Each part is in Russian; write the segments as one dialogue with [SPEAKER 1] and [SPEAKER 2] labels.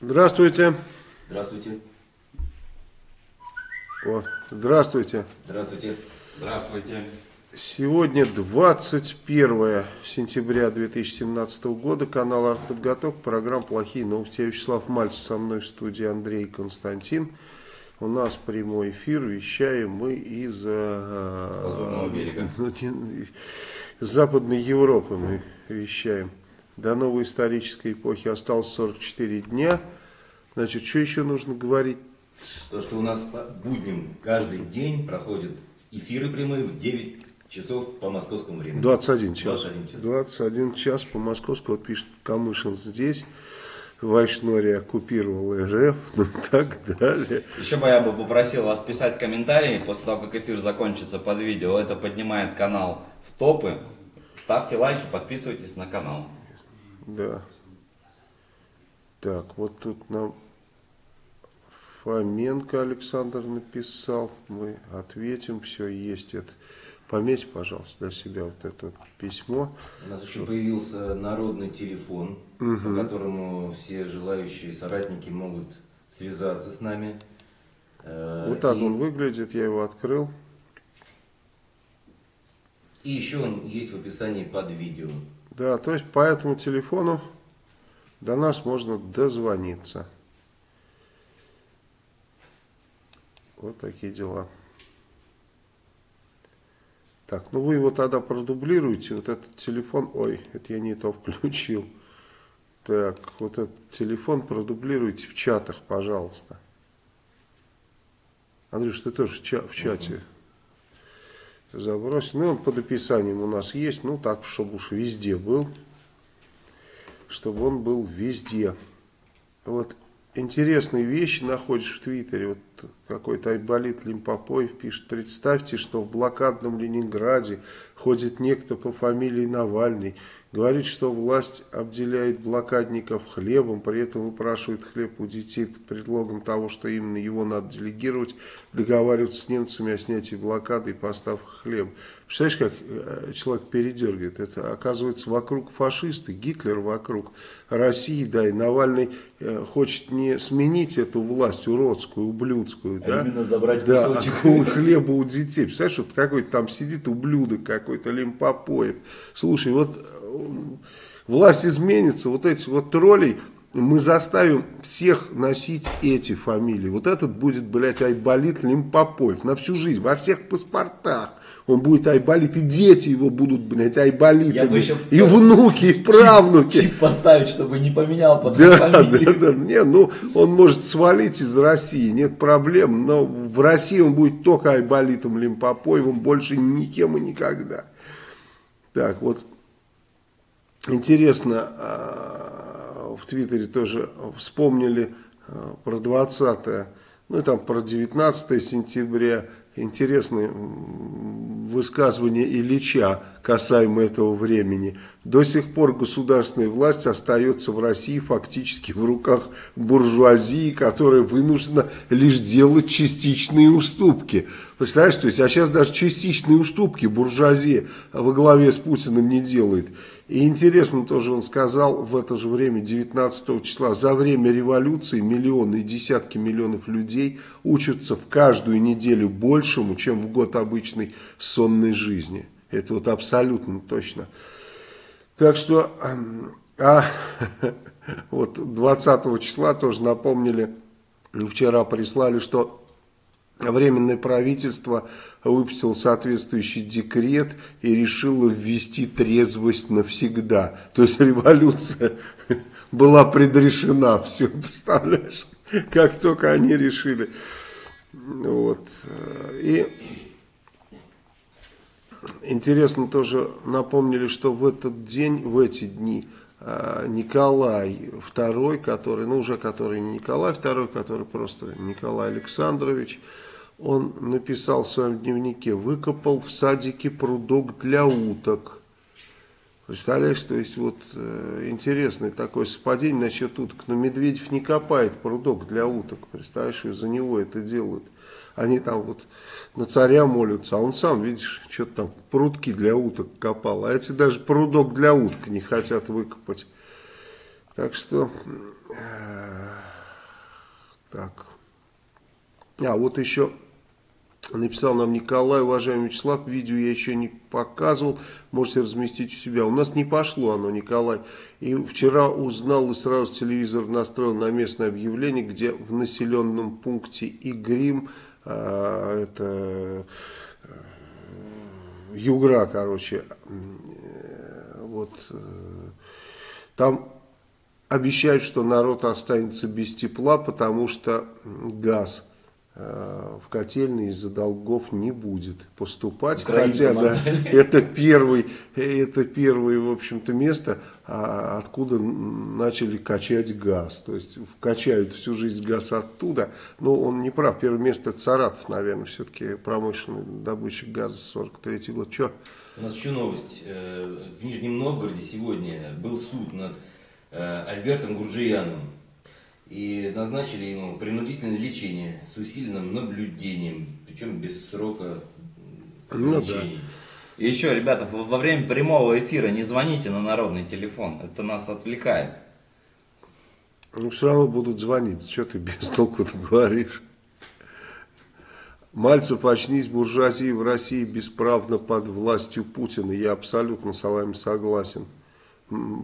[SPEAKER 1] Здравствуйте.
[SPEAKER 2] Здравствуйте.
[SPEAKER 1] О, здравствуйте.
[SPEAKER 2] Здравствуйте.
[SPEAKER 3] Здравствуйте.
[SPEAKER 1] Сегодня 21 сентября 2017 года. Канал «Артподготовка». Программа «Плохие новости». Я Вячеслав Мальцев. Со мной в студии Андрей Константин. У нас прямой эфир. Вещаем мы из э,
[SPEAKER 3] Лазурного берега.
[SPEAKER 1] ну, не- из Западной Европы мы вещаем. До новой исторической эпохи осталось 44 дня. Значит, что еще нужно говорить?
[SPEAKER 2] То, что у нас по будням каждый день проходят эфиры прямые в 9 часов по московскому времени.
[SPEAKER 1] 21 час.
[SPEAKER 2] 21 час.
[SPEAKER 1] 21 час по московскому. Вот пишет Камышин здесь. Вайшнори оккупировал РФ, ну и так далее.
[SPEAKER 3] Еще бы я бы попросил вас писать комментарии после того, как эфир закончится под видео. Это поднимает канал в топы. Ставьте лайки, подписывайтесь на канал.
[SPEAKER 1] Да. Так, вот тут нам Фоменко Александр написал. Мы ответим. Все, есть это. Пометь, пожалуйста, для себя вот это письмо.
[SPEAKER 2] У нас еще появился народный телефон, по которому все желающие соратники могут связаться с нами. Э,
[SPEAKER 1] Вот так
[SPEAKER 2] и,
[SPEAKER 1] он выглядит. Я его открыл.
[SPEAKER 2] и еще он есть в описании под видео.
[SPEAKER 1] Да, то есть по этому телефону до нас можно дозвониться. Вот такие дела. Так, ну вы его тогда продублируете, вот этот телефон, ой, это я не то включил. Так, вот этот телефон продублируйте в чатах, пожалуйста. Андрюш, ты тоже в, ча- в чате забрось. Ну, он под описанием у нас есть, ну так, чтобы уж везде был. Чтобы он был везде. Вот интересные вещи находишь в Твиттере. Вот какой-то Айболит Лимпопоев пишет, представьте, что в блокадном Ленинграде ходит некто по фамилии Навальный. Говорит, что власть обделяет блокадников хлебом, при этом выпрашивает хлеб у детей под предлогом того, что именно его надо делегировать, договариваться с немцами о снятии блокады и поставках хлеба. Представляешь, как э, человек передергивает? Это, оказывается, вокруг фашисты, Гитлер вокруг России, да, и Навальный э, хочет не сменить эту власть уродскую, ублюдскую,
[SPEAKER 2] А
[SPEAKER 1] да,
[SPEAKER 2] именно забрать
[SPEAKER 1] да,
[SPEAKER 2] кусочек.
[SPEAKER 1] хлеба у детей. Представляешь, вот какой-то там сидит ублюдок какой-то, лимпопоев. Слушай, вот э, власть изменится, вот эти вот троллей мы заставим всех носить эти фамилии. Вот этот будет, блядь, Айболит Лимпопоев на всю жизнь, во всех паспортах. Он будет Айболит, и дети его будут, блядь,
[SPEAKER 2] Я бы
[SPEAKER 1] Айболитами.
[SPEAKER 2] еще
[SPEAKER 1] И внуки, и правнуки.
[SPEAKER 2] Чип поставить, чтобы не поменял под
[SPEAKER 1] Да, да,
[SPEAKER 2] фамилию.
[SPEAKER 1] да. Не, ну, он может свалить из России, нет проблем. Но в России он будет только Айболитом Лимпопоевым, больше никем и никогда. Так, вот, интересно, а, в Твиттере тоже вспомнили а, про 20 ну и там про 19 сентября. Интересное м, высказывание Ильича касаемо этого времени. До сих пор государственная власть остается в России фактически в руках буржуазии, которая вынуждена лишь делать частичные уступки. Представляешь, то есть, а сейчас даже частичные уступки буржуазия во главе с Путиным не делает. И интересно тоже он сказал в это же время, 19 числа, за время революции миллионы и десятки миллионов людей учатся в каждую неделю большему, чем в год обычной сонной жизни. Это вот абсолютно точно. Так что, эм, а, вот 20 числа тоже напомнили, вчера прислали, что Временное правительство выпустило соответствующий декрет и решило ввести трезвость навсегда. То есть революция была предрешена. Все, представляешь, как только они решили. Вот. И интересно тоже напомнили, что в этот день, в эти дни а, Николай II, который, ну уже который не Николай II, который просто Николай Александрович, он написал в своем дневнике, выкопал в садике прудок для уток. Представляешь, то есть вот э, интересное такое совпадение насчет уток. Но Медведев не копает прудок для уток, представляешь, из-за него это делают. Они там вот на царя молятся, а он сам, видишь, что-то там прудки для уток копал. А эти даже прудок для уток не хотят выкопать. Так что... э, Так. А, вот еще написал нам Николай, уважаемый Вячеслав, видео я еще не показывал, можете разместить у себя. У нас не пошло оно, Николай. И вчера узнал и сразу телевизор настроил на местное объявление, где в населенном пункте Игрим, это э, Югра, короче, э, вот э, там обещают, что народ останется без тепла, потому что газ в котельной из-за долгов не будет поступать.
[SPEAKER 3] Украинцам
[SPEAKER 1] Хотя, да, это первый, это первое, в общем-то, место, а, откуда начали качать газ. То есть, качают всю жизнь газ оттуда. Но он не прав. Первое место это Саратов, наверное, все-таки промышленный добытчик газа 43 год. Что?
[SPEAKER 2] У нас еще новость. Э, В Нижнем Новгороде сегодня был суд над э, Альбертом Гурджияном. И назначили ему принудительное лечение с усиленным наблюдением, причем без срока
[SPEAKER 1] Ну да.
[SPEAKER 3] И еще, ребята, во время прямого эфира не звоните на народный телефон. Это нас отвлекает.
[SPEAKER 1] Ну, все равно будут звонить. Что ты без толку говоришь? Мальцев, очнись, буржуазия в России бесправно под властью Путина. Я абсолютно с вами согласен.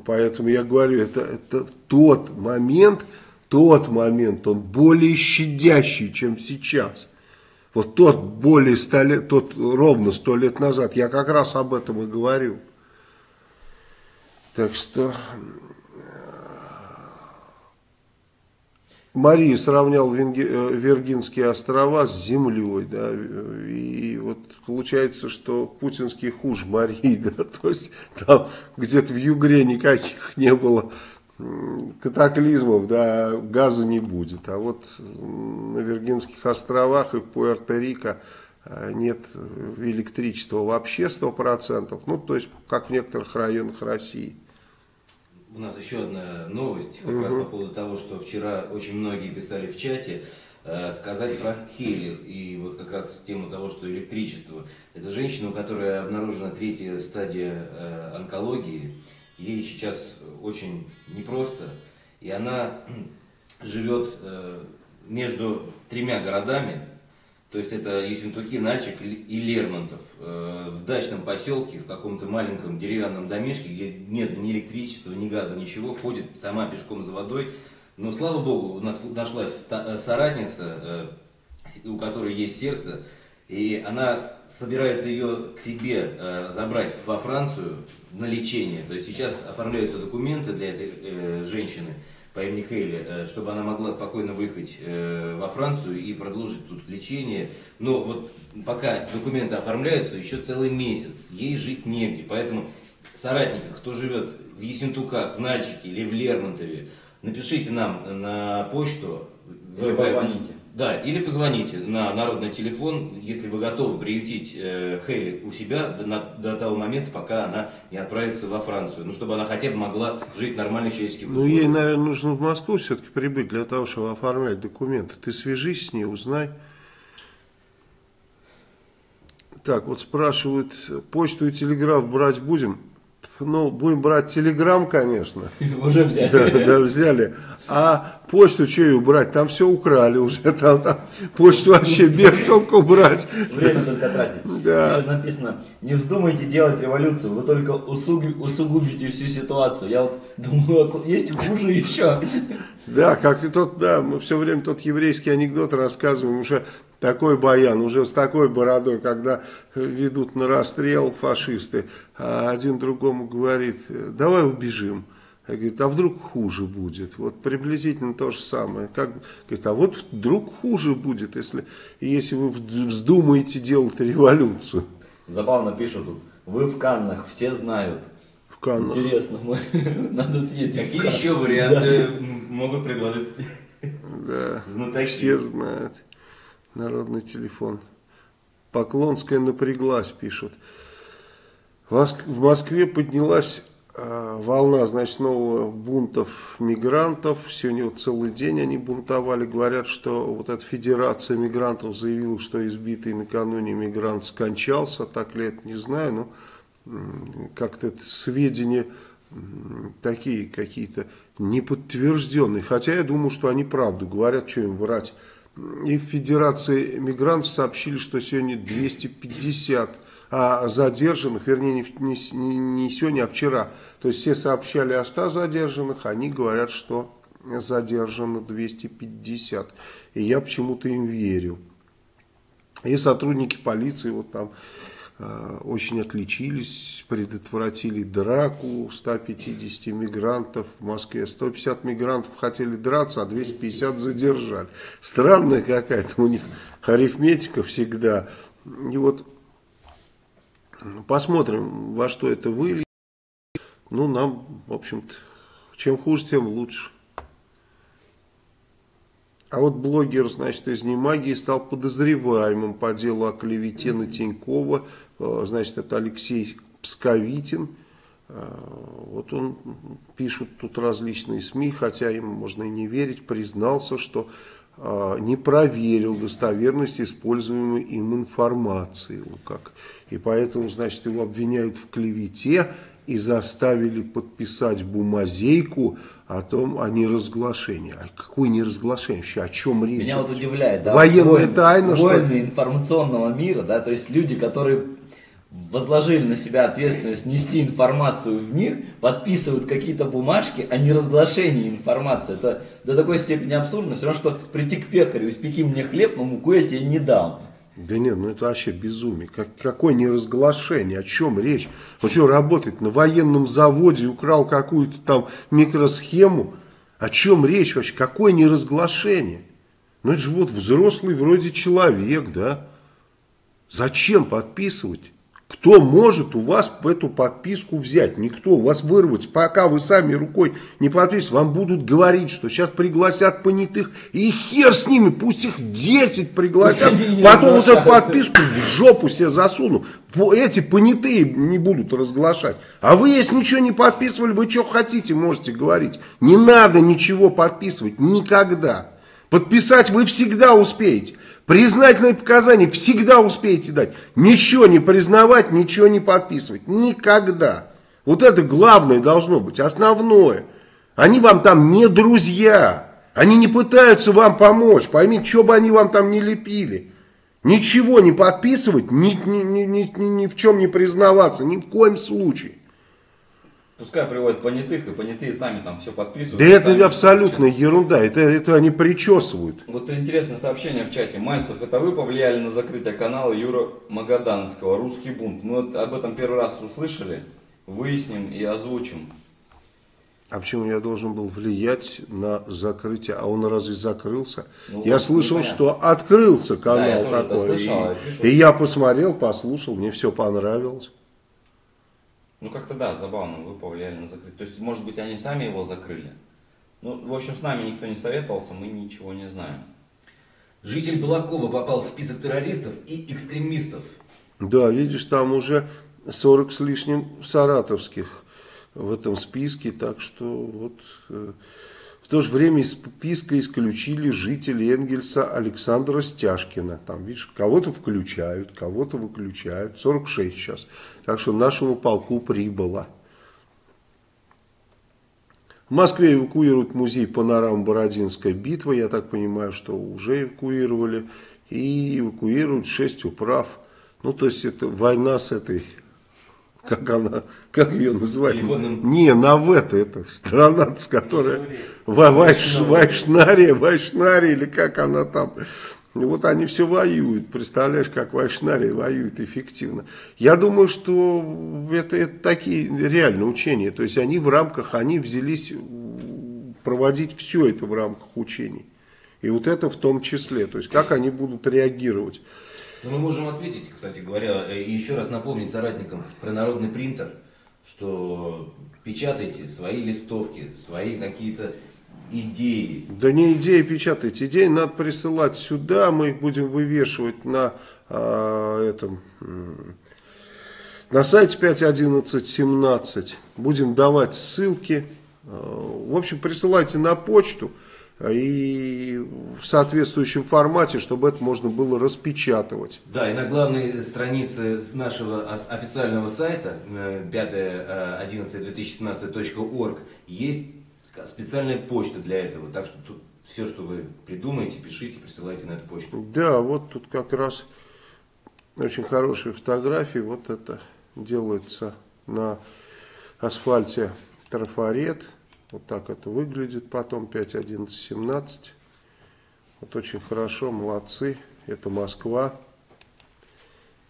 [SPEAKER 1] Поэтому я говорю, это, это тот момент, тот момент, он более щадящий, чем сейчас. Вот тот более ста лет, тот ровно сто лет назад, я как раз об этом и говорю. Так что Мария сравнял Венге- э, Виргинские острова с землей, да, и вот получается, что путинский хуже Марии, да, то есть там где-то в Югре никаких не было катаклизмов, да, газа не будет, а вот на Виргинских островах и в Пуэрто-Рико э, нет электричества вообще 100%, ну, то есть как в некоторых районах России.
[SPEAKER 2] У нас еще одна новость, как раз по поводу того, что вчера очень многие писали в чате, э, сказать про Хели. И вот как раз в тему того, что электричество. Это женщина, у которой обнаружена третья стадия э, онкологии. Ей сейчас очень непросто. И она живет э, между тремя городами. То есть это Ессентуки, Нальчик и Лермонтов. Э, В дачном поселке, в каком-то маленьком деревянном домишке, где нет ни электричества, ни газа, ничего, ходит сама пешком за водой. Но слава богу, у нас нашлась э, соратница, э, у которой есть сердце, и она собирается ее к себе э, забрать во Францию на лечение. То есть сейчас оформляются документы для этой э, женщины по имени Хейли, э, чтобы она могла спокойно выехать э, во Францию и продолжить тут лечение. Но вот пока документы оформляются, еще целый месяц, ей жить негде. Поэтому соратники, кто живет в Ессентуках, в Нальчике или в Лермонтове, напишите нам на почту.
[SPEAKER 3] Или позвоните.
[SPEAKER 2] Да, или позвоните на народный телефон, если вы готовы приютить э, Хейли у себя до, на- до того момента, пока она не отправится во Францию. Ну, чтобы она хотя бы могла жить в нормальных человеческих
[SPEAKER 1] Ну, ей, наверное, нужно в Москву все-таки прибыть для того, чтобы оформлять документы. Ты свяжись с ней, узнай. Так, вот спрашивают, почту и телеграф брать будем? Ну, будем брать телеграм, конечно.
[SPEAKER 3] Уже взяли.
[SPEAKER 1] Да, да, взяли. А почту что ее брать? Там все украли уже. Там, там почту вообще без толку брать.
[SPEAKER 4] Время только тратить.
[SPEAKER 1] Да.
[SPEAKER 4] Еще написано, не вздумайте делать революцию, вы только усугу- усугубите всю ситуацию. Я вот думаю, а есть хуже еще.
[SPEAKER 1] Да, как и тот, да, мы все время тот еврейский анекдот рассказываем, уже такой баян, уже с такой бородой, когда ведут на расстрел фашисты, а один другому говорит, давай убежим. А Говорит, а вдруг хуже будет? Вот приблизительно то же самое. Как, говорит, а вот вдруг хуже будет, если, если вы вздумаете делать революцию
[SPEAKER 4] Забавно пишут тут, вы в Каннах, все знают.
[SPEAKER 1] в Каннах.
[SPEAKER 4] Интересно, мы надо съездить.
[SPEAKER 2] Какие еще варианты м, могут предложить
[SPEAKER 1] Да,
[SPEAKER 2] знатоки?
[SPEAKER 1] все знают. Народный телефон. Поклонская напряглась, пишут. В Моск- в Москве поднялась волна, значит, нового бунтов мигрантов. Сегодня вот целый день они бунтовали. Говорят, что вот эта федерация мигрантов заявила, что избитый накануне мигрант скончался. Так ли это, не знаю, но как-то это сведения такие какие-то неподтвержденные. Хотя я думаю, что они правду говорят, что им врать. И в Федерации мигрантов сообщили, что сегодня 250 а задержанных, вернее не, не, не сегодня, а вчера. То есть все сообщали о 100 задержанных, они говорят, что задержано 250. И я почему-то им верю. И сотрудники полиции вот там э, очень отличились, предотвратили драку 150 мигрантов в Москве. 150 мигрантов хотели драться, а 250 задержали. Странная какая-то у них арифметика всегда. И вот посмотрим, во что это выльет. Ну, нам, в общем-то, чем хуже, тем лучше. А вот блогер, значит, из Немагии стал подозреваемым по делу о клевете на Тинькова. Э, значит, это Алексей Псковитин. Э, вот он пишет тут различные СМИ, хотя ему можно и не верить, признался, что не проверил достоверность используемой им информации. Как. И поэтому, значит, его обвиняют в клевете и заставили подписать бумазейку о том, о неразглашении. А какое неразглашение вообще? О чем речь?
[SPEAKER 4] Меня вот удивляет, да,
[SPEAKER 1] Военная
[SPEAKER 4] войны,
[SPEAKER 1] тайна,
[SPEAKER 4] войны
[SPEAKER 1] что
[SPEAKER 4] информационного мира, да, то есть люди, которые возложили на себя ответственность нести информацию в мир, подписывают какие-то бумажки о неразглашении информации. Это до такой степени абсурдно. Все равно, что прийти к пекарю, испеки мне хлеб, но муку я тебе не дам.
[SPEAKER 1] Да нет, ну это вообще безумие. Как, какое неразглашение? О чем речь? Он что, работает на военном заводе, украл какую-то там микросхему? О чем речь вообще? Какое неразглашение? Ну это же вот взрослый вроде человек, да? Зачем подписывать? Кто может у вас эту подписку взять? Никто. У вас вырвать, пока вы сами рукой не подписываете, вам будут говорить, что сейчас пригласят понятых, и хер с ними, пусть их 10 пригласят, потом вот эту подписку в жопу себе засуну. Эти понятые не будут разглашать. А вы, если ничего не подписывали, вы что хотите, можете говорить. Не надо ничего подписывать, никогда. Подписать вы всегда успеете. Признательные показания всегда успеете дать. Ничего не признавать, ничего не подписывать. Никогда. Вот это главное должно быть, основное. Они вам там не друзья. Они не пытаются вам помочь. Поймите, что бы они вам там не лепили. Ничего не подписывать, ни, ни, ни, ни, ни в чем не признаваться, ни в коем случае.
[SPEAKER 3] Пускай приводят понятых, и понятые сами там все подписывают.
[SPEAKER 1] Да это абсолютная ерунда, это, это они причесывают.
[SPEAKER 3] Вот интересное сообщение в чате. Мальцев, это вы повлияли на закрытие канала Юра Магаданского, «Русский бунт». Мы вот об этом первый раз услышали, выясним и озвучим.
[SPEAKER 1] А почему я должен был влиять на закрытие? А он разве закрылся?
[SPEAKER 3] Ну,
[SPEAKER 1] я слышал,
[SPEAKER 3] непонятно.
[SPEAKER 1] что открылся канал
[SPEAKER 3] Да,
[SPEAKER 1] такой.
[SPEAKER 3] слышал, я
[SPEAKER 1] и, и я посмотрел, послушал, мне все понравилось.
[SPEAKER 3] Ну как-то да, забавно, вы повлияли на закрытие. То есть, может быть, они сами его закрыли. Ну, в общем, с нами никто не советовался, мы ничего не знаем.
[SPEAKER 2] Житель Балакова попал в список террористов и экстремистов.
[SPEAKER 1] Да, видишь, там уже 40 с лишним саратовских в этом списке, так что вот э, в то же время из списка исключили жители Энгельса Александра Стяжкина. Там, видишь, кого-то включают, кого-то выключают. 46 сейчас. Так что нашему полку прибыло. В Москве эвакуируют музей панорам Бородинской битвы. Я так понимаю, что уже эвакуировали. И эвакуируют 6 управ. Ну, то есть, это война с этой как она, как ее называют?
[SPEAKER 2] Телефонным.
[SPEAKER 1] Не, Навета, это страна, с которой Вайш, Вайшнария, Вайшнария, или как она там. Вот они все воюют, представляешь, как Вайшнария воюет эффективно. Я думаю, что это, это такие реальные учения, то есть они в рамках, они взялись проводить все это в рамках учений. И вот это в том числе, то есть как они будут реагировать.
[SPEAKER 2] Но мы можем ответить, кстати говоря, э, и еще раз напомнить соратникам про народный принтер, что печатайте свои листовки, свои какие-то идеи.
[SPEAKER 1] Да не идеи печатать, идеи надо присылать сюда, мы их будем вывешивать на а, этом, на сайте 5.11.17, будем давать ссылки, А, в общем присылайте на почту, и в соответствующем формате, чтобы это можно было распечатывать.
[SPEAKER 2] Да, и на главной странице нашего официального сайта 5.11.2017.org есть специальная почта для этого. Так что тут все, что вы придумаете, пишите, присылайте на эту почту.
[SPEAKER 1] Да, вот тут как раз очень хорошие фотографии. Вот это делается на асфальте трафарет. Вот так это выглядит потом, 5, 11, 17. Вот очень хорошо, молодцы. Это Москва.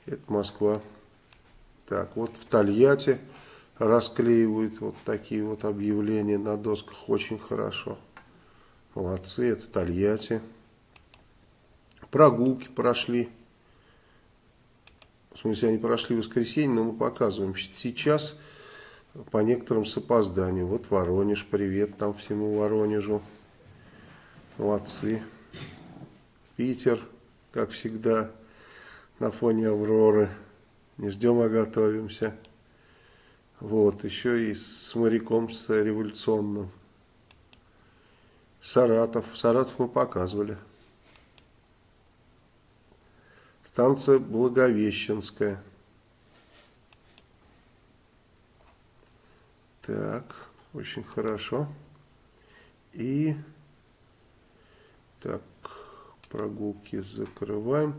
[SPEAKER 1] Это Москва. Так, вот в Тольятти расклеивают вот такие вот объявления на досках. Очень хорошо. Молодцы, это Тольятти. Прогулки прошли. В смысле, они прошли в воскресенье, но мы показываем. Сейчас по некоторым с опозданием. Вот Воронеж, привет там всему Воронежу. Молодцы. Питер, как всегда, на фоне Авроры. Не ждем, а готовимся. Вот, еще и с моряком, с революционным. Саратов. Саратов мы показывали. Станция Благовещенская. Так, очень хорошо. И так, прогулки закрываем.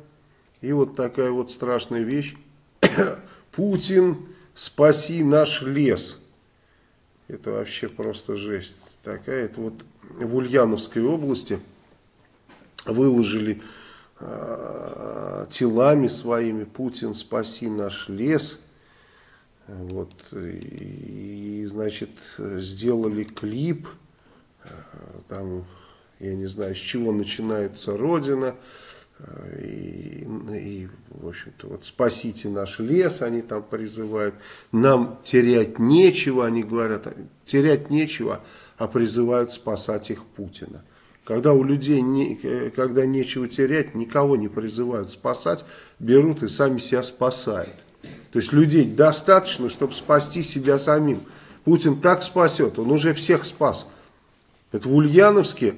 [SPEAKER 1] И вот такая вот страшная вещь. Путин, спаси наш лес. Это вообще просто жесть. Такая, это вот в Ульяновской области выложили э, телами своими Путин, спаси наш лес. Вот, и, значит, сделали клип, э, там, я не знаю, с чего начинается Родина, э, и, и в общем-то, вот спасите наш лес, они там призывают, нам терять нечего, они говорят, терять нечего, а призывают спасать их Путина. Когда у людей не, э, когда нечего терять, никого не призывают спасать, берут и сами себя спасают. То есть людей достаточно, чтобы спасти себя самим. Путин так спасет, он уже всех спас. Это в Ульяновске,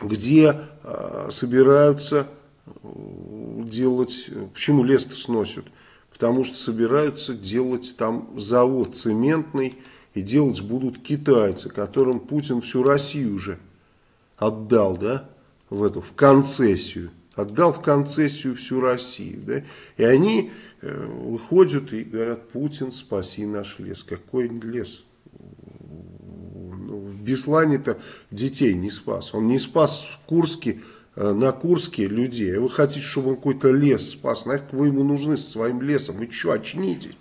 [SPEAKER 1] где э, собираются делать... Почему лес-то сносят? Потому что собираются делать там завод цементный, и делать будут китайцы, которым Путин всю Россию уже отдал, да, в эту, в концессию. Отдал в концессию всю Россию, да, и они Э, выходят и говорят, Путин, спаси наш лес. Какой лес? Ну, в Беслане-то детей не спас. Он не спас в Курске, э, на Курске людей. А вы хотите, чтобы он какой-то лес спас? Нафиг вы ему нужны со своим лесом? Вы что, очнитесь?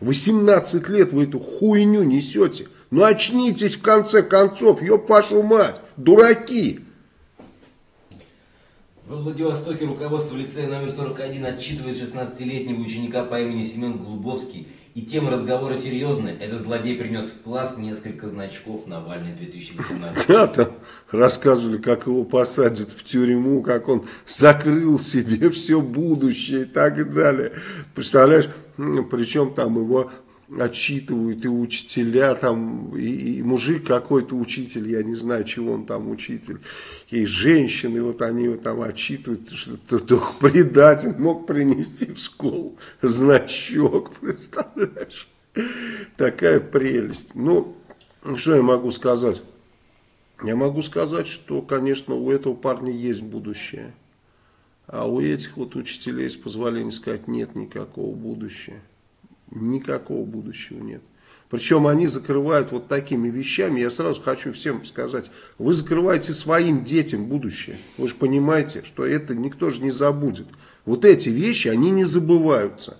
[SPEAKER 1] 18 лет вы эту хуйню несете. Ну очнитесь в конце концов, ёб вашу мать, дураки.
[SPEAKER 2] Во Владивостоке руководство лицея номер 41 отчитывает 16-летнего ученика по имени Семен Глубовский. И тема разговора серьезная. Этот злодей принес в класс несколько значков Навальный 2018.
[SPEAKER 1] Да, там рассказывали, как его посадят в тюрьму, как он закрыл себе все будущее и так далее. Представляешь, причем там его отчитывают и учителя, там, и, и мужик какой-то учитель, я не знаю, чего он там учитель, и женщины, вот они его там отчитывают, что только предатель мог принести в школу значок, представляешь? Такая прелесть. Ну, что я могу сказать? Я могу сказать, что, конечно, у этого парня есть будущее. А у этих вот учителей, с позволения сказать, нет никакого будущего никакого будущего нет. Причем они закрывают вот такими вещами. Я сразу хочу всем сказать, вы закрываете своим детям будущее. Вы же понимаете, что это никто же не забудет. Вот эти вещи, они не забываются.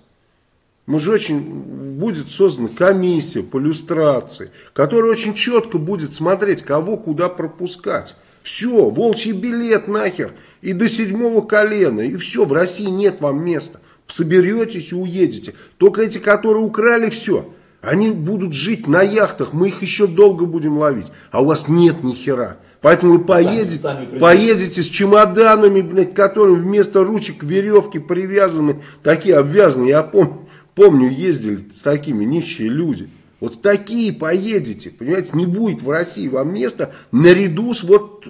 [SPEAKER 1] Мы же очень, будет создана комиссия по иллюстрации, которая очень четко будет смотреть, кого куда пропускать. Все, волчий билет нахер, и до седьмого колена, и все, в России нет вам места соберетесь и уедете. Только эти, которые украли все, они будут жить на яхтах, мы их еще долго будем ловить. А у вас нет ни хера. Поэтому вы поедете, сами, сами поедете с чемоданами, блядь, которым вместо ручек веревки привязаны, такие обвязаны. Я помню, помню, ездили с такими нищие люди. Вот такие поедете, понимаете, не будет в России вам места наряду с вот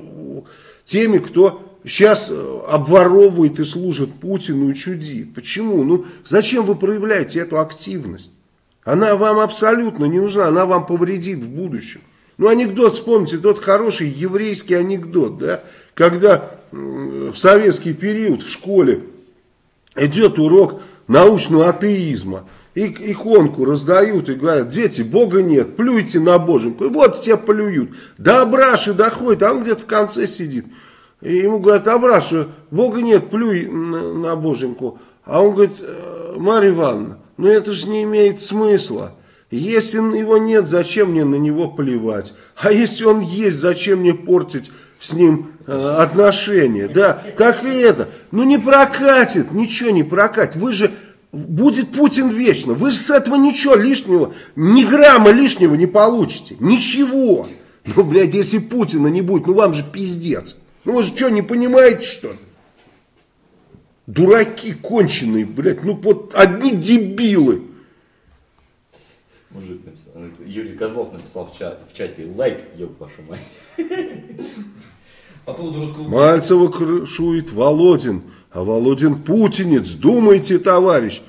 [SPEAKER 1] теми, кто сейчас э, обворовывает и служит Путину и чудит. Почему? Ну, зачем вы проявляете эту активность? Она вам абсолютно не нужна, она вам повредит в будущем. Ну, анекдот, вспомните, тот хороший еврейский анекдот, да, когда в советский период в школе идет урок научного атеизма, и иконку раздают и говорят, дети, Бога нет, плюйте на боженьку. И вот все плюют. До Абраши доходит, а он где-то в конце сидит. И ему говорят, Абраша, Бога нет, плюй на, на боженьку. А он говорит, «Э, Марья Ивановна, ну это же не имеет смысла. Если его нет, зачем мне на него плевать? А если он есть, зачем мне портить с ним э, отношения? Да, как и это. Ну не прокатит, ничего не прокатит. Вы же, будет Путин вечно. Вы же с этого ничего лишнего, ни грамма лишнего не получите. Ничего. Ну, блядь, если Путина не будет, ну вам же пиздец. Ну вы же что, не понимаете, что ли? Дураки конченые, блядь, ну вот одни дебилы.
[SPEAKER 3] Мужик написал, Юрий Козлов написал в, чат, в чате лайк, ёб вашу мать.
[SPEAKER 2] По поводу русского...
[SPEAKER 1] Мальцева крышует Володин, а Володин путинец, думайте, товарищ.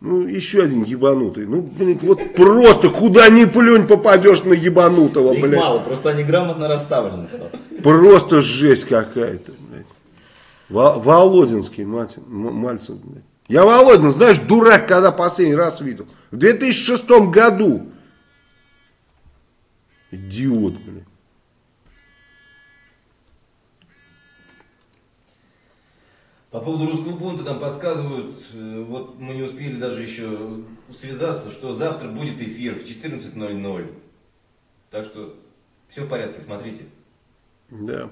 [SPEAKER 1] Ну, еще один ебанутый. Ну, блин, вот просто куда ни плюнь попадешь на ебанутого,
[SPEAKER 3] Их
[SPEAKER 1] блядь.
[SPEAKER 3] мало, просто они грамотно расставлены.
[SPEAKER 1] Просто жесть какая-то, блядь. Во- Володинский, мать, Мальцев, блядь. Я Володин, знаешь, дурак, когда последний раз видел. В 2006 году. Идиот, блядь.
[SPEAKER 2] По поводу русского бунта нам подсказывают, э, вот мы не успели даже еще связаться, что завтра будет эфир в 14.00. Так что все в порядке, смотрите.
[SPEAKER 1] Да.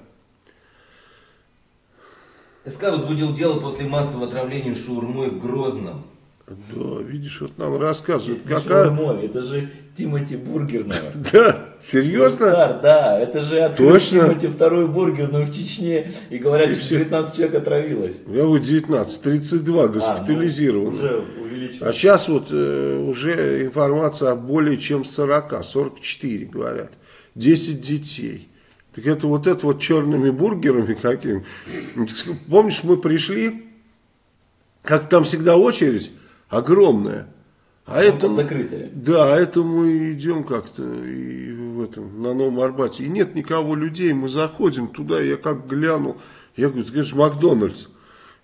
[SPEAKER 2] СК возбудил дело после массового отравления шаурмой в Грозном.
[SPEAKER 1] Да, видишь, вот нам рассказывают,
[SPEAKER 4] Не
[SPEAKER 1] какая...
[SPEAKER 4] шаурмой, это же Тимати Бургерного.
[SPEAKER 1] Да, серьезно?
[SPEAKER 4] Стар, да, это же открыл
[SPEAKER 1] Точно?
[SPEAKER 4] Тимати второй бургерную в Чечне и говорят,
[SPEAKER 1] И
[SPEAKER 4] что
[SPEAKER 1] все.
[SPEAKER 4] 19 человек отравилось.
[SPEAKER 1] Я вот 19, 32
[SPEAKER 4] А, ну, уже
[SPEAKER 1] А
[SPEAKER 4] увеличилось.
[SPEAKER 1] сейчас вот э, уже информация о более чем 40, 44 говорят. 10 детей. Так это вот это вот черными бургерами какими. Помнишь, мы пришли, как там всегда очередь огромная. А это,
[SPEAKER 4] закрытие.
[SPEAKER 1] да, а это мы идем как-то и в этом, на Новом Арбате. И нет никого людей, мы заходим туда, я как глянул, я говорю, это же Макдональдс.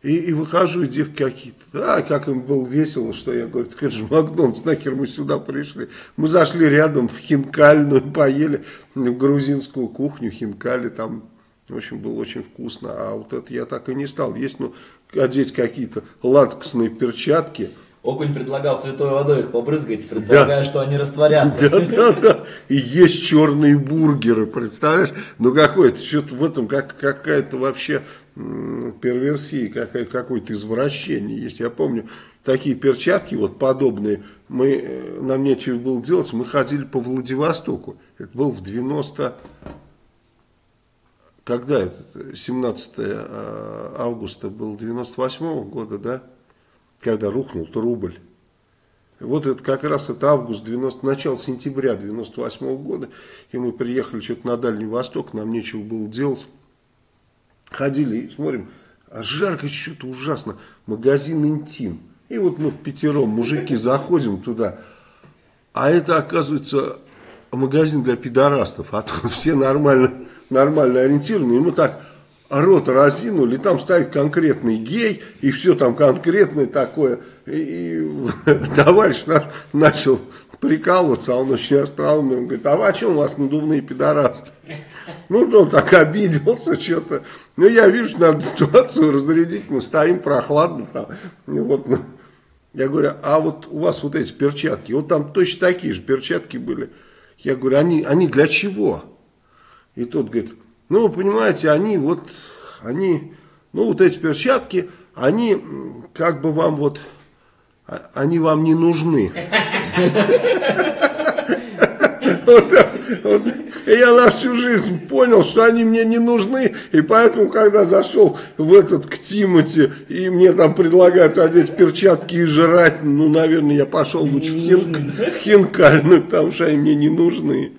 [SPEAKER 1] И, и выхожу, и девки какие-то, а, как им было весело, что я говорю, это же Макдональдс, нахер мы сюда пришли. Мы зашли рядом в хинкальную, поели в грузинскую кухню, хинкали там, в общем, было очень вкусно. А вот это я так и не стал есть, ну, одеть какие-то латексные перчатки,
[SPEAKER 4] Окунь предлагал святой водой их побрызгать, предполагая, что они растворятся.
[SPEAKER 1] Да, да, да. И есть черные бургеры, представляешь? Ну какое-то, что-то в этом как, какая-то вообще перверсия, какая, какое-то извращение есть. Я помню, такие перчатки вот подобные, мы, э, нам нечего было делать, мы ходили по Владивостоку. Это был в 90... Когда это? 17 э, августа был 98 -го года, да? Когда рухнул рубль. Вот это как раз это август 90, начало сентября 98 -го года. И мы приехали что-то на Дальний Восток, нам нечего было делать. Ходили и смотрим, а жарко что-то ужасно. Магазин интим. И вот мы в пятером, мужики, заходим туда. А это, оказывается, магазин для пидорастов. А тут все нормально, нормально ориентированы. И мы так рот разинули, там стоит конкретный гей, и все там конкретное такое. И, товарищ наш начал прикалываться, а он очень остроумный, он говорит, а о чем у вас надувные пидорасты? Ну, он так обиделся что-то. Ну, я вижу, надо ситуацию разрядить, мы стоим прохладно там. И вот, я говорю, а вот у вас вот эти перчатки, вот там точно такие же перчатки были. Я говорю, они, они для чего? И тот говорит, ну, вы понимаете, они вот, они, ну, вот эти перчатки, они как бы вам вот, а- они вам не нужны. Я на всю жизнь понял, что они мне не нужны. И поэтому, когда зашел в этот к Тимати, и мне там предлагают одеть перчатки и жрать, ну, наверное, я пошел лучше в, хин, в хинкальную, потому что они мне не нужны.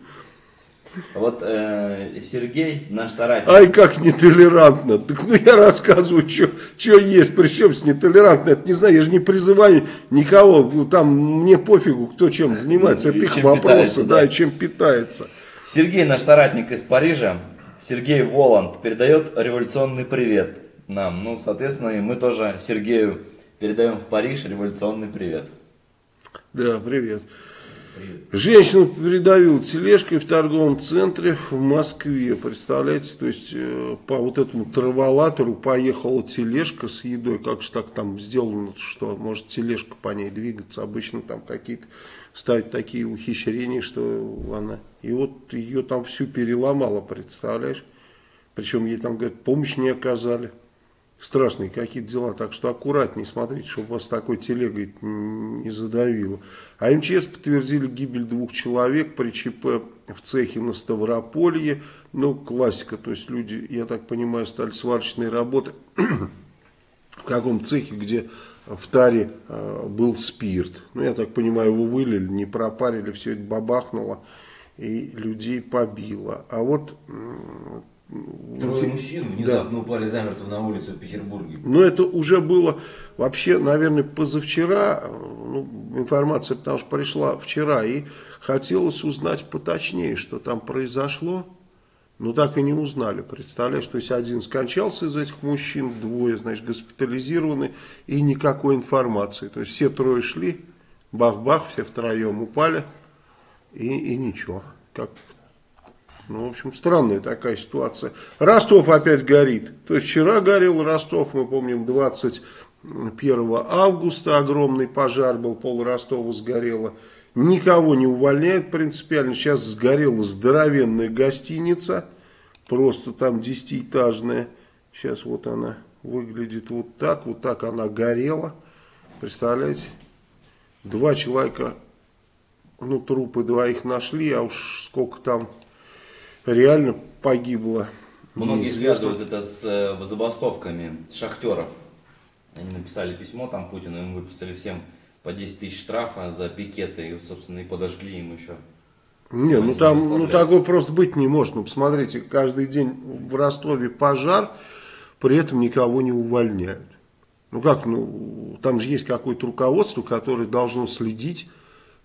[SPEAKER 4] Вот э, Сергей, наш соратник.
[SPEAKER 1] Ай, как нетолерантно. Так ну я рассказываю, что есть, причем с нетолерантно. Это не знаю, я же не призываю никого. Там мне пофигу, кто чем занимается.
[SPEAKER 4] Ну,
[SPEAKER 1] Это их вопросы, да, и чем питается.
[SPEAKER 4] Сергей, наш соратник из Парижа, Сергей Воланд, передает революционный привет нам. Ну, соответственно, и мы тоже Сергею передаем в Париж революционный привет.
[SPEAKER 1] Да, привет. Женщину придавил тележкой в торговом центре в Москве. Представляете, то есть э, по вот этому траволатору поехала тележка с едой. Как же так там сделано, что может тележка по ней двигаться. Обычно там какие-то ставят такие ухищрения, что она... И вот ее там всю переломала, представляешь? Причем ей там, говорят, помощь не оказали страшные какие-то дела. Так что аккуратнее смотрите, чтобы вас такой телегой не задавило. А МЧС подтвердили гибель двух человек при ЧП в цехе на Ставрополье. Ну, классика, то есть люди, я так понимаю, стали сварочные работы в каком цехе, где в таре э, был спирт. Ну, я так понимаю, его вылили, не пропарили, все это бабахнуло и людей побило. А вот
[SPEAKER 2] Трое мужчин внезапно да. упали замертво на улице в Петербурге.
[SPEAKER 1] Но это уже было вообще, наверное, позавчера. Ну, информация, потому что пришла вчера. И хотелось узнать поточнее, что там произошло. Но так и не узнали, представляешь, то есть один скончался из этих мужчин, двое, значит, госпитализированы, и никакой информации. То есть все трое шли, бах-бах, все втроем упали, и, и ничего. Как ну, в общем, странная такая ситуация. Ростов опять горит. То есть вчера горел Ростов, мы помним, 21 августа огромный пожар был, пол Ростова сгорело. Никого не увольняют принципиально. Сейчас сгорела здоровенная гостиница, просто там десятиэтажная. Сейчас вот она выглядит вот так, вот так она горела. Представляете? Два человека, ну трупы двоих нашли, а уж сколько там реально погибло.
[SPEAKER 4] Многие связывают это с э, забастовками шахтеров. Они написали письмо там Путину, им выписали всем по 10 тысяч штрафа за пикеты, и, собственно, и подожгли им еще.
[SPEAKER 1] Не, ну там, ну такое просто быть не может. Ну, посмотрите, каждый день в Ростове пожар, при этом никого не увольняют. Ну как, ну, там же есть какое-то руководство, которое должно следить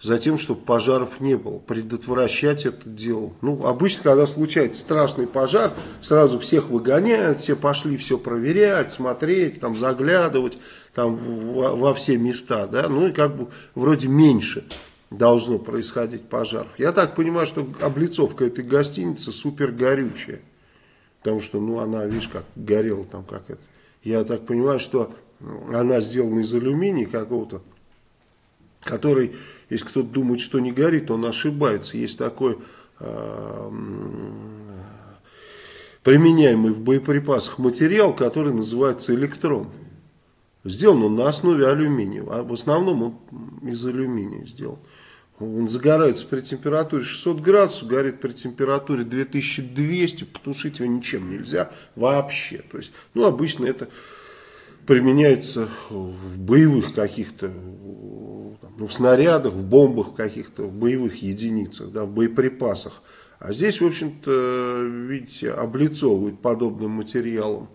[SPEAKER 1] за тем, чтобы пожаров не было, предотвращать это дело. Ну, обычно, когда случается страшный пожар, сразу всех выгоняют, все пошли все проверять, смотреть, там заглядывать там, во, во все места, да, ну и как бы вроде меньше должно происходить пожаров. Я так понимаю, что облицовка этой гостиницы супер горючая, потому что, ну, она, видишь, как горела там, как это. Я так понимаю, что она сделана из алюминия какого-то, который если кто-то думает, что не горит, он ошибается. Есть такой э, применяемый в боеприпасах материал, который называется электрон. Сделан он на основе алюминия, а в основном он из алюминия сделан. Он загорается при температуре 600 градусов, горит при температуре 2200, потушить его ничем нельзя вообще. То есть, ну, обычно это применяется в боевых каких-то ну, в снарядах, в бомбах каких-то, в боевых единицах, да, в боеприпасах. А здесь, в общем-то, видите, облицовывают подобным материалом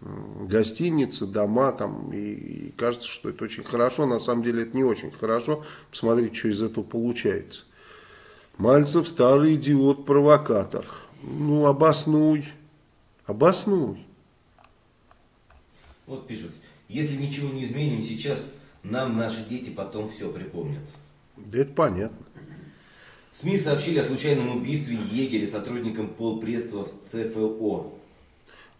[SPEAKER 1] гостиницы, дома, там, и, и кажется, что это очень хорошо. На самом деле это не очень хорошо. Посмотрите, что из этого получается. Мальцев старый идиот-провокатор. Ну, обоснуй. Обоснуй.
[SPEAKER 2] Вот пишут, если ничего не изменим сейчас, нам наши дети потом все припомнят.
[SPEAKER 1] Да это понятно.
[SPEAKER 2] СМИ сообщили о случайном убийстве егеря сотрудником полпредства в ЦФО.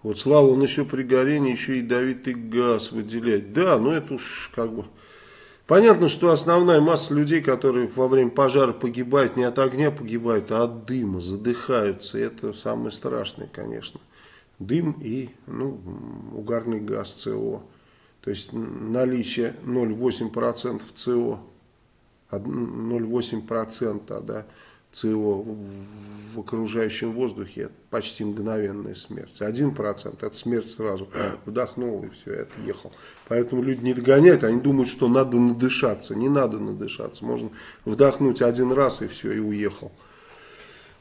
[SPEAKER 1] Вот Слава, он еще при горении еще ядовитый газ выделяет. Да, ну это уж как бы... Понятно, что основная масса людей, которые во время пожара погибают, не от огня погибают, а от дыма, задыхаются. Это самое страшное, конечно. Дым и ну, угарный газ СО. То есть наличие 0,8% СО, 0,8% да, СО в окружающем воздухе, это почти мгновенная смерть. Один процент, это смерть сразу, вдохнул и все, это ехал. Поэтому люди не догоняют, они думают, что надо надышаться. Не надо надышаться, можно вдохнуть один раз и все, и уехал.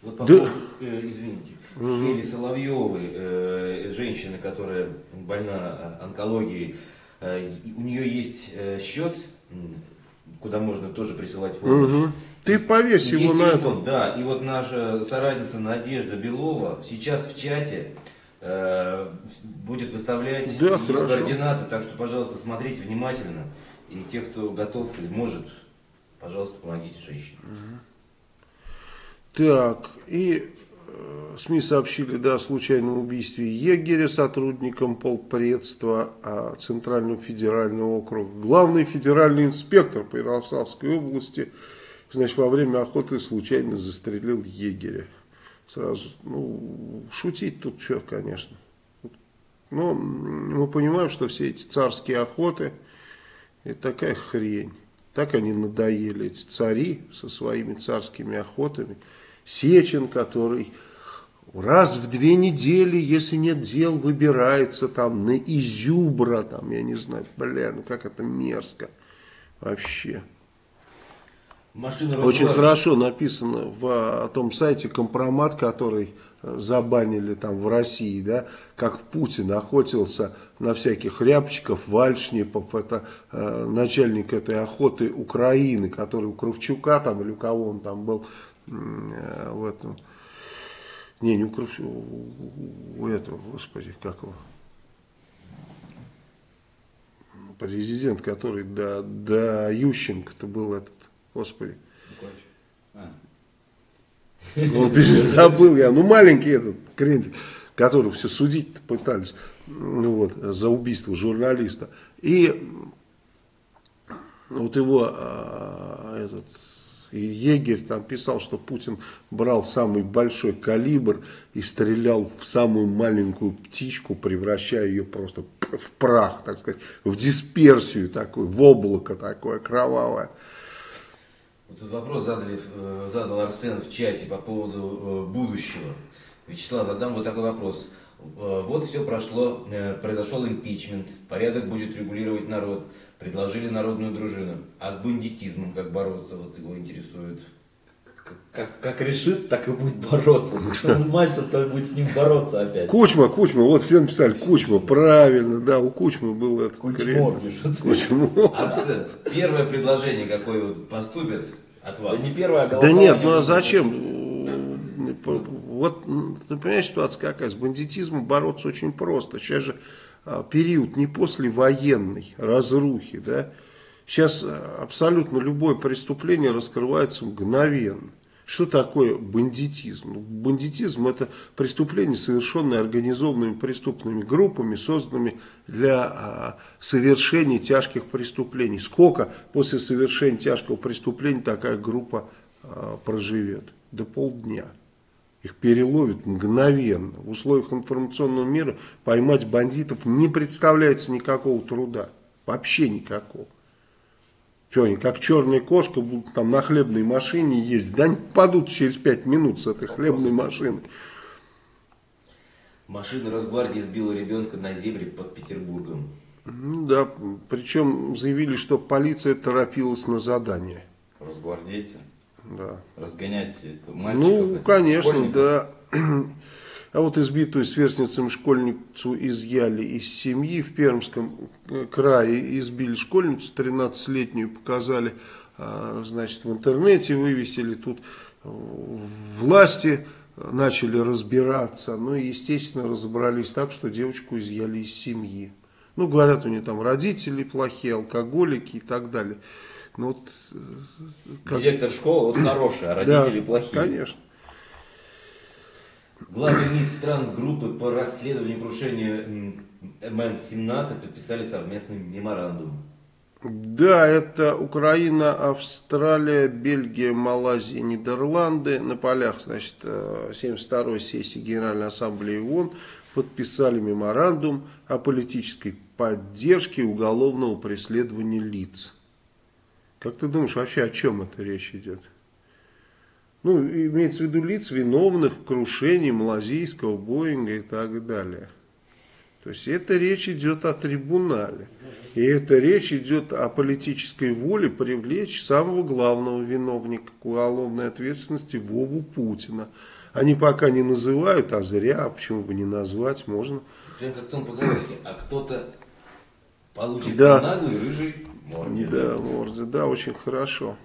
[SPEAKER 2] Вот по
[SPEAKER 1] Да.
[SPEAKER 2] поводу, э, извините, Хели Соловьевой, э, женщины, которая больна э, онкологией, и у нее есть э, счет, куда можно тоже присылать помощь.
[SPEAKER 1] Мгм. Ты повесь
[SPEAKER 2] И
[SPEAKER 1] его
[SPEAKER 2] есть
[SPEAKER 1] на
[SPEAKER 2] телефон, да. И вот наша соратница Надежда Белова сейчас в чате э, будет выставлять
[SPEAKER 1] Да,
[SPEAKER 2] ее
[SPEAKER 1] хорошо.
[SPEAKER 2] координаты, так что, пожалуйста, смотрите внимательно. И те, кто готов или может, пожалуйста, помогите женщине.
[SPEAKER 1] Так, и э, СМИ сообщили да, о случайном убийстве егеря сотрудником полпредства а, Центрального федерального округа. Главный федеральный инспектор по Ярославской области значит, во время охоты случайно застрелил егеря. Сразу, ну, шутить тут что, конечно. Но мы понимаем, что все эти царские охоты, это такая хрень. Так они надоели, эти цари со своими царскими охотами. Сечин, который раз в две недели, если нет дел, выбирается там на изюбра, там, я не знаю, бля, ну как это мерзко вообще.
[SPEAKER 2] Машина
[SPEAKER 1] Очень хорошо написано в о том сайте компромат, который э, забанили там в России, да, как Путин охотился на всяких рябчиков, вальшнепов, это э, начальник этой охоты Украины, который у Кравчука там или у кого он там был э, в этом, не, не у Кравчука, у, этого, господи, как его, президент, который до, до Ющенко-то был этот, господи,
[SPEAKER 3] А.
[SPEAKER 1] Он забыл я. Ну, маленький этот крендель, которого все судить пытались ну, вот, за убийство журналиста. И вот его а, этот и егерь там писал, что Путин брал самый большой калибр и стрелял в самую маленькую птичку, превращая ее просто в прах, так сказать, в дисперсию такую, в облако такое кровавое.
[SPEAKER 2] Вот вопрос задали, э, задал Арсен в чате по поводу э, будущего. Вячеслав, задам вот такой вопрос. Э, Вот все прошло, произошел импичмент, порядок будет регулировать народ, предложили народную дружину. А с бандитизмом как бороться, вот его интересует.
[SPEAKER 4] Как, как решит, так и будет бороться. Мальцев-то будет с ним бороться опять.
[SPEAKER 1] Кучма, Кучма, вот все написали Кучма, правильно, да, у Кучмы был этот
[SPEAKER 4] Кучмо пишут.
[SPEAKER 1] Кучма.
[SPEAKER 2] Арсен, первое предложение, какое вот поступит от вас?
[SPEAKER 4] Да не первое
[SPEAKER 1] Да
[SPEAKER 4] голосование.
[SPEAKER 1] нет, ну а зачем? Вот, ты понимаешь, ситуация какая? С бандитизмом бороться очень просто. Сейчас же а, период не послевоенной разрухи, да? Сейчас а, абсолютно любое преступление раскрывается мгновенно. Что такое бандитизм? Ну, Бандитизм это преступление, совершенное организованными преступными группами, созданными для а, совершения тяжких преступлений. Сколько после совершения тяжкого преступления такая группа проживет? До полдня. Их переловят мгновенно. В условиях информационного мира поймать бандитов не представляется никакого труда. Вообще никакого. Что они, как черная кошка, будут там на хлебной машине ездить. Да они падут через пять минут с этой хлебной машины.
[SPEAKER 2] Машина Росгвардии сбила ребенка на зебре под Петербургом.
[SPEAKER 1] Ну да, причем заявили, что полиция торопилась на задание.
[SPEAKER 3] Росгвардейцы.
[SPEAKER 1] Да.
[SPEAKER 3] Разгонять это мальчиков.
[SPEAKER 1] Ну, конечно,
[SPEAKER 3] школьников.
[SPEAKER 1] да. А вот избитую сверстницам школьницу изъяли из семьи в Пермском э, крае. Избили школьницу 13-летнюю, показали, а, значит, в интернете вывесили. Тут э, власти начали разбираться. Ну и, естественно, разобрались так, что девочку изъяли из семьи. Ну, говорят, у нее там родители плохие, алкоголики и так далее. Ну, вот, э, как-
[SPEAKER 4] Директор школы вот хороший, а родители
[SPEAKER 1] да,
[SPEAKER 4] плохие.
[SPEAKER 1] Конечно.
[SPEAKER 2] Главы МИД стран группы по расследованию крушения м, МН-17 подписали совместный меморандум.
[SPEAKER 1] Да, это Украина, Австралия, Бельгия, Малайзия, Нидерланды. На полях, значит, 72-й сессии Генеральной Ассамблеи ООН подписали меморандум о политической поддержке уголовного преследования лиц. Как ты думаешь, вообще о чем это речь идет? Ну, имеется в виду лиц, виновных в крушении Малазийского, Боинга и так далее. То есть это речь идет о трибунале. И эта речь идет о политической воле привлечь самого главного виновника к уголовной ответственности Вову Путина. Они пока не называют, а зря, а почему бы не назвать, можно.
[SPEAKER 2] Прям как в том поговорке, а кто-то получит
[SPEAKER 1] Да.
[SPEAKER 2] по наглой морде.
[SPEAKER 1] Да, морде, да, очень хорошо.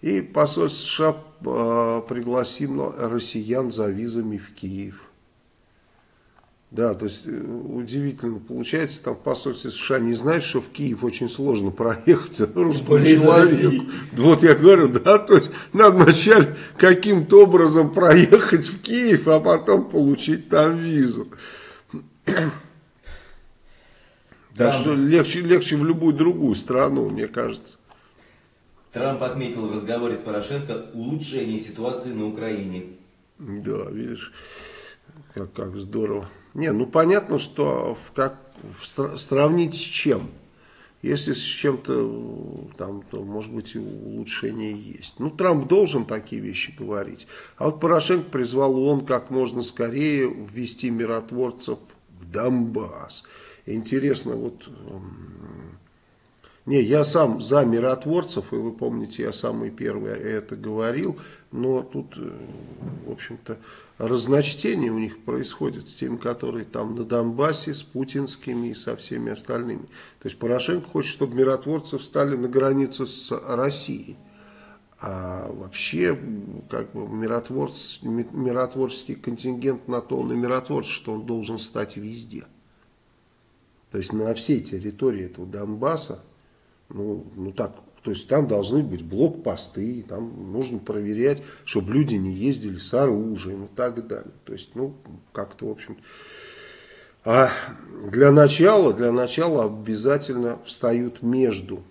[SPEAKER 1] И посольство США э, пригласило россиян за визами в Киев. Да, то есть э, удивительно получается, там в посольстве США не знают, что в Киев очень сложно проехать русскому
[SPEAKER 4] более из
[SPEAKER 1] человеку.
[SPEAKER 4] России.
[SPEAKER 1] Вот я говорю, да, то есть надо вначале каким-то образом проехать в Киев, а потом получить там визу. Так что легче, легче в любую другую страну, мне кажется.
[SPEAKER 2] Трамп отметил в разговоре с Порошенко улучшение ситуации на Украине.
[SPEAKER 1] Да, видишь, как, как здорово. Не, ну понятно, что в как, в сра- сравнить с чем. Если с чем-то, там, то, может быть, улучшение есть. Ну, Трамп должен такие вещи говорить. А вот Порошенко призвал ООН как можно скорее ввести миротворцев в Донбасс. Интересно, вот... эм, Не, я сам за миротворцев, и вы помните, я самый первый это говорил, но тут, э, в общем-то, разночтение у них происходит с теми, которые там на Донбассе, с путинскими и со всеми остальными. То есть Порошенко хочет, чтобы миротворцы встали на границу с Россией. А вообще, как бы, миротворц, ми- миротворческий контингент на то он и миротворец, что он должен стать везде. То есть на всей территории этого Донбасса, ну, ну так, то есть там должны быть блокпосты, там нужно проверять, чтобы люди не ездили с оружием и так далее. То есть, ну, как-то, в общем А для начала, для начала обязательно встают между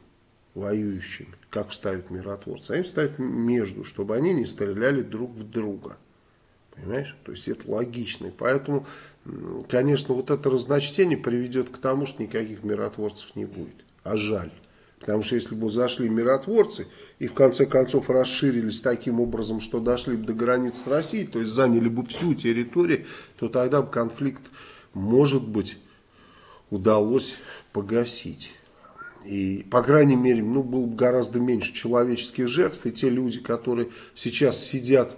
[SPEAKER 1] воюющими, как встают миротворцы. Они встают между, чтобы они не стреляли друг в друга. Понимаешь? То есть это логично. И поэтому, конечно, вот это разночтение приведет к тому, что никаких миротворцев не будет. А жаль. Потому что если бы зашли миротворцы и в конце концов расширились таким образом, что дошли бы до границ с Россией, то есть заняли бы всю территорию, то тогда бы конфликт, может быть, удалось погасить. И, по крайней мере, ну, было бы гораздо меньше человеческих жертв. И те люди, которые сейчас сидят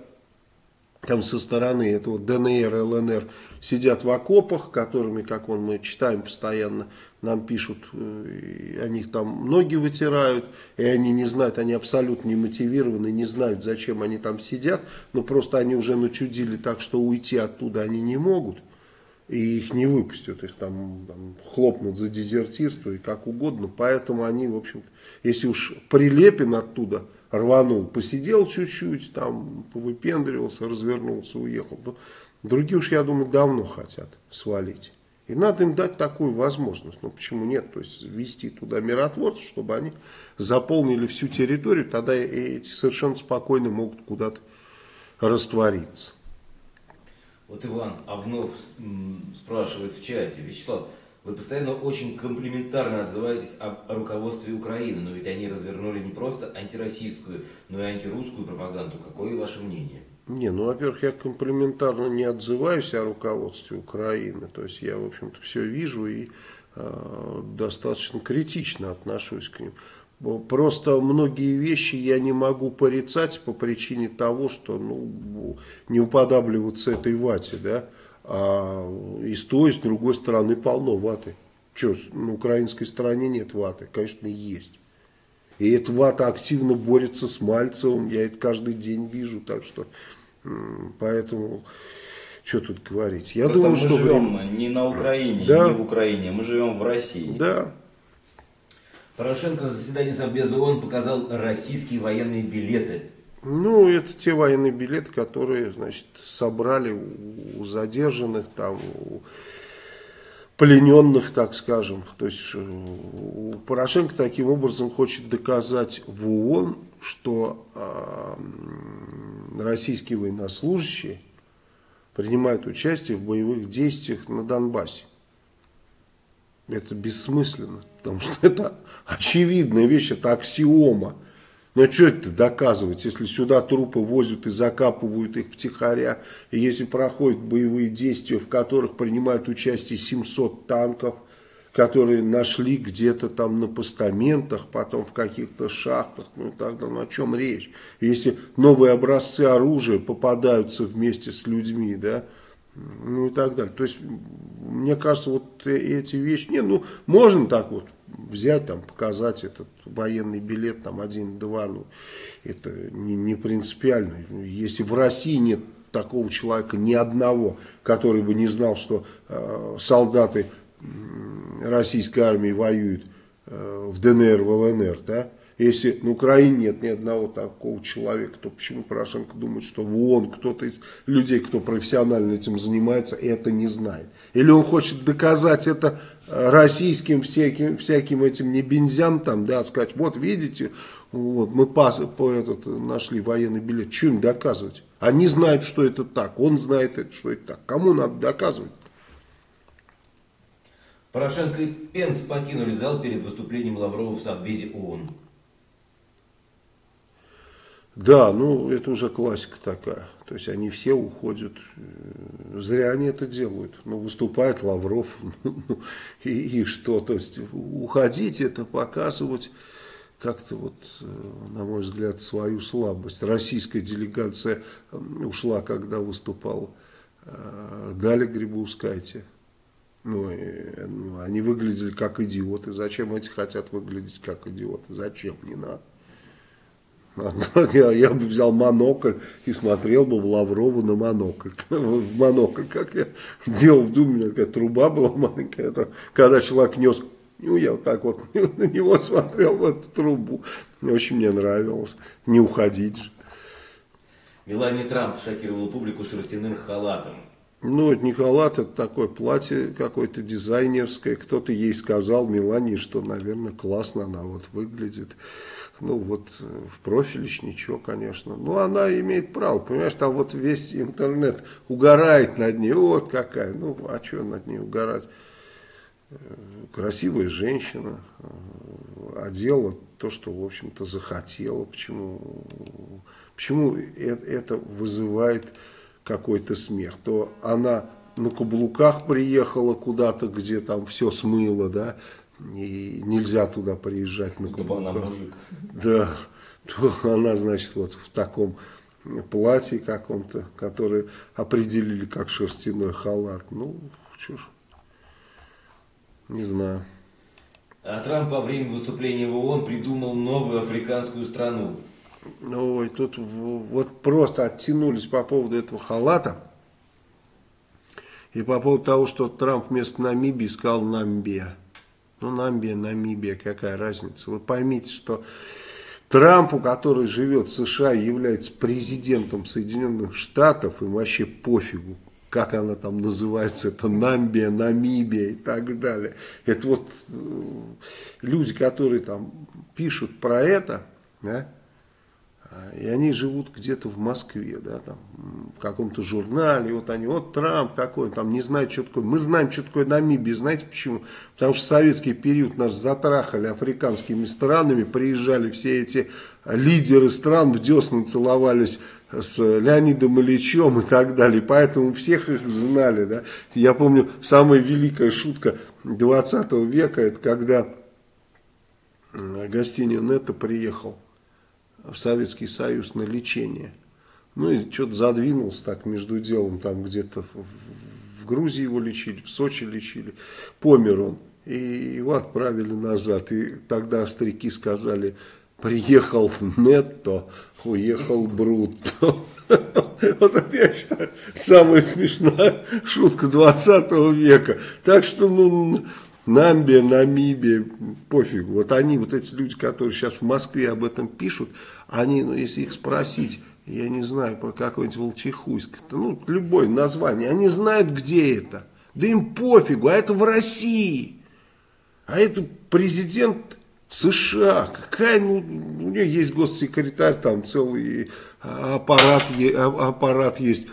[SPEAKER 1] там со стороны этого ДНР, ЛНР сидят в окопах, которыми, как вон мы читаем постоянно, нам пишут, э, о них там ноги вытирают, и они не знают, они абсолютно не мотивированы, не знают, зачем они там сидят, но просто они уже начудили так, что уйти оттуда они не могут, и их не выпустят, их там, там хлопнут за дезертирство и как угодно, поэтому они, в общем если уж Прилепин оттуда рванул, посидел чуть-чуть, там повыпендривался, развернулся, уехал. то Другие уж, я думаю, давно хотят свалить. И надо им дать такую возможность. Ну почему нет? То есть вести туда миротворцев, чтобы они заполнили всю территорию, тогда эти совершенно спокойно могут куда-то раствориться.
[SPEAKER 2] Вот Иван Авнов спрашивает в чате, Вячеслав, вы постоянно очень комплиментарно отзываетесь об о руководстве Украины, но ведь они развернули не просто антироссийскую, но и антирусскую пропаганду. Какое ваше мнение?
[SPEAKER 1] Не, ну, во-первых, я комплиментарно не отзываюсь о руководстве Украины. То есть я, в общем-то, все вижу и э, достаточно критично отношусь к ним. Просто многие вещи я не могу порицать по причине того, что ну, не уподабливаться этой вате, да. А и с той, и с другой стороны полно ваты. Что, на украинской стороне нет ваты? Конечно, есть. И эта вата активно борется с Мальцевым, я это каждый день вижу, так что поэтому что тут говорить. Я
[SPEAKER 3] Просто
[SPEAKER 1] думаю,
[SPEAKER 3] мы
[SPEAKER 1] что
[SPEAKER 3] живем
[SPEAKER 1] время-
[SPEAKER 3] не на Украине,
[SPEAKER 1] Да.
[SPEAKER 3] не в Украине, мы живем в России.
[SPEAKER 1] Да,
[SPEAKER 2] Порошенко на заседании Совбеза ООН показал российские военные билеты.
[SPEAKER 1] Ну это те военные билеты, которые, значит, собрали у, задержанных там, у плененных, так скажем. То есть э, Порошенко таким образом хочет доказать в ООН, что э, российские военнослужащие принимают участие в боевых действиях на Донбассе. Это бессмысленно, потому что это очевидная вещь, это аксиома. А что это доказывать, если сюда трупы возят и закапывают их втихаря, и если проходят боевые действия, в которых принимают участие 700 танков, которые нашли где-то там на постаментах, потом в каких-то шахтах, ну тогда ну, о чем речь? Если новые образцы оружия попадаются вместе с людьми, да, ну и так далее. То есть, мне кажется, вот эти вещи, не, ну, можно так вот взять, там, показать этот военный билет, там, один-два, ну, это не, не принципиально. Если в России нет такого человека, ни одного, который бы не знал, что э, солдаты российской армии воюют э, в ДНР, в ЛНР, да, если на Украине нет ни одного такого человека, то почему Порошенко думает, что в ООН кто-то из людей, кто профессионально этим занимается, это не знает? Или он хочет доказать это российским всяким, всяким этим небензям, там, да, сказать, вот видите, вот, мы пас, по этот, нашли военный билет, что им доказывать? Они знают, что это так, он знает, что это так. Кому надо доказывать?
[SPEAKER 2] Порошенко и Пенс покинули зал перед выступлением Лаврова в Совбезе ООН.
[SPEAKER 1] Да, ну это уже классика такая. То есть они все уходят. Зря они это делают. Ну, выступает Лавров, ну, и, и что? То есть уходить это показывать как-то вот, на мой взгляд, свою слабость. Российская делегация ушла, когда выступал э, Даля Грибоускайте. Ну, и, ну, они выглядели как идиоты. Зачем эти хотят выглядеть как идиоты? Зачем? Не надо. Я, я бы взял монокль и смотрел бы в Лаврову на монокль. В монокль, как я делал в Думе, такая труба была маленькая. Это, когда человек нес, ну я вот так вот на него смотрел, в эту трубу. Очень мне нравилось. Не уходить же.
[SPEAKER 2] Мелания Трамп шокировала публику шерстяным халатом.
[SPEAKER 1] Ну, это не халат, это такое платье какое-то дизайнерское. Кто-то ей сказал, Мелании, что, наверное, классно она вот выглядит. Ну, вот э, в профиле ничего, конечно. Ну, она имеет право, понимаешь, там вот весь интернет угорает над ней. Вот какая, ну, а что над ней угорать? Э, красивая женщина, э, одела то, что, в общем-то, захотела. Почему, почему это вызывает какой-то смех, то она на каблуках приехала куда-то, где там все смыло, да, и нельзя туда приезжать на каблуках. она мужик. Да, то она, значит, вот в таком платье каком-то, которое определили как шерстяной халат. Ну, что ж, не знаю.
[SPEAKER 2] А Трамп во время выступления в ООН придумал новую африканскую страну.
[SPEAKER 1] Ой, тут вот просто оттянулись по поводу этого халата. И по поводу того, что Трамп вместо Намибии сказал Намбия. Ну, Намбия, Намибия, какая разница. Вы поймите, что Трампу, который живет в США, является президентом Соединенных Штатов, им вообще пофигу, как она там называется, это Намбия, Намибия и так далее. Это вот э, люди, которые там пишут про это, да, и они живут где-то в Москве, да, там, в каком-то журнале, вот они, вот Трамп какой, там не знают, что такое. Мы знаем, что такое Намибия, знаете почему? Потому что в советский период нас затрахали африканскими странами, приезжали все эти лидеры стран, в десны целовались с Леонидом Ильичем и так далее, поэтому всех их знали, да. Я помню, самая великая шутка 20 века, это когда Гостинин это приехал в Советский Союз на лечение. Ну и что-то задвинулся так между делом, там где-то в, в Грузии его лечили, в Сочи лечили. Помер он. И его отправили назад. И тогда старики сказали, приехал Нетто, уехал Брутто. Вот это, я считаю, самая смешная шутка 20 века. Так что, ну, Намбия, Намибия, пофигу. Вот они, вот эти люди, которые сейчас в Москве об этом пишут, они, ну, если их спросить, я не знаю, про какой-нибудь Волчихуйск, ну, любое название, они знают, где это. Да им пофигу, а это в России. А это президент США. Какая, ну, у нее есть госсекретарь, там целый аппарат, аппарат есть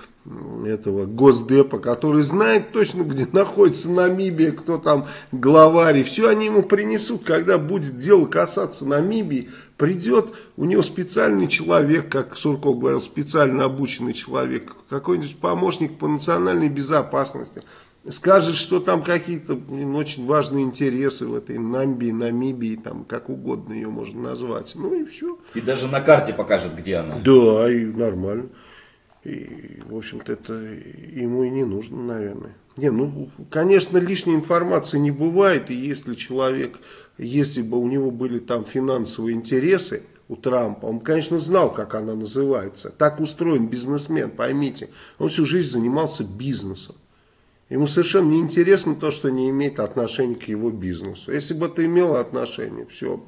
[SPEAKER 1] этого Госдепа, который знает точно, где находится Намибия, кто там главарь, и все они ему принесут, когда будет дело касаться Намибии, придет у него специальный человек, как Сурков говорил, специально обученный человек, какой-нибудь помощник по национальной безопасности, скажет, что там какие-то очень важные интересы в этой Намбии, Намибии, там, как угодно ее можно назвать. Ну и все.
[SPEAKER 3] И даже на карте покажет, где она.
[SPEAKER 1] Да, и нормально. И, в общем-то, это ему и не нужно, наверное. Не, ну, конечно, лишней информации не бывает, и если человек, если бы у него были там финансовые интересы, у Трампа, он, конечно, знал, как она называется. Так устроен бизнесмен, поймите. Он всю жизнь занимался бизнесом. Ему совершенно не интересно то, что не имеет отношения к его бизнесу. Если бы это имело отношение, все,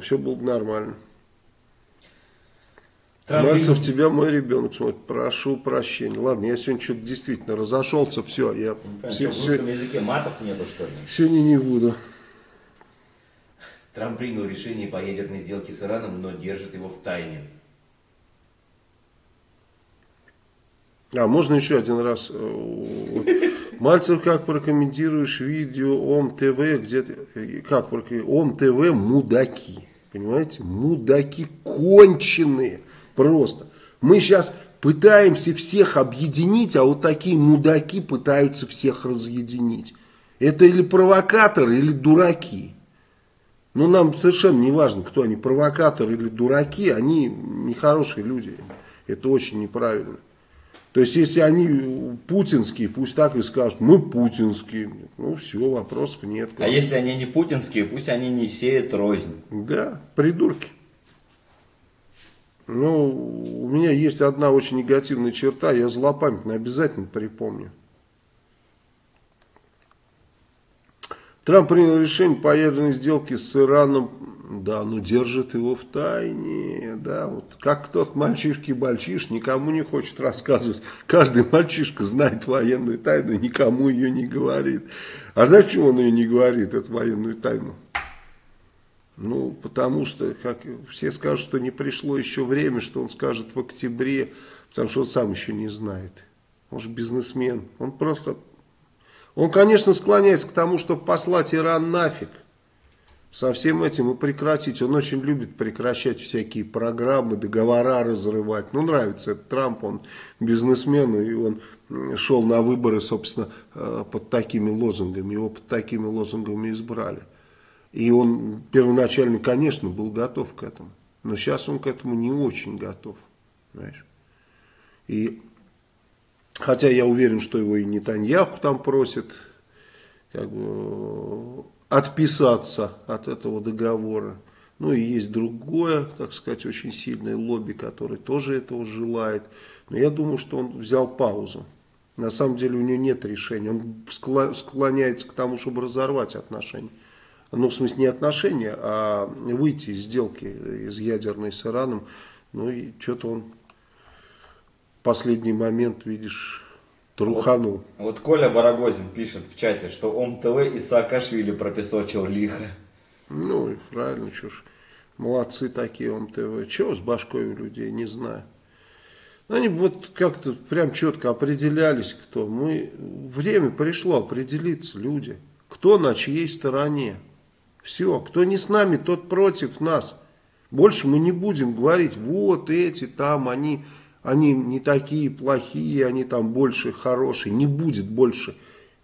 [SPEAKER 1] все было бы нормально. Трамп Мальцев, и... тебя мой ребенок смотрит. Прошу прощения. Ладно, я сегодня что-то действительно разошелся. Все, я...
[SPEAKER 3] Ну, все, в русском языке матов нету, что ли?
[SPEAKER 1] Сегодня не буду.
[SPEAKER 2] Трамп принял решение по ядерной сделке с Ираном, но держит его в тайне.
[SPEAKER 1] А, можно еще один раз? Э, Мальцев, как прокомментируешь видео ОМ ТВ, где как ОМ ТВ мудаки, понимаете, мудаки конченые. Просто. Мы сейчас пытаемся всех объединить, а вот такие мудаки пытаются всех разъединить. Это или провокаторы, или дураки. Но нам совершенно не важно, кто они, провокаторы или дураки, они нехорошие люди. Это очень неправильно. То есть, если они путинские, пусть так и скажут, мы путинские. Ну, все, вопросов нет.
[SPEAKER 3] А если они не путинские, пусть они не сеют рознь.
[SPEAKER 1] Да, придурки. Ну, у меня есть одна очень негативная черта, я злопамятно обязательно припомню. Трамп принял решение по ядерной сделке с Ираном, да, но держит его в тайне, да, вот как тот мальчишки-бальчиш никому не хочет рассказывать. Каждый мальчишка знает военную тайну, никому ее не говорит. А знаешь, почему он ее не говорит, эту военную тайну? Ну, потому что, как все скажут, что не пришло еще время, что он скажет в октябре, потому что он сам еще не знает. Он же бизнесмен. Он просто... Он, конечно, склоняется к тому, чтобы послать Иран нафиг. Со всем этим и прекратить. Он очень любит прекращать всякие программы, договора разрывать. Ну, нравится этот Трамп, он бизнесмен, и он шел на выборы, собственно, э, под такими лозунгами. Его под такими лозунгами избрали. И он первоначально, конечно, был готов к этому. Но сейчас он к этому не очень готов. Понимаешь? И хотя я уверен, что его и Нетаньяху там просит как бы, отписаться от этого договора. Ну и есть другое, так сказать, очень сильное лобби, которое тоже этого желает. Но я думаю, что он взял паузу. На самом деле у него нет решения. Он склоняется к тому, чтобы разорвать отношения ну, в смысле, не отношения, а выйти из сделки из ядерной с Ираном. Ну, и что-то он в последний момент, видишь, труханул.
[SPEAKER 3] Вот, вот Коля Барагозин пишет в чате, что он ТВ и Саакашвили пропесочил лихо.
[SPEAKER 1] Ну, и правильно, что ж. Молодцы такие он ТВ. Чего с башкой у людей, не знаю. Они вот как-то прям четко определялись, кто. Мы, время пришло определиться, люди. Кто на чьей стороне. Все, кто не с нами, тот против нас. Больше мы не будем говорить, вот эти там, они, они не такие плохие, они там больше хорошие. Не будет больше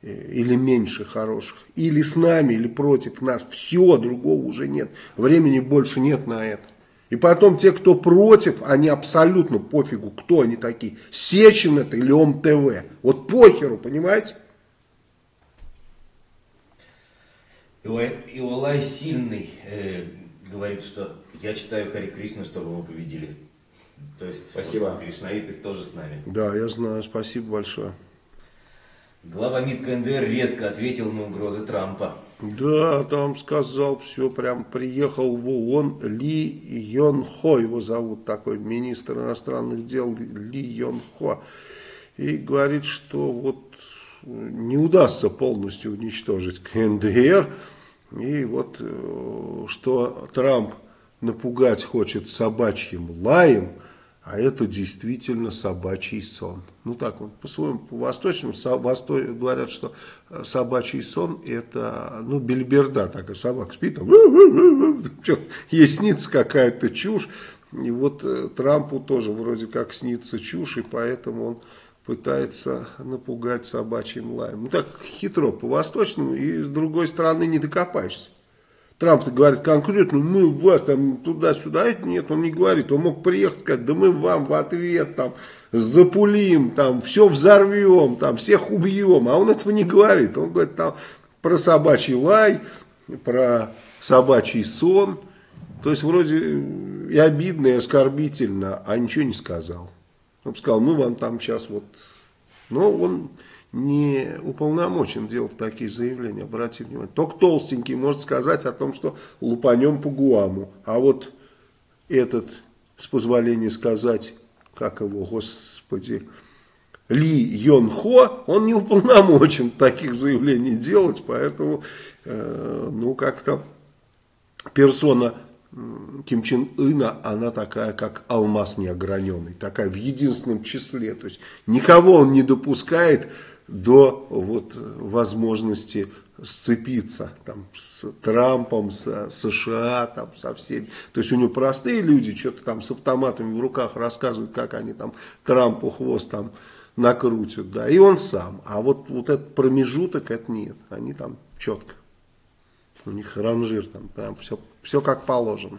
[SPEAKER 1] э, или меньше хороших. Или с нами, или против нас. Все, другого уже нет. Времени больше нет на это. И потом те, кто против, они абсолютно пофигу, кто они такие. Сечин это или ОМТВ. Вот похеру, понимаете?
[SPEAKER 2] Иолай Сильный э, говорит, что я читаю Хари Кришна, чтобы мы победили. То есть,
[SPEAKER 3] спасибо.
[SPEAKER 2] Вот, Кришнаиты тоже с нами.
[SPEAKER 1] Да, я знаю, спасибо большое.
[SPEAKER 2] Глава МИД КНДР резко ответил на угрозы Трампа.
[SPEAKER 1] Да, там сказал все, прям приехал в ООН Ли Йон Хо, его зовут такой, министр иностранных дел Ли Йон Хо. И говорит, что вот не удастся полностью уничтожить КНДР, и вот э, что Трамп напугать хочет собачьим лаем, а это действительно собачий сон. Ну так вот, по-своему, по-восточному восто... говорят, что собачий сон это, ну, бельберда, такая собака спит, там, ей снится какая-то чушь. И вот э, Трампу тоже вроде как снится чушь, и поэтому он пытается напугать собачьим лаем. Ну так хитро по-восточному, и с другой стороны не докопаешься. Трамп говорит конкретно, мы вас там туда-сюда, это нет, он не говорит, он мог приехать сказать, да мы вам в ответ там запулим, там все взорвем, там всех убьем, а он этого не говорит, он говорит там про собачий лай, про собачий сон, то есть вроде и обидно, и оскорбительно, а ничего не сказал. Он сказал, мы вам там сейчас вот, но он не уполномочен делать такие заявления, обратите внимание. Только толстенький может сказать о том, что лупанем по Гуаму. А вот этот, с позволения сказать, как его, господи, Ли Йон Хо, он не уполномочен таких заявлений делать, поэтому, э, ну, как-то персона Ким Чен Ына, она такая, как алмаз неограненный, такая в единственном числе. То есть никого он не допускает до вот, возможности сцепиться там, с Трампом, с США, там, со всеми. То есть у него простые люди что-то там с автоматами в руках рассказывают, как они там Трампу хвост там накрутят, да, и он сам. А вот, вот этот промежуток, это нет, они там четко. У них ранжир там прям все, все как положено.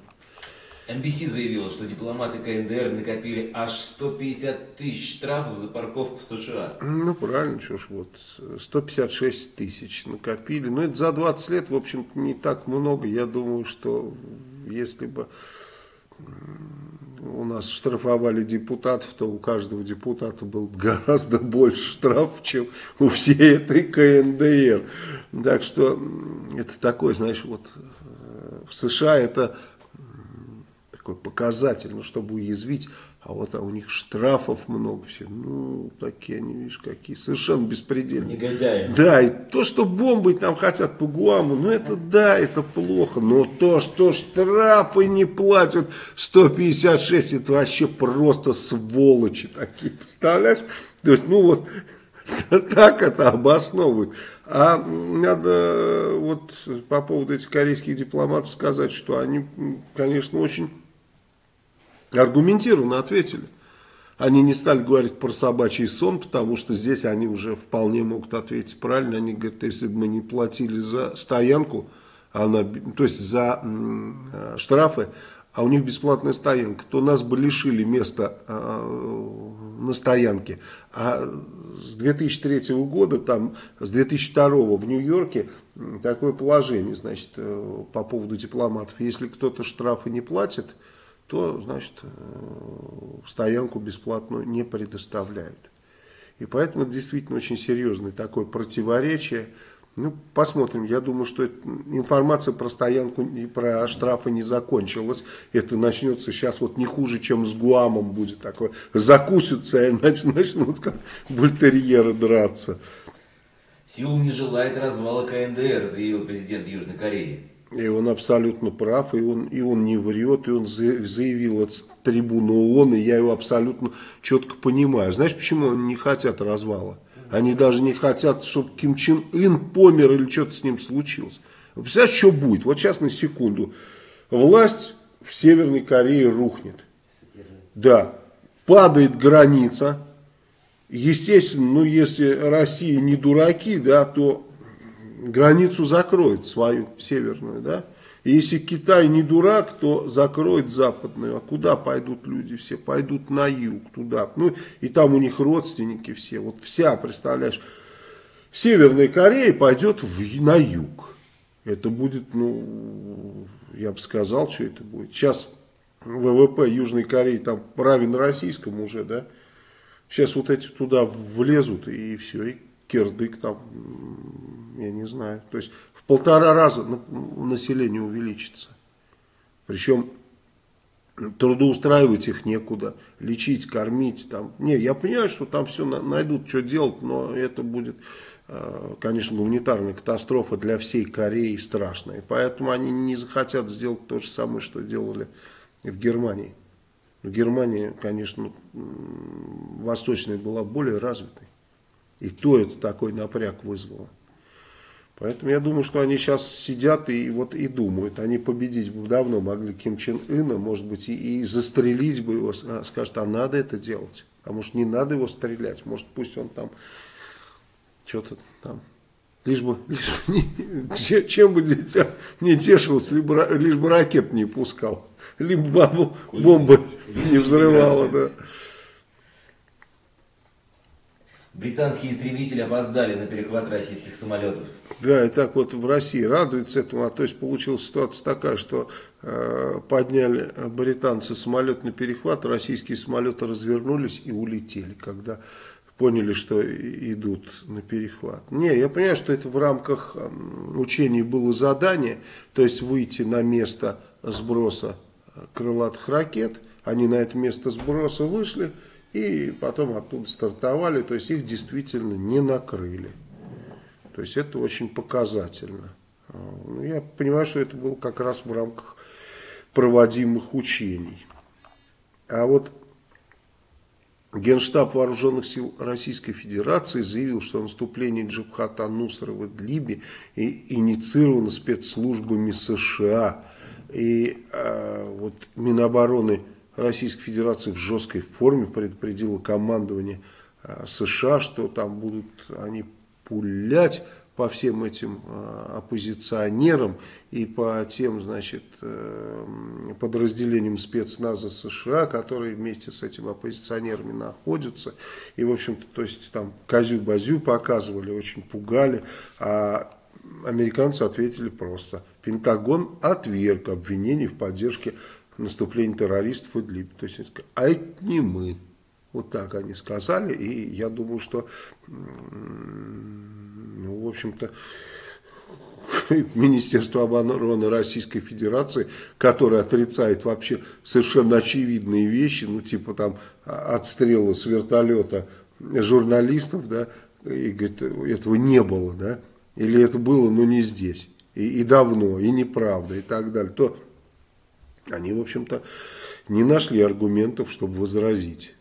[SPEAKER 2] NBC заявила, что дипломаты КНДР накопили аж 150 тысяч штрафов за парковку в США.
[SPEAKER 1] Ну, правильно, что ж, вот, 156 тысяч накопили. Но это за 20 лет, в общем-то, не так много. Я думаю, что если бы у нас штрафовали депутатов, то у каждого депутата был гораздо больше штраф, чем у всей этой КНДР. Так что это такой, знаешь, вот в США это такой показатель, ну, чтобы уязвить, а вот а у них штрафов много все, ну, такие они, видишь, какие, совершенно беспредельные.
[SPEAKER 4] Негодяи.
[SPEAKER 1] Да, и то, что бомбы там хотят по Гуаму, ну, это да, это плохо, но то, что штрафы не платят 156, это вообще просто сволочи такие, представляешь? То есть, ну, вот, так это обосновывают. А надо вот по поводу этих корейских дипломатов сказать, что они, конечно, очень аргументированно ответили. Они не стали говорить про собачий сон, потому что здесь они уже вполне могут ответить правильно. Они говорят, если бы мы не платили за стоянку, она, то есть за э, штрафы, а у них бесплатная стоянка, то нас бы лишили места э, на стоянке. А с 2003 года, там, с 2002 в Нью-Йорке такое положение, значит, э, по поводу дипломатов. Если кто-то штрафы не платит, то, значит, э, стоянку бесплатную не предоставляют. И поэтому это действительно очень серьезное такое противоречие. Ну, посмотрим. Я думаю, что информация про стоянку и про штрафы не закончилась. Это начнется сейчас вот не хуже, чем с Гуамом будет такое. Закусятся и начнут как бультерьеры драться.
[SPEAKER 2] Сеул не желает развала КНДР, заявил президент Южной Кореи.
[SPEAKER 1] И он абсолютно прав, и он, и он не врет, и он заявил от трибуны ООН, и я его абсолютно четко понимаю. Знаешь, почему они не хотят развала? Они даже не хотят, чтобы Ким Чен Ын помер или что-то с ним случилось. Вы представляете, что будет? Вот сейчас на секунду. Власть в Северной Корее рухнет. Да, падает граница. Естественно, ну если Россия не дураки, да, то границу закроет свою северную, да. И если Китай не дурак, то закроет западную. А куда пойдут люди все? Пойдут на юг, туда. Ну, и там у них родственники все. Вот вся, представляешь, Северная Корея пойдет в, на юг. Это будет, ну, я бы сказал, что это будет. Сейчас ВВП Южной Кореи там равен российскому уже, да. Сейчас вот эти туда влезут и все, и кирдык там, я не знаю. То есть полтора раза население увеличится. Причем трудоустраивать их некуда, лечить, кормить. Там. Не, я понимаю, что там все найдут, что делать, но это будет, э, конечно, гуманитарная катастрофа для всей Кореи страшная. Поэтому они не захотят сделать то же самое, что делали в Германии. Но Германия, конечно, восточная была более развитой. И то это такой напряг вызвало. Поэтому я думаю, что они сейчас сидят и вот и думают. Они победить бы давно могли Ким Чен Ына, может быть, и, и застрелить бы его. А, скажут, а надо это делать. А может, не надо его стрелять. Может, пусть он там что-то там Лишь бы, лишь бы не, чем бы дитя не тешилось, либо, лишь бы ракет не пускал, либо бомбы не взрывала, да.
[SPEAKER 2] Британские истребители опоздали на перехват российских самолетов.
[SPEAKER 1] Да, и так вот в России радуется этому, а то есть получилась ситуация такая, что э, подняли британцы самолет на перехват, российские самолеты развернулись и улетели, когда поняли, что идут на перехват. Не, я понимаю, что это в рамках учений было задание, то есть выйти на место сброса крылатых ракет. Они на это место сброса вышли и потом оттуда стартовали, то есть их действительно не накрыли. То есть это очень показательно. Ну, я понимаю, что это было как раз в рамках проводимых учений. А вот Генштаб Вооруженных сил Российской Федерации заявил, что наступление Джабхата Нусра в Идлибе инициировано спецслужбами США. И э, вот Минобороны Российской Федерации в жесткой форме предупредило командование э, США, что там будут они пулять по всем этим э, оппозиционерам и по тем, значит, э, подразделениям спецназа США, которые вместе с этими оппозиционерами находятся. И, в общем-то, то есть там козю-базю показывали, очень пугали, а американцы ответили просто. Пентагон отверг обвинений в поддержке наступления террористов в Идлиб. То есть, а это не мы. Вот так они сказали, и я думаю, что ну, в общем-то, Министерство обороны Российской Федерации, которое отрицает вообще совершенно очевидные вещи, ну типа там отстрела с вертолета журналистов, да, и говорит, этого не было, да, или это было, но не здесь, и, и давно, и неправда, и так далее, то они, в общем-то, не нашли аргументов, чтобы возразить.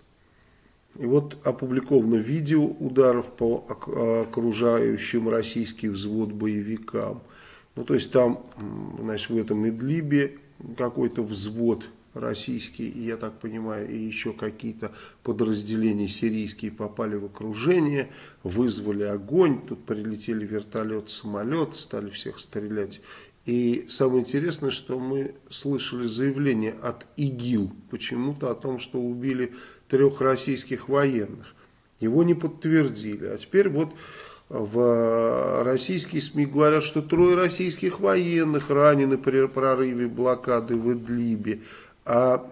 [SPEAKER 1] И вот опубликовано видео ударов по окружающим российский взвод боевикам. Ну, то есть там, значит, в этом Идлибе какой-то взвод российский, я так понимаю, и еще какие-то подразделения сирийские попали в окружение, вызвали огонь, тут прилетели вертолет, самолет, стали всех стрелять. И самое интересное, что мы слышали заявление от ИГИЛ почему-то о том, что убили трех российских военных. Его не подтвердили. А теперь вот в российские СМИ говорят, что трое российских военных ранены при прорыве блокады в Идлибе. А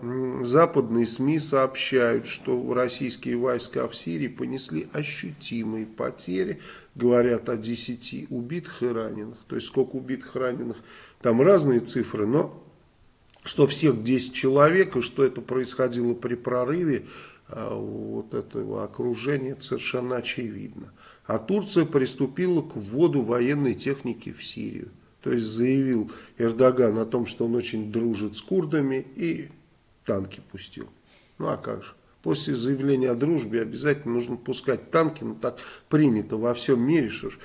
[SPEAKER 1] западные СМИ сообщают, что российские войска в Сирии понесли ощутимые потери. Говорят о 10 убитых и раненых. То есть сколько убитых и раненых, там разные цифры, но что всех 10 человек, и что это происходило при прорыве а, вот этого окружения, совершенно очевидно. А Турция приступила к вводу военной техники в Сирию. То есть заявил Эрдоган о том, что он очень дружит с курдами и танки пустил. Ну а как же? После заявления о дружбе обязательно нужно пускать танки, ну так принято во всем мире, что ж.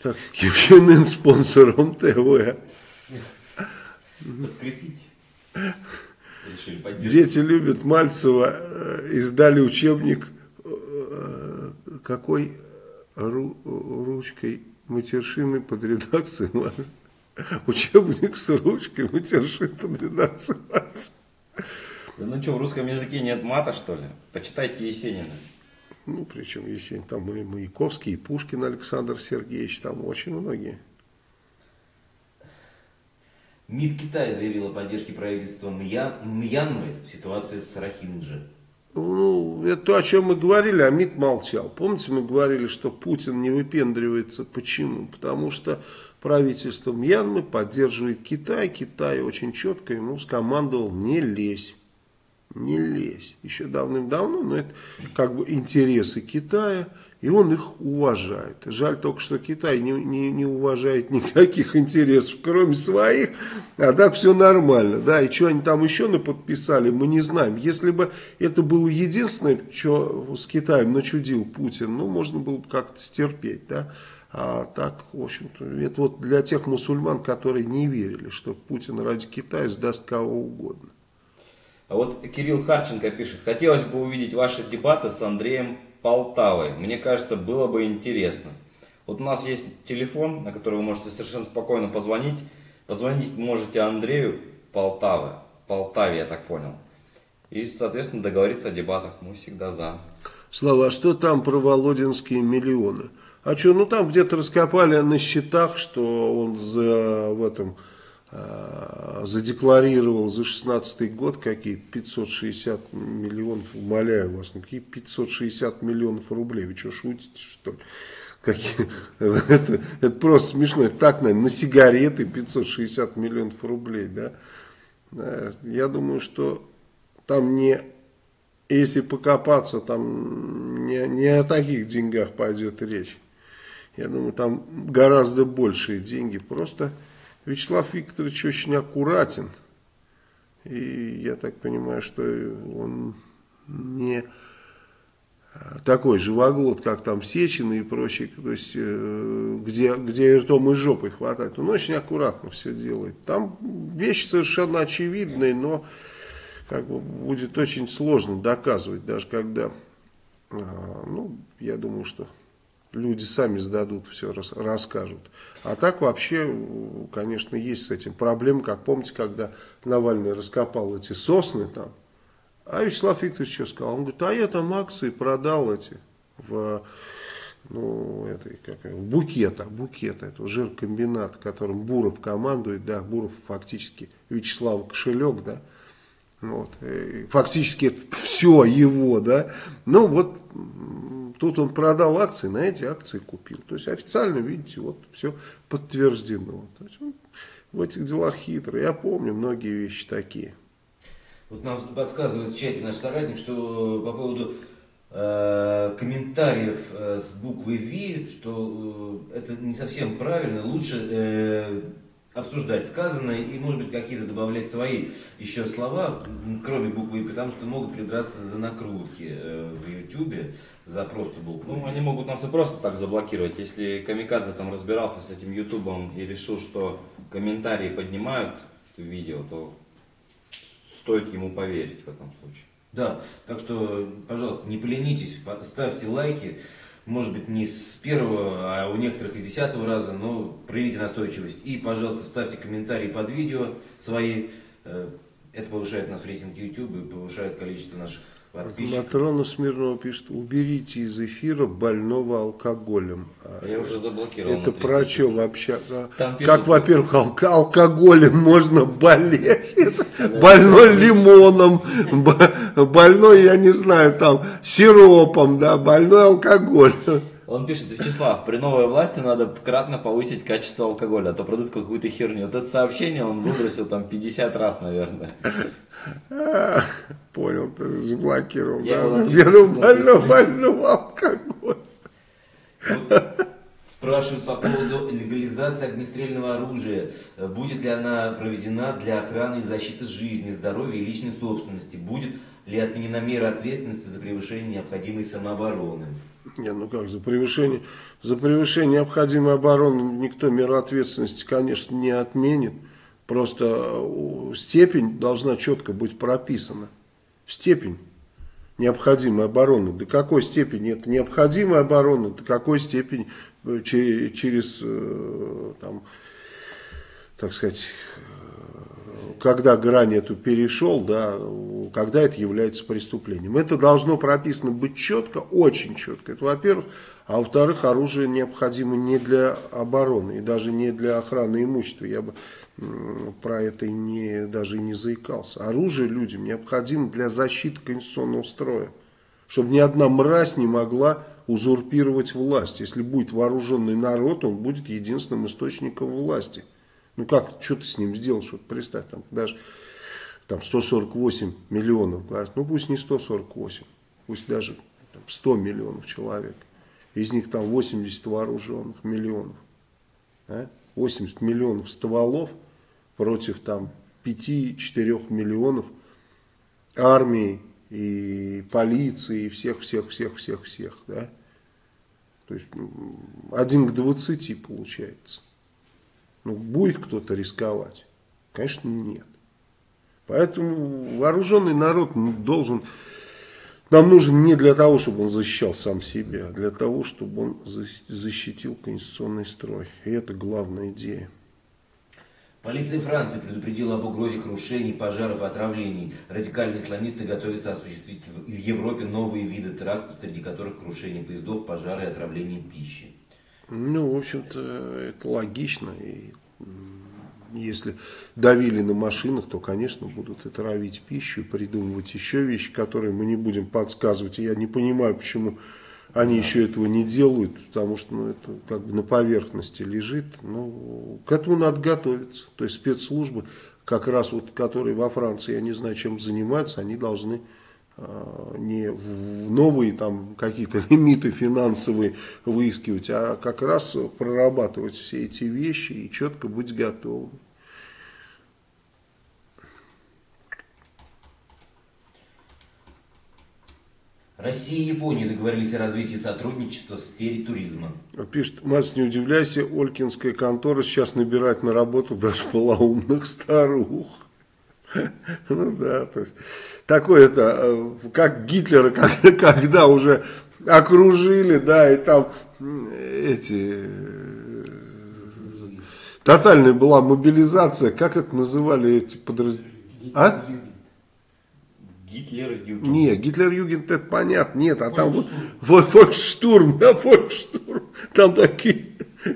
[SPEAKER 1] Так, Ким спонсором ТВ.
[SPEAKER 2] Подкрепить.
[SPEAKER 1] Дети любят Мальцева, э, издали учебник, э, какой ру, ручкой матершины под редакцией Учебник с ручкой матершины под редакцией Мальцева.
[SPEAKER 3] Да ну что, в русском языке нет мата, что ли? Почитайте Есенина.
[SPEAKER 1] Ну, причем Есенин, там и Маяковский, и Пушкин Александр Сергеевич, там очень многие.
[SPEAKER 2] МИД Китая заявил о поддержке правительства Мьян... Мьянмы в ситуации с Рахинджи.
[SPEAKER 1] Ну, это то, о чем мы говорили, а МИД молчал. Помните, мы говорили, что Путин не выпендривается. Почему? Потому что правительство Мьянмы поддерживает Китай. Китай очень четко ему скомандовал не лезь. Не лезь. Еще давным-давно, но это как бы интересы Китая, и он их уважает. Жаль только, что Китай не, не, не уважает никаких интересов, кроме своих, а так все нормально. Да, и что они там еще наподписали, мы не знаем. Если бы это было единственное, что с Китаем начудил Путин, ну, можно было бы как-то стерпеть, да. А так, в общем-то, это вот для тех мусульман, которые не верили, что Путин ради Китая сдаст кого угодно.
[SPEAKER 3] А вот Кирилл Харченко пишет, хотелось бы увидеть ваши дебаты с Андреем Полтавой. Мне кажется, было бы интересно. Вот у нас есть телефон, на который вы можете совершенно спокойно позвонить. Позвонить можете Андрею Полтавы. Полтаве, я так понял. И, соответственно, договориться о дебатах. Мы всегда за.
[SPEAKER 1] Слава, а что там про Володинские миллионы? А что, ну там где-то раскопали на счетах, что он за, в этом, задекларировал за 16 год какие-то 560 миллионов, умоляю вас, ну какие 560 миллионов рублей, вы что, шутите что ли? Какие, это, это просто смешно, это так, наверное, на сигареты 560 миллионов рублей, да? Я думаю, что там не если покопаться, там не, не о таких деньгах пойдет речь. Я думаю, там гораздо большие деньги. Просто Вячеслав Викторович очень аккуратен. И я так понимаю, что он не такой живоглот, как там Сечин и прочие, то есть, э, где, где ртом и жопой хватает. Он очень аккуратно все делает. Там вещи совершенно очевидные, но как бы будет очень сложно доказывать, даже когда, а, ну, я думаю, что люди сами сдадут, все расскажут. А так вообще, конечно, есть с этим проблемы, как помните, когда Навальный раскопал эти сосны там, а Вячеслав Викторович что сказал? Он говорит, а я там акции продал эти в, ну, этой, как, в букета, букета, этого жиркомбината, которым Буров командует, да, Буров фактически Вячеслав кошелек, да, вот, фактически все его, да, ну вот Тут он продал акции, на эти акции купил. То есть официально, видите, вот все подтверждено. То есть он в этих делах хитрый. Я помню многие вещи такие.
[SPEAKER 2] Вот нам подсказывает в чате наш соратник, что по поводу э, комментариев э, с буквой V, что э, это не совсем правильно. Лучше э, обсуждать сказанное и, может быть, какие-то добавлять свои еще слова, кроме буквы «и», потому что могут придраться за накрутки э, в Ютубе, за просто букву.
[SPEAKER 3] Ну, они могут нас и просто так заблокировать. Если Камикадзе там разбирался с этим Ютубом и решил, что комментарии поднимают видео, то стоит ему поверить в этом случае.
[SPEAKER 2] Да, так что, пожалуйста, не поленитесь, ставьте лайки может быть, не с первого, а у некоторых из десятого раза, но проявите настойчивость. И, пожалуйста, ставьте комментарии под видео свои. Э, это повышает нас в рейтинге YouTube и повышает количество наших подписчиков.
[SPEAKER 1] Матрона Смирнова пишет, уберите из эфира больного алкоголем.
[SPEAKER 3] А Я уже заблокировал.
[SPEAKER 1] Это про что вообще? Там пишут... Как, во-первых, алк алкоголем можно болеть? Больной лимоном, больной, я не знаю, там, сиропом, да, больной алкоголь.
[SPEAKER 4] Он пишет, Вячеслав, при новой власти надо кратно повысить качество алкоголя, а то продают какую-то херню. Вот это сообщение он выбросил там 50 раз, наверное.
[SPEAKER 1] Понял, ты заблокировал. Я да? Я думаю, больно, больно алкоголь.
[SPEAKER 2] Спрашивают по поводу легализации огнестрельного оружия. Будет ли она проведена для охраны и защиты жизни, здоровья и личной собственности? Будет ли отменена мера ответственности за превышение необходимой самообороны?
[SPEAKER 1] Не, ну как, за превышение, за превышение необходимой обороны никто меру ответственности, конечно, не отменит. Просто э, степень должна четко быть прописана. Степень необходимой обороны. До какой степени это необходимая оборона, до какой степени э, через, э, там, так сказать, когда грань эту перешел, да, когда это является преступлением. Это должно прописано быть четко, очень четко. Это во-первых. А во-вторых, оружие необходимо не для обороны и даже не для охраны имущества. Я бы про это не, даже не заикался. Оружие людям необходимо для защиты конституционного строя. Чтобы ни одна мразь не могла узурпировать власть. Если будет вооруженный народ, он будет единственным источником власти. Ну как, что ты с ним сделаешь? Вот представь, там даже там 148 миллионов, говорят, ну пусть не 148, пусть даже там, 100 миллионов человек. Из них там 80 вооруженных миллионов. А? 80 миллионов стволов против там 5-4 миллионов армии и полиции, и всех-всех-всех-всех-всех, да. То есть один к 20 получается. Ну, будет кто-то рисковать? Конечно, нет. Поэтому вооруженный народ должен... Нам нужен не для того, чтобы он защищал сам себя, а для того, чтобы он защитил конституционный строй. И это главная идея.
[SPEAKER 2] Полиция Франции предупредила об угрозе крушений, пожаров и отравлений. Радикальные исламисты готовятся осуществить в Европе новые виды терактов, среди которых крушение поездов, пожары и отравление пищи.
[SPEAKER 1] Ну, в общем-то, это логично. И если давили на машинах, то, конечно, будут отравить пищу, придумывать еще вещи, которые мы не будем подсказывать. И я не понимаю, почему они да. еще этого не делают, потому что ну, это как бы на поверхности лежит. Ну, к этому надо готовиться. То есть спецслужбы, как раз вот, которые во Франции, я не знаю, чем занимаются, они должны не в новые там какие-то лимиты финансовые выискивать, а как раз прорабатывать все эти вещи и четко быть готовым.
[SPEAKER 2] Россия и Япония договорились о развитии сотрудничества в сфере туризма.
[SPEAKER 1] Пишет, Макс, не удивляйся, Олькинская контора сейчас набирает на работу даже полоумных старух. Ну да, то есть, такое это, э, как Гитлера, когда, когда уже окружили, да, и там эти, э, тотальная была мобилизация, как это называли эти подразделения? А?
[SPEAKER 2] Гитлер-Югент.
[SPEAKER 1] Нет, Гитлер-Югент это понятно, нет, а там вот, вот да, фолькштурм, там такие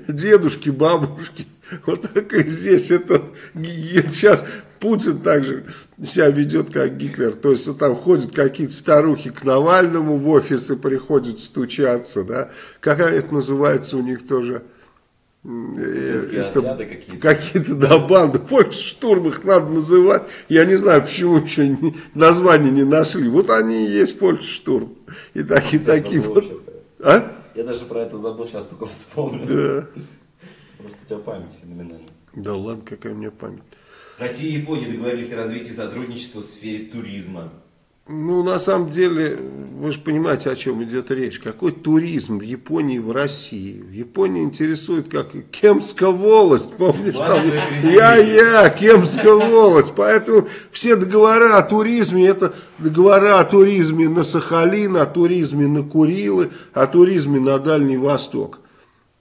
[SPEAKER 1] дедушки, бабушки, вот так и здесь это, сейчас Путин также себя ведет как Гитлер, то есть вот там ходят какие-то старухи к Навальному в офисы, приходят стучаться, да, какая это называется у них тоже,
[SPEAKER 2] какие-то.
[SPEAKER 1] Какие-то, да, банды. Фольксштурм их надо называть. Я не знаю, почему еще не, название не нашли. Вот они и есть Фольксштурм. И такие, Я такие вот.
[SPEAKER 2] А? Я даже про это забыл, сейчас только вспомнил. Да. Просто у тебя память феноменальная.
[SPEAKER 1] Да ладно, какая у меня память.
[SPEAKER 2] Россия и Япония договорились о развитии сотрудничества в сфере туризма.
[SPEAKER 1] Ну, на самом деле, вы же понимаете, о чем идет речь. Какой туризм в Японии и в России? В Японии интересует, как Кемская волость, помнишь? Там, я-я, Кемская волость. Поэтому все договора о туризме, это договора о туризме на Сахалин, о туризме на Курилы, о туризме на Дальний Восток.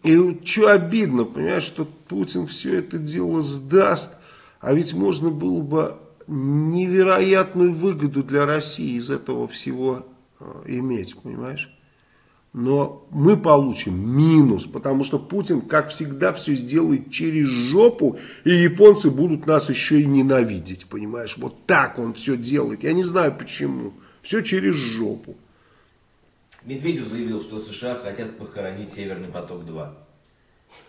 [SPEAKER 1] И что обидно, понимаешь, что Путин все это дело сдаст, а ведь можно было бы невероятную выгоду для России из этого всего э, иметь, понимаешь? Но мы получим минус, потому что Путин, как всегда, все сделает через жопу, и японцы будут нас еще и ненавидеть, понимаешь? Вот так он все делает. Я не знаю почему. Все через жопу.
[SPEAKER 2] Медведев заявил, что США хотят похоронить Северный поток-2.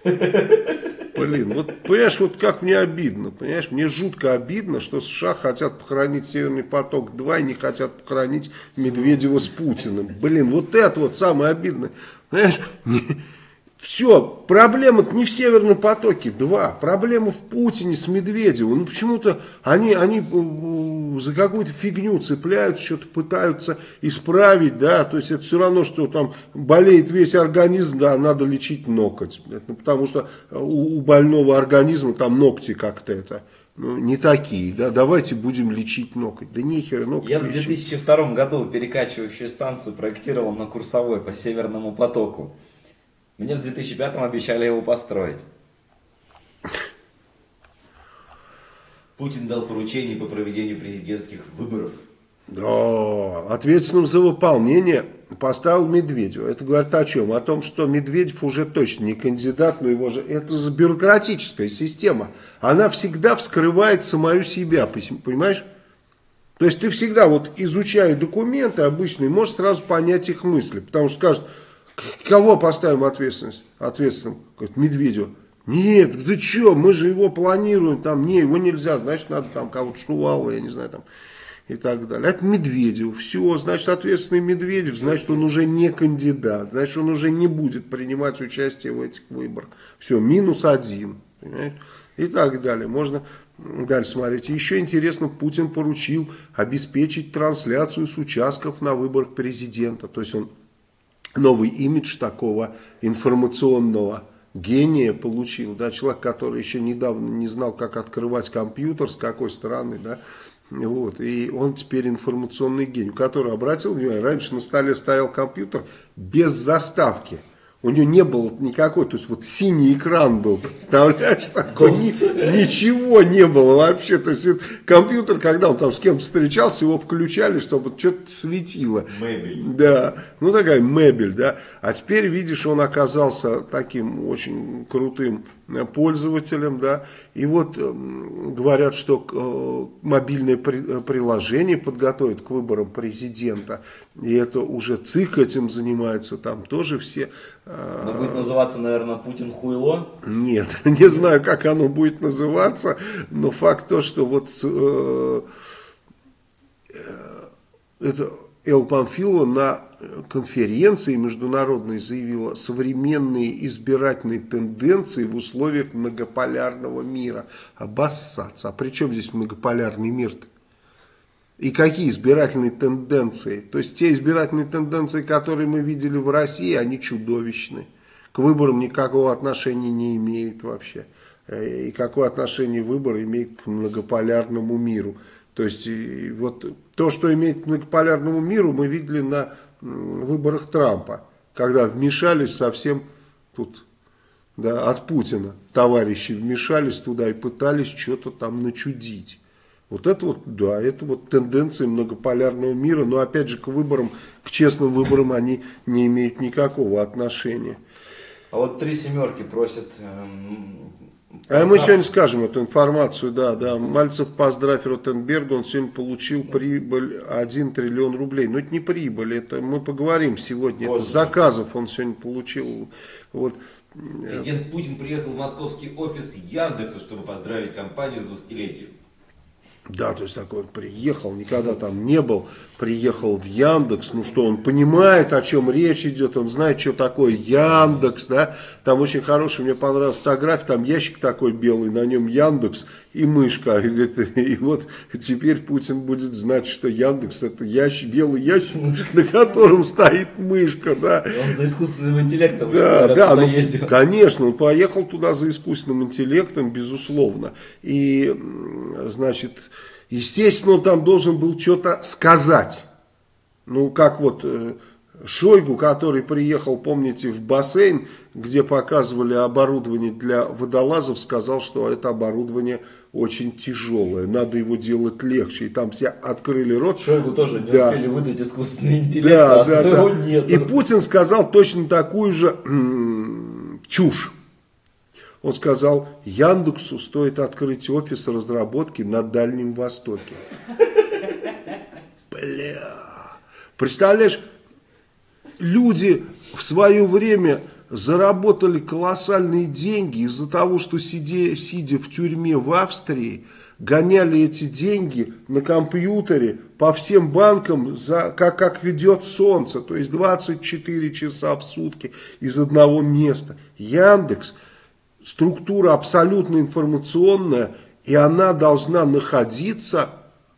[SPEAKER 1] Блин, вот понимаешь, вот как мне обидно, понимаешь, мне жутко обидно, что США хотят похоронить Северный поток-2 и не хотят похоронить Медведева с Путиным. Блин, вот это вот самое обидное. Понимаешь, все, проблема не в Северном потоке, два. Проблема в Путине с Медведевым. Ну почему-то они, они за какую-то фигню цепляются, что-то пытаются исправить, да. То есть это все равно, что там болеет весь организм, да, надо лечить ноготь. Это, потому что у, у больного организма там ногти как-то это ну, не такие, да, давайте будем лечить ноготь. Да нехер ноготь
[SPEAKER 3] Я лечить. в 2002 году перекачивающую станцию проектировал на курсовой по Северному потоку. Мне в 2005 обещали его построить.
[SPEAKER 2] Путин дал поручение по проведению президентских выборов.
[SPEAKER 1] Да, ответственным за выполнение поставил Медведева. Это говорит о чем? О том, что Медведев уже точно не кандидат, но его же... Это же бюрократическая система. Она всегда вскрывает самую себя, понимаешь? То есть ты всегда, вот изучая документы обычные, можешь сразу понять их мысли. Потому что скажут, Кого поставим ответственность? Ответственным? Говорит, Медведева. Нет, ты что, мы же его планируем, там, не, его нельзя, значит, надо там кого-то Шувалова, я не знаю, там, и так далее. Это Медведев, все, значит, ответственный Медведев, значит, он уже не кандидат, значит, он уже не будет принимать участие в этих выборах. Все, минус один, понимаете? и так далее. Можно дальше смотреть. Еще интересно, Путин поручил обеспечить трансляцию с участков на выборах президента. То есть он новый имидж такого информационного гения получил, да, человек, который еще недавно не знал, как открывать компьютер, с какой стороны, да, вот, и он теперь информационный гений, который обратил внимание, раньше на столе стоял компьютер без заставки, у него не было никакой, то есть вот синий экран был, представляешь, такой, ни, ничего не было вообще, то есть компьютер, когда он там с кем-то встречался, его включали, чтобы что-то светило.
[SPEAKER 2] Мебель.
[SPEAKER 1] Да, ну такая мебель, да, а теперь, видишь, он оказался таким очень крутым пользователям, да, и вот э, говорят, что э, мобильное э, приложение подготовит к выборам президента, и это уже ЦИК этим занимается, там тоже все...
[SPEAKER 4] Э, оно будет называться, наверное, Путин хуйло?
[SPEAKER 1] Нет, не знаю, как оно будет называться, но факт то, что вот это Эл Памфилова на конференции международной заявила современные избирательные тенденции в условиях многополярного мира. Обоссаться. А при чем здесь многополярный мир-то? И какие избирательные тенденции? То есть те избирательные тенденции, которые мы видели в России, они чудовищны. К выборам никакого отношения не имеют вообще. Э, и какое отношение выбор имеет к многополярному миру. То есть вот то, что имеет к многополярному миру, мы видели на выборах Трампа, когда вмешались совсем тут да, от Путина. Товарищи вмешались туда и пытались что-то там начудить. Вот это вот, да, это вот тенденции многополярного мира, но опять же к выборам, к честным выборам они не имеют никакого отношения.
[SPEAKER 3] А вот три семерки просят эм,
[SPEAKER 1] а мы сегодня скажем эту информацию, да, да. Мальцев поздравь Ротенберга, он сегодня получил прибыль 1 триллион рублей. Но это не прибыль, это мы поговорим сегодня. Это заказов он сегодня получил. Вот.
[SPEAKER 2] Президент Путин приехал в московский офис Яндекса, чтобы поздравить компанию с 20-летием.
[SPEAKER 1] Да, то есть такой он приехал, никогда там не был, приехал в Яндекс, ну что, он понимает, о чем речь идет, он знает, что такое Яндекс, да, там очень хорошая, мне понравилась фотография, там ящик такой белый, на нем Яндекс и мышка, и, говорит, и вот теперь Путин будет знать, что Яндекс это ящик, белый ящик, на котором стоит мышка, да.
[SPEAKER 4] Он за искусственным интеллектом
[SPEAKER 1] да, да, ну, ездил. Конечно, он поехал туда за искусственным интеллектом, безусловно, и, значит, Естественно, он там должен был что-то сказать. Ну, как вот э, Шойгу, который приехал, помните, в бассейн, где показывали оборудование для водолазов, сказал, что это оборудование очень тяжелое, надо его делать легче. И там все открыли рот.
[SPEAKER 4] Шойгу тоже не да. успели выдать искусственный интеллект, да, а да, да. нет.
[SPEAKER 1] И Путин сказал точно такую же чушь. Он сказал, Яндексу стоит открыть офис разработки на Дальнем Востоке. Бля. Представляешь, люди в свое время заработали колоссальные деньги из-за того, что сидя, сидя в тюрьме в Австрии, гоняли эти деньги на компьютере по всем банкам, за, как, как ведет солнце, то есть 24 часа в сутки из одного места. Яндекс – структура абсолютно информационная, и она должна находиться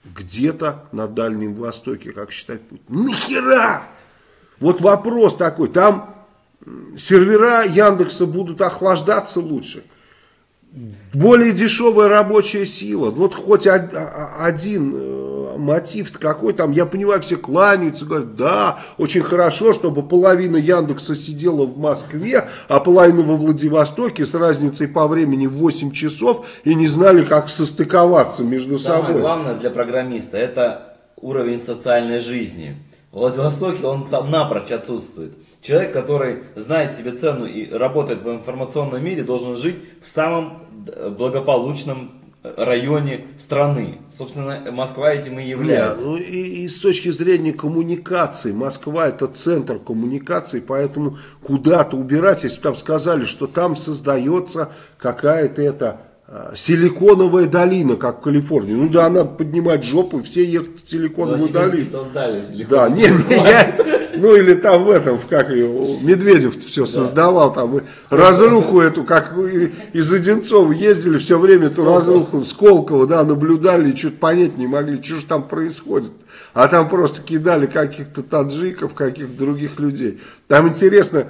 [SPEAKER 1] где-то на Дальнем Востоке, как считает Путин. Нахера? Вот вопрос такой, там сервера Яндекса будут охлаждаться лучше. Более дешевая рабочая сила. Вот хоть один э, мотив какой там, я понимаю, все кланяются, говорят, да, очень хорошо, чтобы половина Яндекса сидела в Москве, а половина во Владивостоке с разницей по времени в 8 часов и не знали, как состыковаться между
[SPEAKER 4] Самое
[SPEAKER 1] собой. Самое
[SPEAKER 4] главное для программиста это уровень социальной жизни. В Владивостоке он сам напрочь отсутствует. Человек, который знает себе цену и работает в информационном мире, должен жить в самом благополучном
[SPEAKER 3] районе страны. Собственно, Москва этим и
[SPEAKER 1] Нет,
[SPEAKER 3] является.
[SPEAKER 1] ну и, и с точки зрения коммуникации, Москва это центр коммуникации, поэтому куда-то убирать, если бы там сказали, что там создается какая-то это а, силиконовая долина, как в Калифорнии. Ну да, надо поднимать жопу и все ехать в силиконовую
[SPEAKER 4] Новосибирске
[SPEAKER 1] долину.
[SPEAKER 4] создали силикон.
[SPEAKER 1] Да, не, не, я, ну или там в этом, в как ее, Медведев все создавал, там разруху эту, как из Одинцова ездили все время эту разруху, Сколково, да, наблюдали и что-то понять не могли, что же там происходит. А там просто кидали каких-то таджиков, каких-то других людей. Там интересно,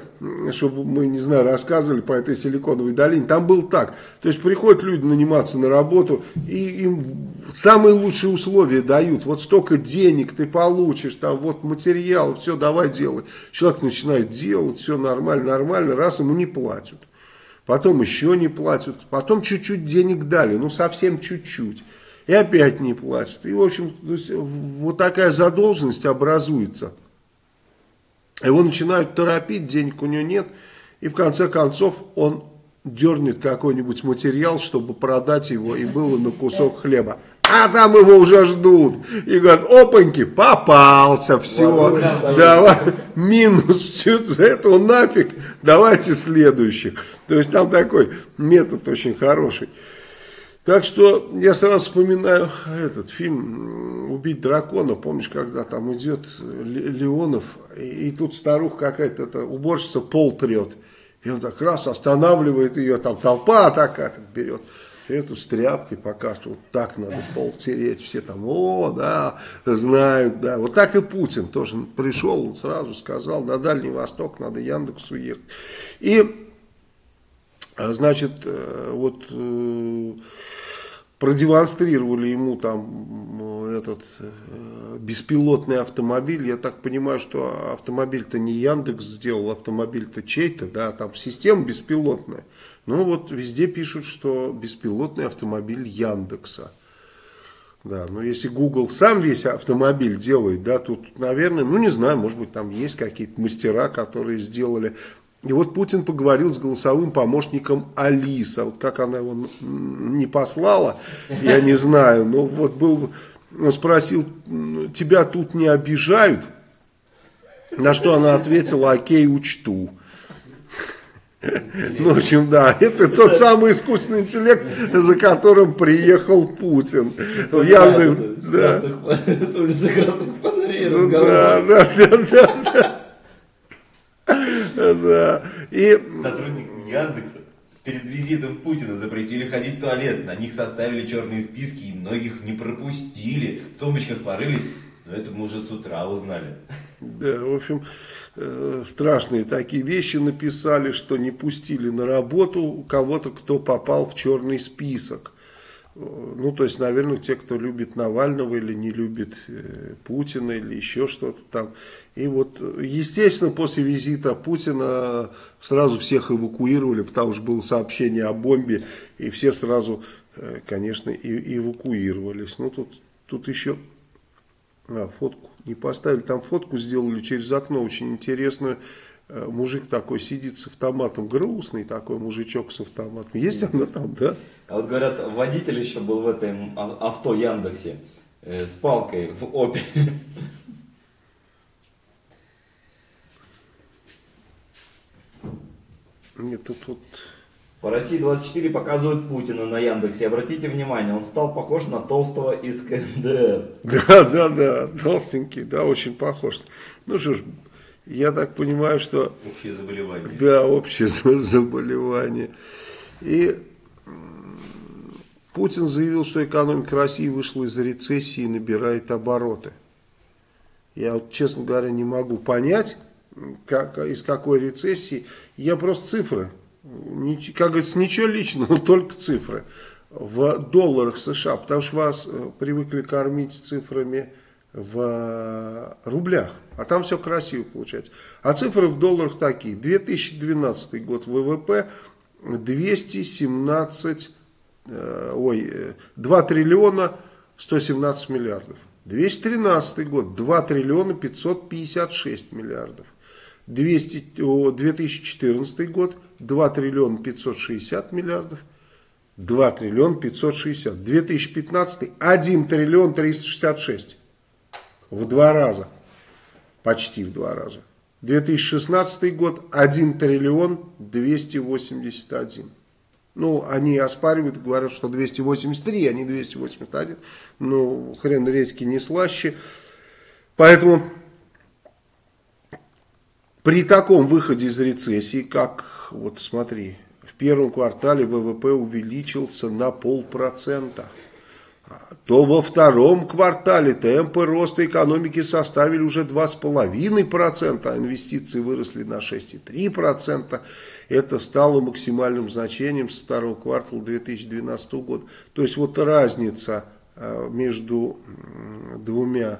[SPEAKER 1] чтобы мы, не знаю, рассказывали по этой силиконовой долине, там было так. То есть приходят люди наниматься на работу, и им самые лучшие условия дают. Вот столько денег ты получишь, там вот материал, все, давай делай. Человек начинает делать, все нормально, нормально, раз ему не платят. Потом еще не платят, потом чуть-чуть денег дали, ну совсем чуть-чуть. И опять не платят. И, в общем, вот такая задолженность образуется. Его начинают торопить, денег у него нет. И в конце концов он дернет какой-нибудь материал, чтобы продать его и было на кусок хлеба. А там его уже ждут. И говорят, опаньки, попался, все. Давай, минус, все этого нафиг, давайте следующих. То есть там такой метод очень хороший. Так что я сразу вспоминаю этот фильм «Убить дракона». Помнишь, когда там идет Ле- Леонов, и, и тут старуха какая-то, уборщица пол трет. И он так раз останавливает ее, там толпа такая так берет. Эту с тряпкой покажет, вот так надо пол тереть. Все там, о, да, знают, да. Вот так и Путин тоже пришел, он сразу сказал, на Дальний Восток надо Яндексу ехать. И Значит, э, вот э, продемонстрировали ему там этот э, беспилотный автомобиль. Я так понимаю, что автомобиль-то не Яндекс сделал, автомобиль-то чей-то, да, там система беспилотная. Ну вот везде пишут, что беспилотный автомобиль Яндекса. Да, но если Google сам весь автомобиль делает, да, тут, наверное, ну не знаю, может быть там есть какие-то мастера, которые сделали. И вот Путин поговорил с голосовым помощником Алиса. Вот как она его не послала, я не знаю, но вот был, он спросил, тебя тут не обижают? На что она ответила, окей, учту. Ну, в общем, да, это тот самый искусственный интеллект, за которым приехал Путин. В Яндекс-
[SPEAKER 4] С,
[SPEAKER 1] да.
[SPEAKER 4] красных- с улицы Красных Фонарей
[SPEAKER 1] Ну, да, да, да, да, да. Да. И
[SPEAKER 2] Сотрудник Яндекса перед визитом Путина запретили ходить в туалет. На них составили черные списки и многих не пропустили. В тумбочках порылись. Но это мы уже с утра узнали.
[SPEAKER 1] Да, в общем, э, страшные такие вещи написали, что не пустили на работу кого-то, кто попал в черный список. Ну, то есть, наверное, те, кто любит Навального или не любит э, Путина или еще что-то там. И вот, естественно, после визита Путина сразу всех эвакуировали, потому что было сообщение о бомбе, и все сразу, э, конечно, и- эвакуировались. Ну, тут, тут еще а, фотку не поставили. Там фотку сделали через окно очень интересную. Э, Мужик такой сидит с автоматом, грустный такой мужичок с автоматом. Есть она там, да?
[SPEAKER 3] А вот говорят, водитель еще был в этом а- авто Яндексе э, с палкой в опе.
[SPEAKER 1] Нет, тут вот...
[SPEAKER 3] По России 24 показывают Путина на Яндексе. Обратите внимание, он стал похож на толстого из КНДР.
[SPEAKER 1] Да, да, да, толстенький, да, очень похож. Ну что ж, я так понимаю, что
[SPEAKER 2] Общее заболевание.
[SPEAKER 1] Да, общее за- заболевание. И Путин заявил, что экономика России вышла из рецессии и набирает обороты. Я вот, честно говоря, не могу понять, как, из какой рецессии. Я просто цифры. Нич- Как говорится, ничего личного, только цифры. В долларах США, потому что вас э, привыкли кормить цифрами в э, рублях, а там все красиво получается. А цифры в долларах такие. 2012 год ВВП 217, э, ой, э, 2 триллиона 117 миллиардов. 213 год 2 триллиона 556 миллиардов. 200, о, 2014 год 2 триллиона 560 миллиардов. 2 триллиона 560. 2015 1 триллион 366. В два раза. Почти в два раза. 2016 год 1 триллион 281. Ну, они оспаривают, говорят, что 283, а не 281. Ну, хрен редьки не слаще. Поэтому при таком выходе из рецессии, как, вот смотри, в первом квартале ВВП увеличился на полпроцента, то во втором квартале темпы роста экономики составили уже 2,5%, а инвестиции выросли на 6,3%. Это стало максимальным значением с второго квартала 2012 года. То есть вот разница э, между двумя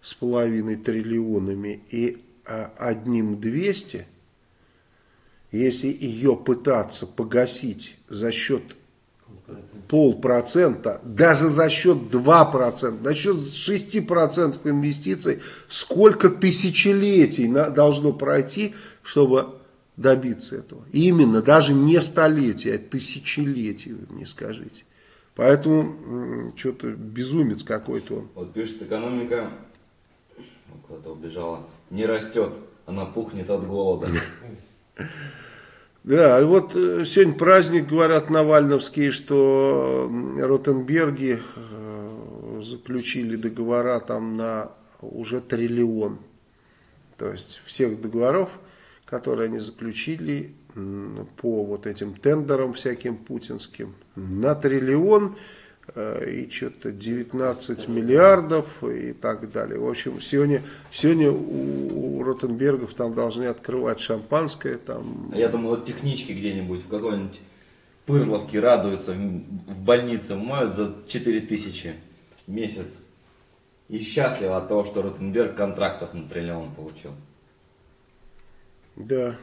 [SPEAKER 1] с половиной триллионами и э, одним 200, если ее пытаться погасить за счет полпроцента, даже за счет 2%, за счет 6% инвестиций, сколько тысячелетий должно пройти, чтобы добиться этого. Именно, даже не столетия, а тысячелетия, вы мне скажите. Поэтому что-то безумец какой-то он.
[SPEAKER 3] Вот пишет, экономика куда-то убежала, не растет, она пухнет от голода.
[SPEAKER 1] Да, вот э, сегодня праздник, говорят Навальновские, что Ротенберги э, заключили договора там на уже триллион. То есть всех договоров, которые они заключили по вот этим тендерам всяким путинским, на триллион и что-то 19 миллиардов и так далее. В общем, сегодня, сегодня у, у Ротенбергов там должны открывать шампанское. Там...
[SPEAKER 3] Я думаю, вот технички где-нибудь в какой-нибудь Пырловке радуются, в больнице моют за 4 тысячи в месяц. И счастливы от того, что Ротенберг контрактов на триллион получил.
[SPEAKER 1] Да.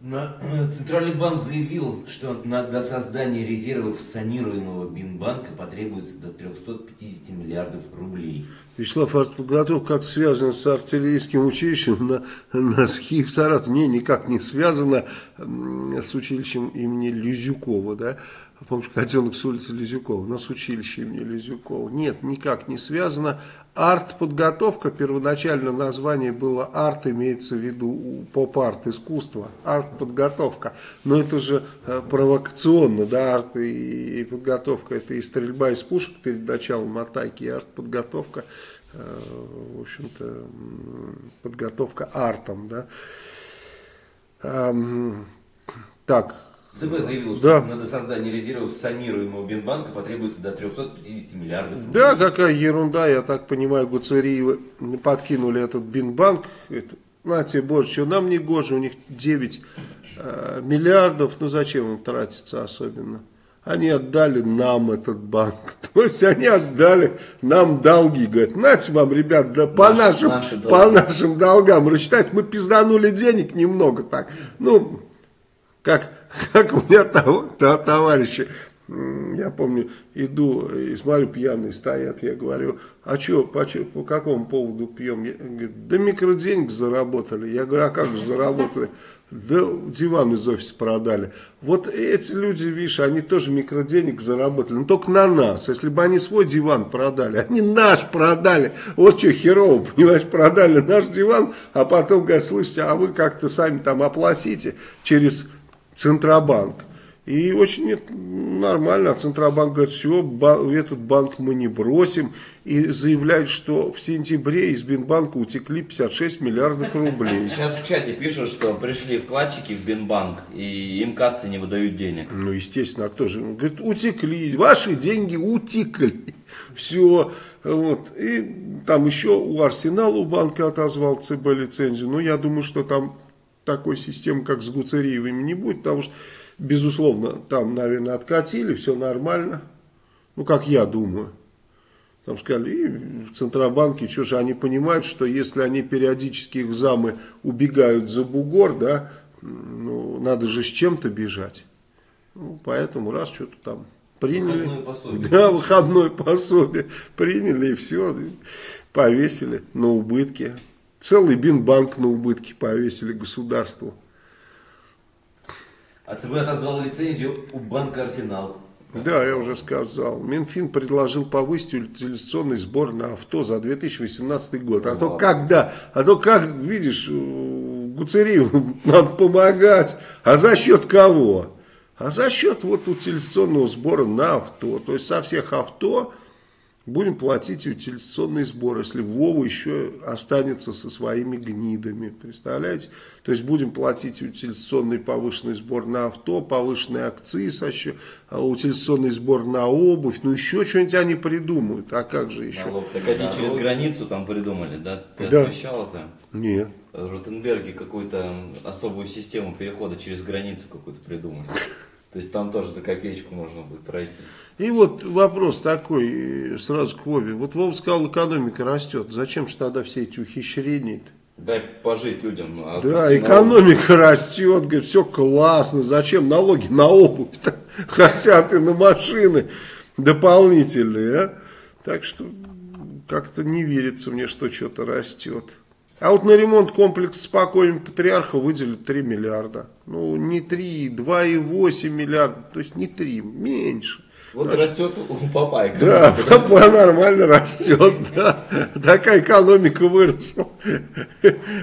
[SPEAKER 2] Э, Центральный банк заявил, что до создания резервов санируемого Бинбанка потребуется до 350 миллиардов рублей.
[SPEAKER 1] Вячеслав, артподготовка как связана с артиллерийским училищем на, на СХИ в Саратове? Не, никак не связана с училищем имени Люзюкова, да? Помнишь, котенок с улицы Лизюкова, у нас училище имени Лизюкова. Нет, никак не связано. Арт-подготовка, первоначально название было арт, имеется в виду поп-арт, искусство, арт-подготовка. Но это же э, провокационно, да, арт и, и подготовка, это и стрельба из пушек перед началом атаки, и арт-подготовка, э, в общем-то, подготовка артом, да. Так,
[SPEAKER 2] ЦБ заявил, что да. на создание резервов санируемого Бинбанка потребуется до 350 миллиардов рублей.
[SPEAKER 1] Да, какая ерунда, я так понимаю, Гуцериевы подкинули этот Бинбанк. Это, на тебе больше, что нам не гоже, у них 9 э, миллиардов, ну зачем им тратиться особенно? Они отдали нам этот банк. То есть они отдали нам долги. Говорят, нате вам, ребят, да по, наши, нашим, наши по нашим долгам рассчитать. Мы пизданули денег немного так. Ну, как как у меня товарищи, я помню, иду и смотрю, пьяные стоят, я говорю, а что, по, по какому поводу пьем? Я, говорит, да микроденег заработали. Я говорю, а как же заработали? Да диван из офиса продали. Вот эти люди, видишь, они тоже микроденег заработали, но только на нас. Если бы они свой диван продали, они наш продали. Вот что херово, понимаешь, продали наш диван, а потом говорят, слышите, а вы как-то сами там оплатите через Центробанк. И очень нормально, а Центробанк говорит, все, этот банк мы не бросим. И заявляет, что в сентябре из Бинбанка утекли 56 миллиардов рублей.
[SPEAKER 3] Сейчас в чате пишут, что пришли вкладчики в Бинбанк, и им кассы не выдают денег.
[SPEAKER 1] Ну, естественно, а кто же? Он говорит, утекли, ваши деньги утекли. Все. Вот. И там еще у Арсенала у банка отозвал ЦБ лицензию. Но я думаю, что там такой системы, как с Гуцериевыми, не будет, потому что, безусловно, там, наверное, откатили, все нормально. Ну, как я думаю. Там сказали, и в Центробанке, что же, они понимают, что если они периодически их замы убегают за бугор, да, ну, надо же с чем-то бежать. Ну, поэтому раз что-то там приняли. Выходное пособие. Да, выходное пособие. Приняли и все, повесили на убытки. Целый Бинбанк на убытки повесили государству.
[SPEAKER 2] А ЦБ отозвал лицензию у банка «Арсенал».
[SPEAKER 1] Да, я уже сказал. Минфин предложил повысить утилизационный сбор на авто за 2018 год. А то когда? А то как, видишь, э, Гуцериеву надо помогать. А за счет кого? А за счет вот утилизационного сбора на авто. То есть со всех авто будем платить утилизационный сбор, если Вова еще останется со своими гнидами, представляете? То есть будем платить утилизационный повышенный сбор на авто, повышенные акциз, еще, а утилизационный сбор на обувь, ну еще что-нибудь они придумают, а как же еще?
[SPEAKER 3] Налог. Так они через границу там придумали, да? Ты
[SPEAKER 1] Да.
[SPEAKER 3] освещал это?
[SPEAKER 1] Нет.
[SPEAKER 3] В Ротенберге какую-то особую систему перехода через границу какую-то придумали. То есть там тоже за копеечку можно будет пройти.
[SPEAKER 1] И вот вопрос такой э, сразу к Вове. Вот Вова сказал, экономика растет. Зачем же тогда все эти ухищрения-то?
[SPEAKER 3] Дай пожить людям. а
[SPEAKER 1] Да, экономика растет, говорит, все классно. Зачем налоги на обувь-то? Хотят и на машины дополнительные, а? Так что как-то не верится мне, что что-то растет. А вот на ремонт комплекса спокойно патриарха выделят 3 миллиарда. Ну, не 3, 2,8 миллиарда. То есть не 3, меньше.
[SPEAKER 3] Вот растет у папа
[SPEAKER 1] Да, папа нормально растет, да. Такая экономика выросла.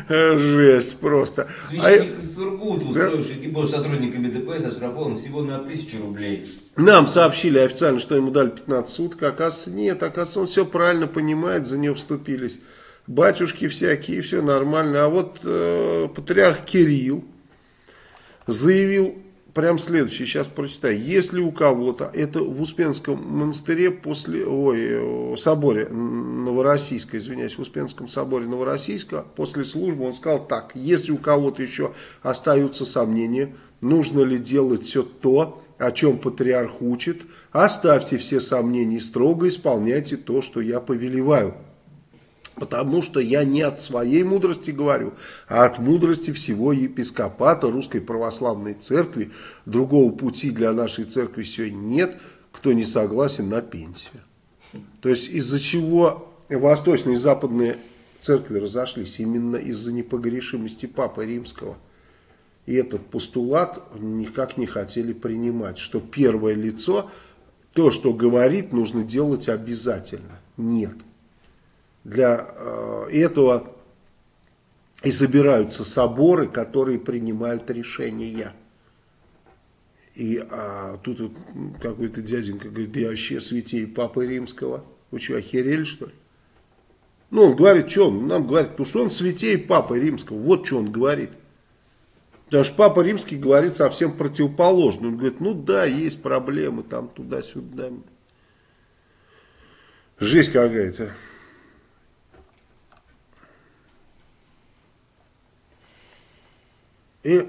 [SPEAKER 1] Жесть просто. А
[SPEAKER 2] Священник из Сургута, устроивший экипаж сотрудниками ДПС, оштрафован всего на тысячу рублей.
[SPEAKER 1] Нам сообщили официально, что ему дали 15 суток. Оказывается, нет, оказывается, он все правильно понимает, за него вступились. Батюшки всякие, все нормально. А вот э, патриарх Кирилл заявил прям следующее, сейчас прочитаю. Если у кого-то, это в Успенском монастыре после, ой, э, соборе Новороссийска, извиняюсь, в Успенском соборе Новороссийска, после службы он сказал так, если у кого-то еще остаются сомнения, нужно ли делать все то, о чем патриарх учит, оставьте все сомнения строго исполняйте то, что я повелеваю. Потому что я не от своей мудрости говорю, а от мудрости всего епископата Русской Православной Церкви. Другого пути для нашей церкви сегодня нет, кто не согласен на пенсию. То есть из-за чего восточные и западные церкви разошлись? Именно из-за непогрешимости Папы Римского. И этот постулат никак не хотели принимать, что первое лицо, то, что говорит, нужно делать обязательно. Нет. Для э, этого и собираются соборы, которые принимают решения. И а, тут вот какой-то дяденька говорит, я вообще святей Папы Римского. Вы что, охерели что ли? Ну, он говорит, что он нам говорит, потому что он святей Папы Римского. Вот что он говорит. Потому что Папа Римский говорит совсем противоположно. Он говорит, ну да, есть проблемы там туда-сюда. Жесть какая-то. И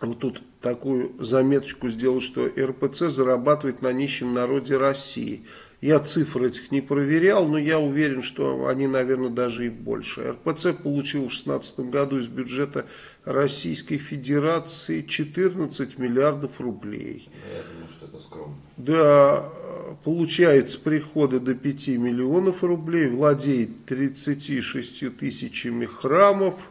[SPEAKER 1] вот тут такую заметочку сделал, что РПЦ зарабатывает на нищем народе России. Я цифры этих не проверял, но я уверен, что они, наверное, даже и больше. РПЦ получил в 2016 году из бюджета Российской Федерации 14 миллиардов рублей.
[SPEAKER 3] Я думаю, что это скромно.
[SPEAKER 1] Да, получается приходы до 5 миллионов рублей, владеет 36 тысячами храмов.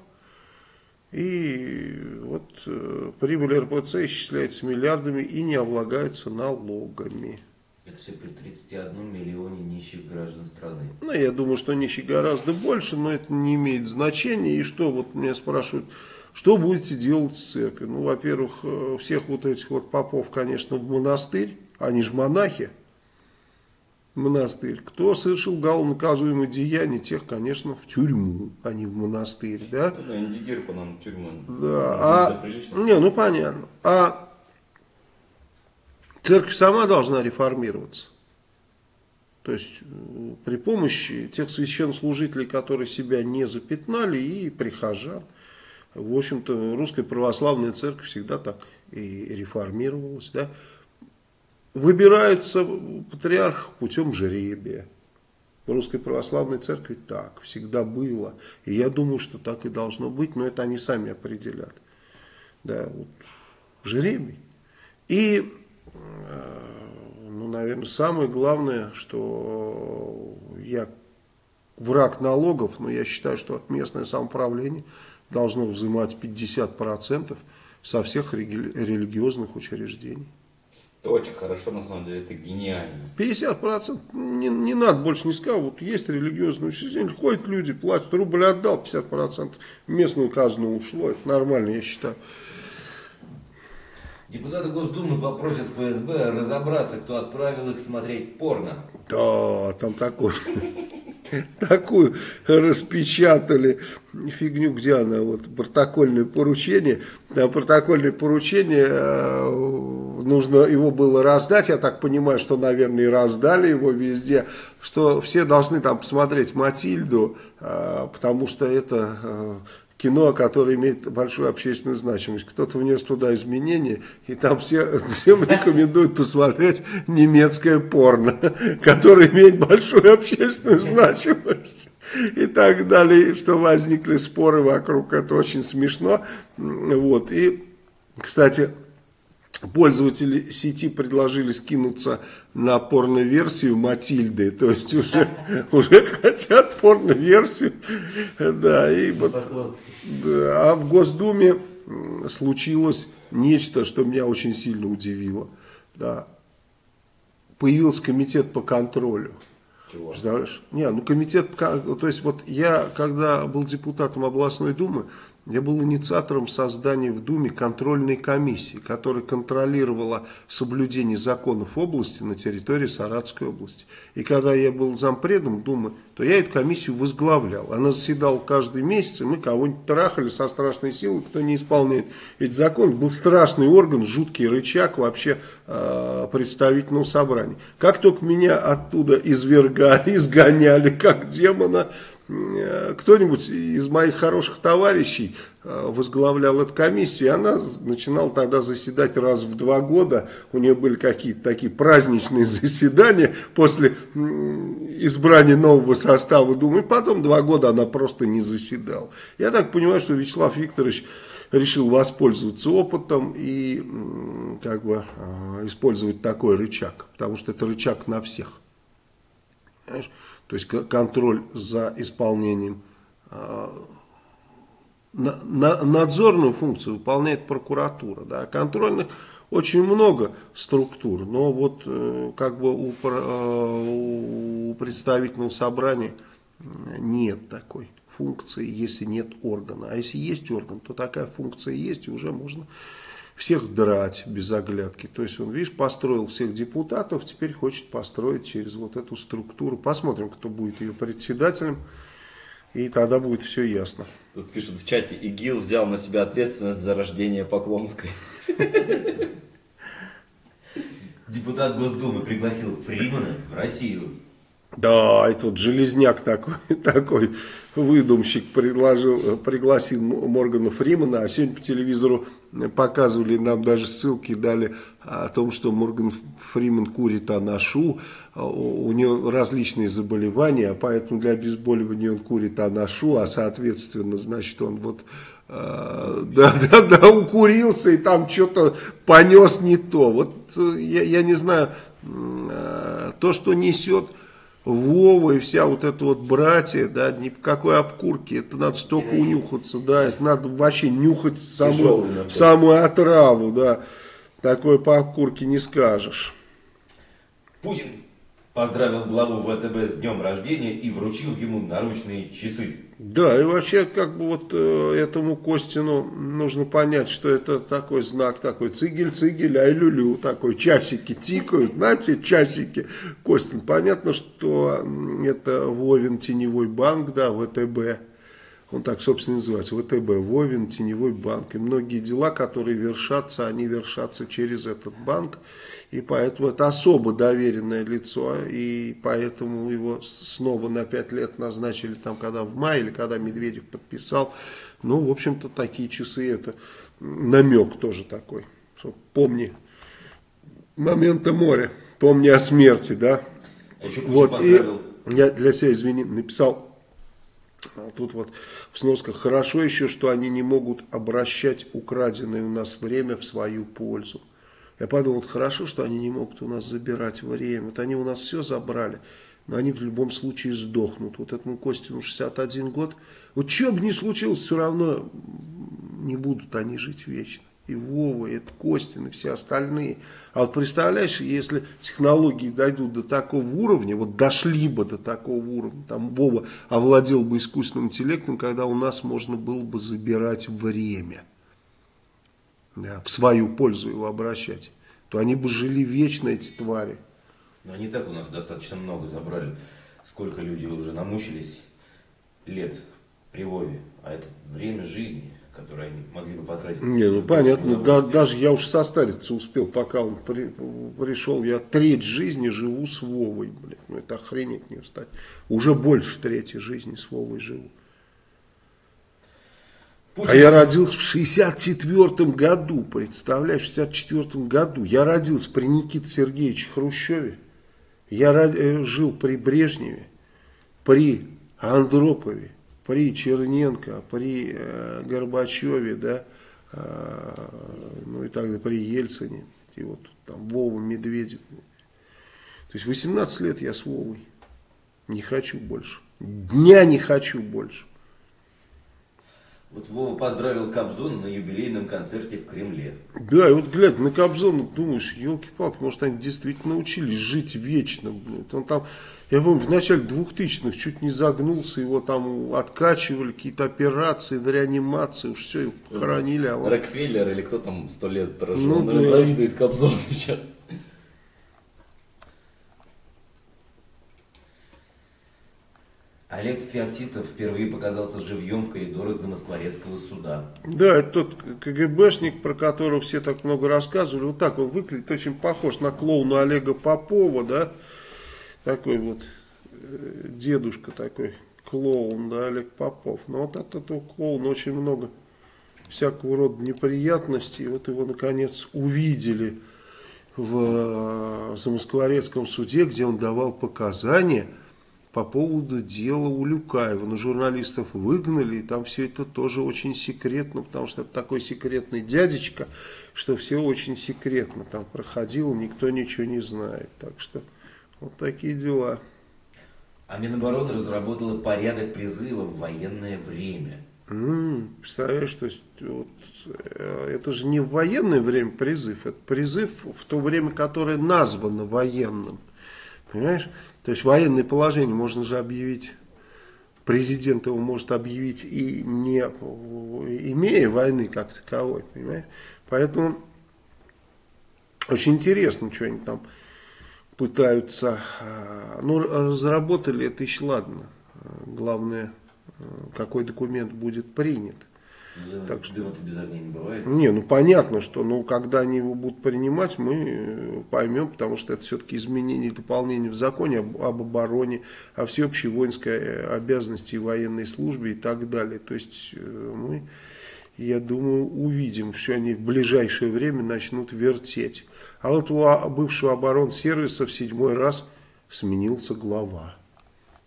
[SPEAKER 1] И вот э, прибыль РПЦ исчисляется миллиардами и не облагается налогами.
[SPEAKER 2] Это все при 31 миллионе нищих граждан страны.
[SPEAKER 1] Ну, я думаю, что нищих гораздо больше, но это не имеет значения. И что, вот меня спрашивают, что будете делать с церковью? Ну, во-первых, э, всех вот этих вот попов, конечно, в монастырь, они же монахи, монастырь. Кто совершил уголовно-наказуемое деяние, тех, конечно, в тюрьму, а не в монастырь, да?
[SPEAKER 3] Ну, Индигир по нам тюрьма.
[SPEAKER 1] Да,
[SPEAKER 3] Это
[SPEAKER 1] а, не, ну понятно. А церковь сама должна реформироваться. То есть э, при помощи тех священнослужителей, которые себя не запятнали, и прихожан. В общем-то, русская православная церковь всегда так и реформировалась. Да? Выбирается патриарх путем жребия. В русской православной церкви так всегда было. И я думаю, что так и должно быть, но это они сами определят. Да, вот, жребий. И, э, ну, наверное, самое главное, что я враг налогов, но я считаю, что местное самоуправление должно взимать 50%. со всех религиозных учреждений.
[SPEAKER 3] Это очень хорошо, на самом деле, это гениально.
[SPEAKER 1] 50% не, не надо больше не сказал. Вот есть религиозное учреждение, ходят люди, платят, рубль отдал, 50% в местную казну ушло. Это нормально, я считаю.
[SPEAKER 2] Депутаты Госдумы попросят ФСБ разобраться, кто отправил их смотреть порно.
[SPEAKER 1] Да, там такой такую распечатали фигню, где она, вот протокольное поручение. Там протокольное поручение, э, нужно его было раздать, я так понимаю, что, наверное, и раздали его везде, что все должны там посмотреть Матильду, э, потому что это э, кино, которое имеет большую общественную значимость. Кто-то внес туда изменения, и там все, всем рекомендуют посмотреть немецкое порно, которое имеет большую общественную значимость. И так далее, что возникли споры вокруг, это очень смешно. Вот. И, кстати, пользователи сети предложили скинуться на порно-версию Матильды, то есть уже, уже хотят порно-версию, да, и вот, да, а в Госдуме случилось нечто, что меня очень сильно удивило, да, появился комитет по контролю. Чего? Не, ну комитет, то есть вот я, когда был депутатом областной думы, я был инициатором создания в Думе контрольной комиссии, которая контролировала соблюдение законов области на территории Саратской области. И когда я был зампредом Думы, то я эту комиссию возглавлял. Она заседала каждый месяц, и мы кого-нибудь трахали со страшной силой, кто не исполняет эти законы. Был страшный орган, жуткий рычаг вообще э, представительного собрания. Как только меня оттуда извергали, изгоняли, как демона, кто-нибудь из моих хороших товарищей э, возглавлял эту комиссию, и она начинала тогда заседать раз в два года, у нее были какие-то такие праздничные заседания после избрания нового состава Думы, и потом два года она просто не заседала. Я так понимаю, что Вячеслав Викторович решил воспользоваться опытом и как бы э, использовать такой рычаг, потому что это рычаг на всех. Понимаешь? То есть контроль за исполнением. А, надзорную функцию выполняет прокуратура. Да, контрольных очень много структур, но вот э, как бы у, э, у представительного собрания нет такой функции, если нет органа. А если есть орган, то такая функция есть, и уже можно всех драть без оглядки. То есть он, видишь, построил всех депутатов, теперь хочет построить через вот эту структуру. Посмотрим, кто будет ее председателем, и тогда будет все ясно.
[SPEAKER 3] Тут пишут в чате, ИГИЛ взял на себя ответственность за рождение Поклонской.
[SPEAKER 2] Депутат Госдумы пригласил Фримана в Россию.
[SPEAKER 1] Да, и тут железняк такой, такой выдумщик предложил, пригласил Моргана Фримана, а сегодня по телевизору показывали, нам даже ссылки дали о том, что Морган Фриман курит анашу, у него различные заболевания, поэтому для обезболивания он курит анашу, а соответственно, значит, он вот э, да, да, да, укурился и там что-то понес не то. Вот э, я, я не знаю, э, то, что несет Вова и вся вот эта вот братья, да, ни по какой обкурке, это надо столько унюхаться, да, это надо вообще нюхать самую, самую отраву, да, такое по обкурке не скажешь.
[SPEAKER 2] Путин поздравил главу ВТБ с днем рождения и вручил ему наручные часы.
[SPEAKER 1] Да, и вообще, как бы вот э, этому Костину нужно понять, что это такой знак, такой цигель-цигель, ай-лю-лю, такой часики тикают, знаете, часики. Костин, понятно, что это Вовин теневой банк, да, ВТБ, он так, собственно, называется, ВТБ, Вовин теневой банк. И многие дела, которые вершатся, они вершатся через этот банк. И поэтому это особо доверенное лицо, и поэтому его снова на пять лет назначили, там, когда в мае, или когда Медведев подписал. Ну, в общем-то, такие часы, это намек тоже такой, помни моменты моря, помни о смерти, да.
[SPEAKER 2] А еще вот, и
[SPEAKER 1] я для себя, извини, написал, а тут вот в сносках, хорошо еще, что они не могут обращать украденное у нас время в свою пользу. Я подумал, вот хорошо, что они не могут у нас забирать время. Вот они у нас все забрали, но они в любом случае сдохнут. Вот этому Костину 61 год. Вот что бы ни случилось, все равно не будут они жить вечно. и Вова, и Костин, и все остальные. А вот представляешь, если технологии дойдут до такого уровня, вот дошли бы до такого уровня, там Вова овладел бы искусственным интеллектом, когда у нас можно было бы забирать время, да, в свою пользу его обращать, то они бы жили вечно, эти твари.
[SPEAKER 2] Но они так у нас достаточно много забрали. Сколько люди уже намучились лет при Вове. А это время жизни, которое они могли бы потратить.
[SPEAKER 1] Не, ну понятно, да, даже я уж состариться успел, пока он при, пришел. Я треть жизни живу с Вовой, блядь. Ну это охренеть не встать. Уже больше трети жизни с Вовой живу.
[SPEAKER 2] Путин-
[SPEAKER 1] А я родился в 64 году, представляешь, в 64 году. Я родился при Никите Сергеевиче Хрущеве. Я ро- э, жил при Брежневе, при Андропове, при Черненко, при э, Горбачеве, да, э, ну и так далее, при Ельцине, и вот там Вова Медведев. То есть 18 лет я с Вовой. Не хочу больше. Дня не хочу больше.
[SPEAKER 2] Вот Вова поздравил Кобзона на юбилейном концерте в Кремле.
[SPEAKER 1] Да, и вот глядя на Кобзона, думаешь, елки-палки, может они действительно научились жить вечно. Блядь. Он там, я помню, в начале 2000-х чуть не загнулся, его там откачивали, какие-то операции, в реанимации, уж все, его похоронили. А он...
[SPEAKER 4] Рокфеллер или кто там сто лет прожил,
[SPEAKER 1] Ну
[SPEAKER 4] он
[SPEAKER 1] да.
[SPEAKER 4] завидует Кобзону сейчас.
[SPEAKER 2] Олег Феоктистов впервые показался живьем в коридорах Замоскворецкого суда.
[SPEAKER 1] Да, это тот КГБшник, про которого все так много рассказывали. Вот так он выглядит, очень похож на клоуна Олега Попова, да. Такой вот э, дедушка такой, клоун, да, Олег Попов. Но вот от этого клоуна очень много всякого рода неприятностей. И вот его, наконец, увидели в э, Замоскворецком суде, где он давал показания по поводу дела Улюкаева. Но журналистов выгнали, и там все это тоже очень секретно, потому что это такой секретный дядечка, что все очень секретно там проходило, никто ничего не знает. Так что вот такие дела.
[SPEAKER 2] А Минобороны разработала порядок призыва в военное время.
[SPEAKER 1] Представляешь, то есть вот, э, это же не в военное время призыв, это призыв в то время, которое названо военным. Понимаешь? То есть военное положение можно же объявить, президент его может объявить и не имея войны как таковой, понимаешь? Поэтому очень интересно, что они там пытаются, а, ну разработали это еще ладно, главное, какой документ будет принят.
[SPEAKER 2] Да,
[SPEAKER 1] Так что-
[SPEAKER 2] дыма-то без огня не бывает.
[SPEAKER 1] Не, ну понятно, что ну, когда они его будут принимать, мы э, поймем, потому что это все-таки изменение и дополнение в законе об, об обороне, о всеобщей воинской э, обязанности и военной службе и так далее. То есть э, мы, я думаю, увидим, что они в ближайшее время начнут вертеть. А вот у а- бывшего оборонсервиса в седьмой раз сменился глава.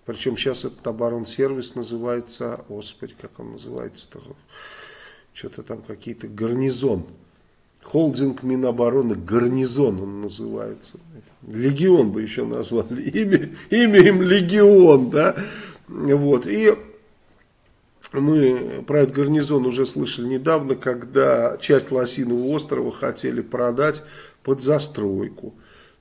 [SPEAKER 1] Причем сейчас этот оборонсервис называется, господи, как он называется-то, что-то там какие-то гарнизон. Холдинг Минобороны Гарнизон он называется. Легион бы еще назвали. Имя, имя им Легион, да. Вот. И мы про этот гарнизон уже слышали недавно, когда часть Лосиного острова хотели продать под застройку.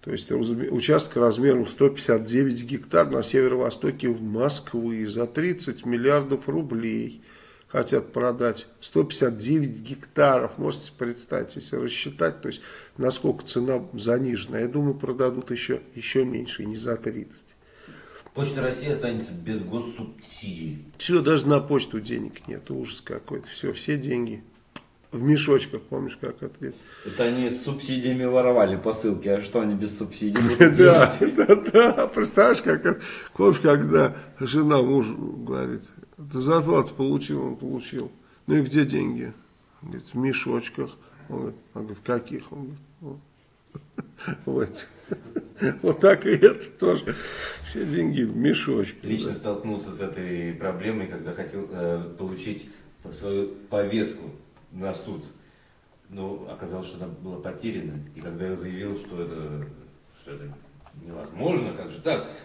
[SPEAKER 1] То есть участок размером 159 гектар на северо-востоке в Москвы за 30 миллиардов рублей хотят продать 159 гектаров. Можете представить, если рассчитать, то есть насколько цена занижена. Я думаю, продадут еще, еще меньше, не за 30.
[SPEAKER 2] Почта России останется без госсубсидий.
[SPEAKER 1] Все, даже на почту денег нет. Ужас какой-то. Все, все деньги в мешочках, помнишь, как это?
[SPEAKER 4] Это они с субсидиями воровали посылки, а что они без субсидий
[SPEAKER 1] Да, да, да. Представляешь, как? Помнишь, когда жена мужу говорит, ты зарплату получил, он получил. Ну и где деньги? Он говорит, в мешочках. Он говорит, говорит, в каких? Он говорит, «Вот». в этих. Вот так и это тоже. Все деньги в мешочках.
[SPEAKER 2] Лично столкнулся с этой проблемой, когда хотел э, получить свою повестку на суд. Но оказалось, что она была потеряна. И когда я заявил, что это, что это невозможно, как же так?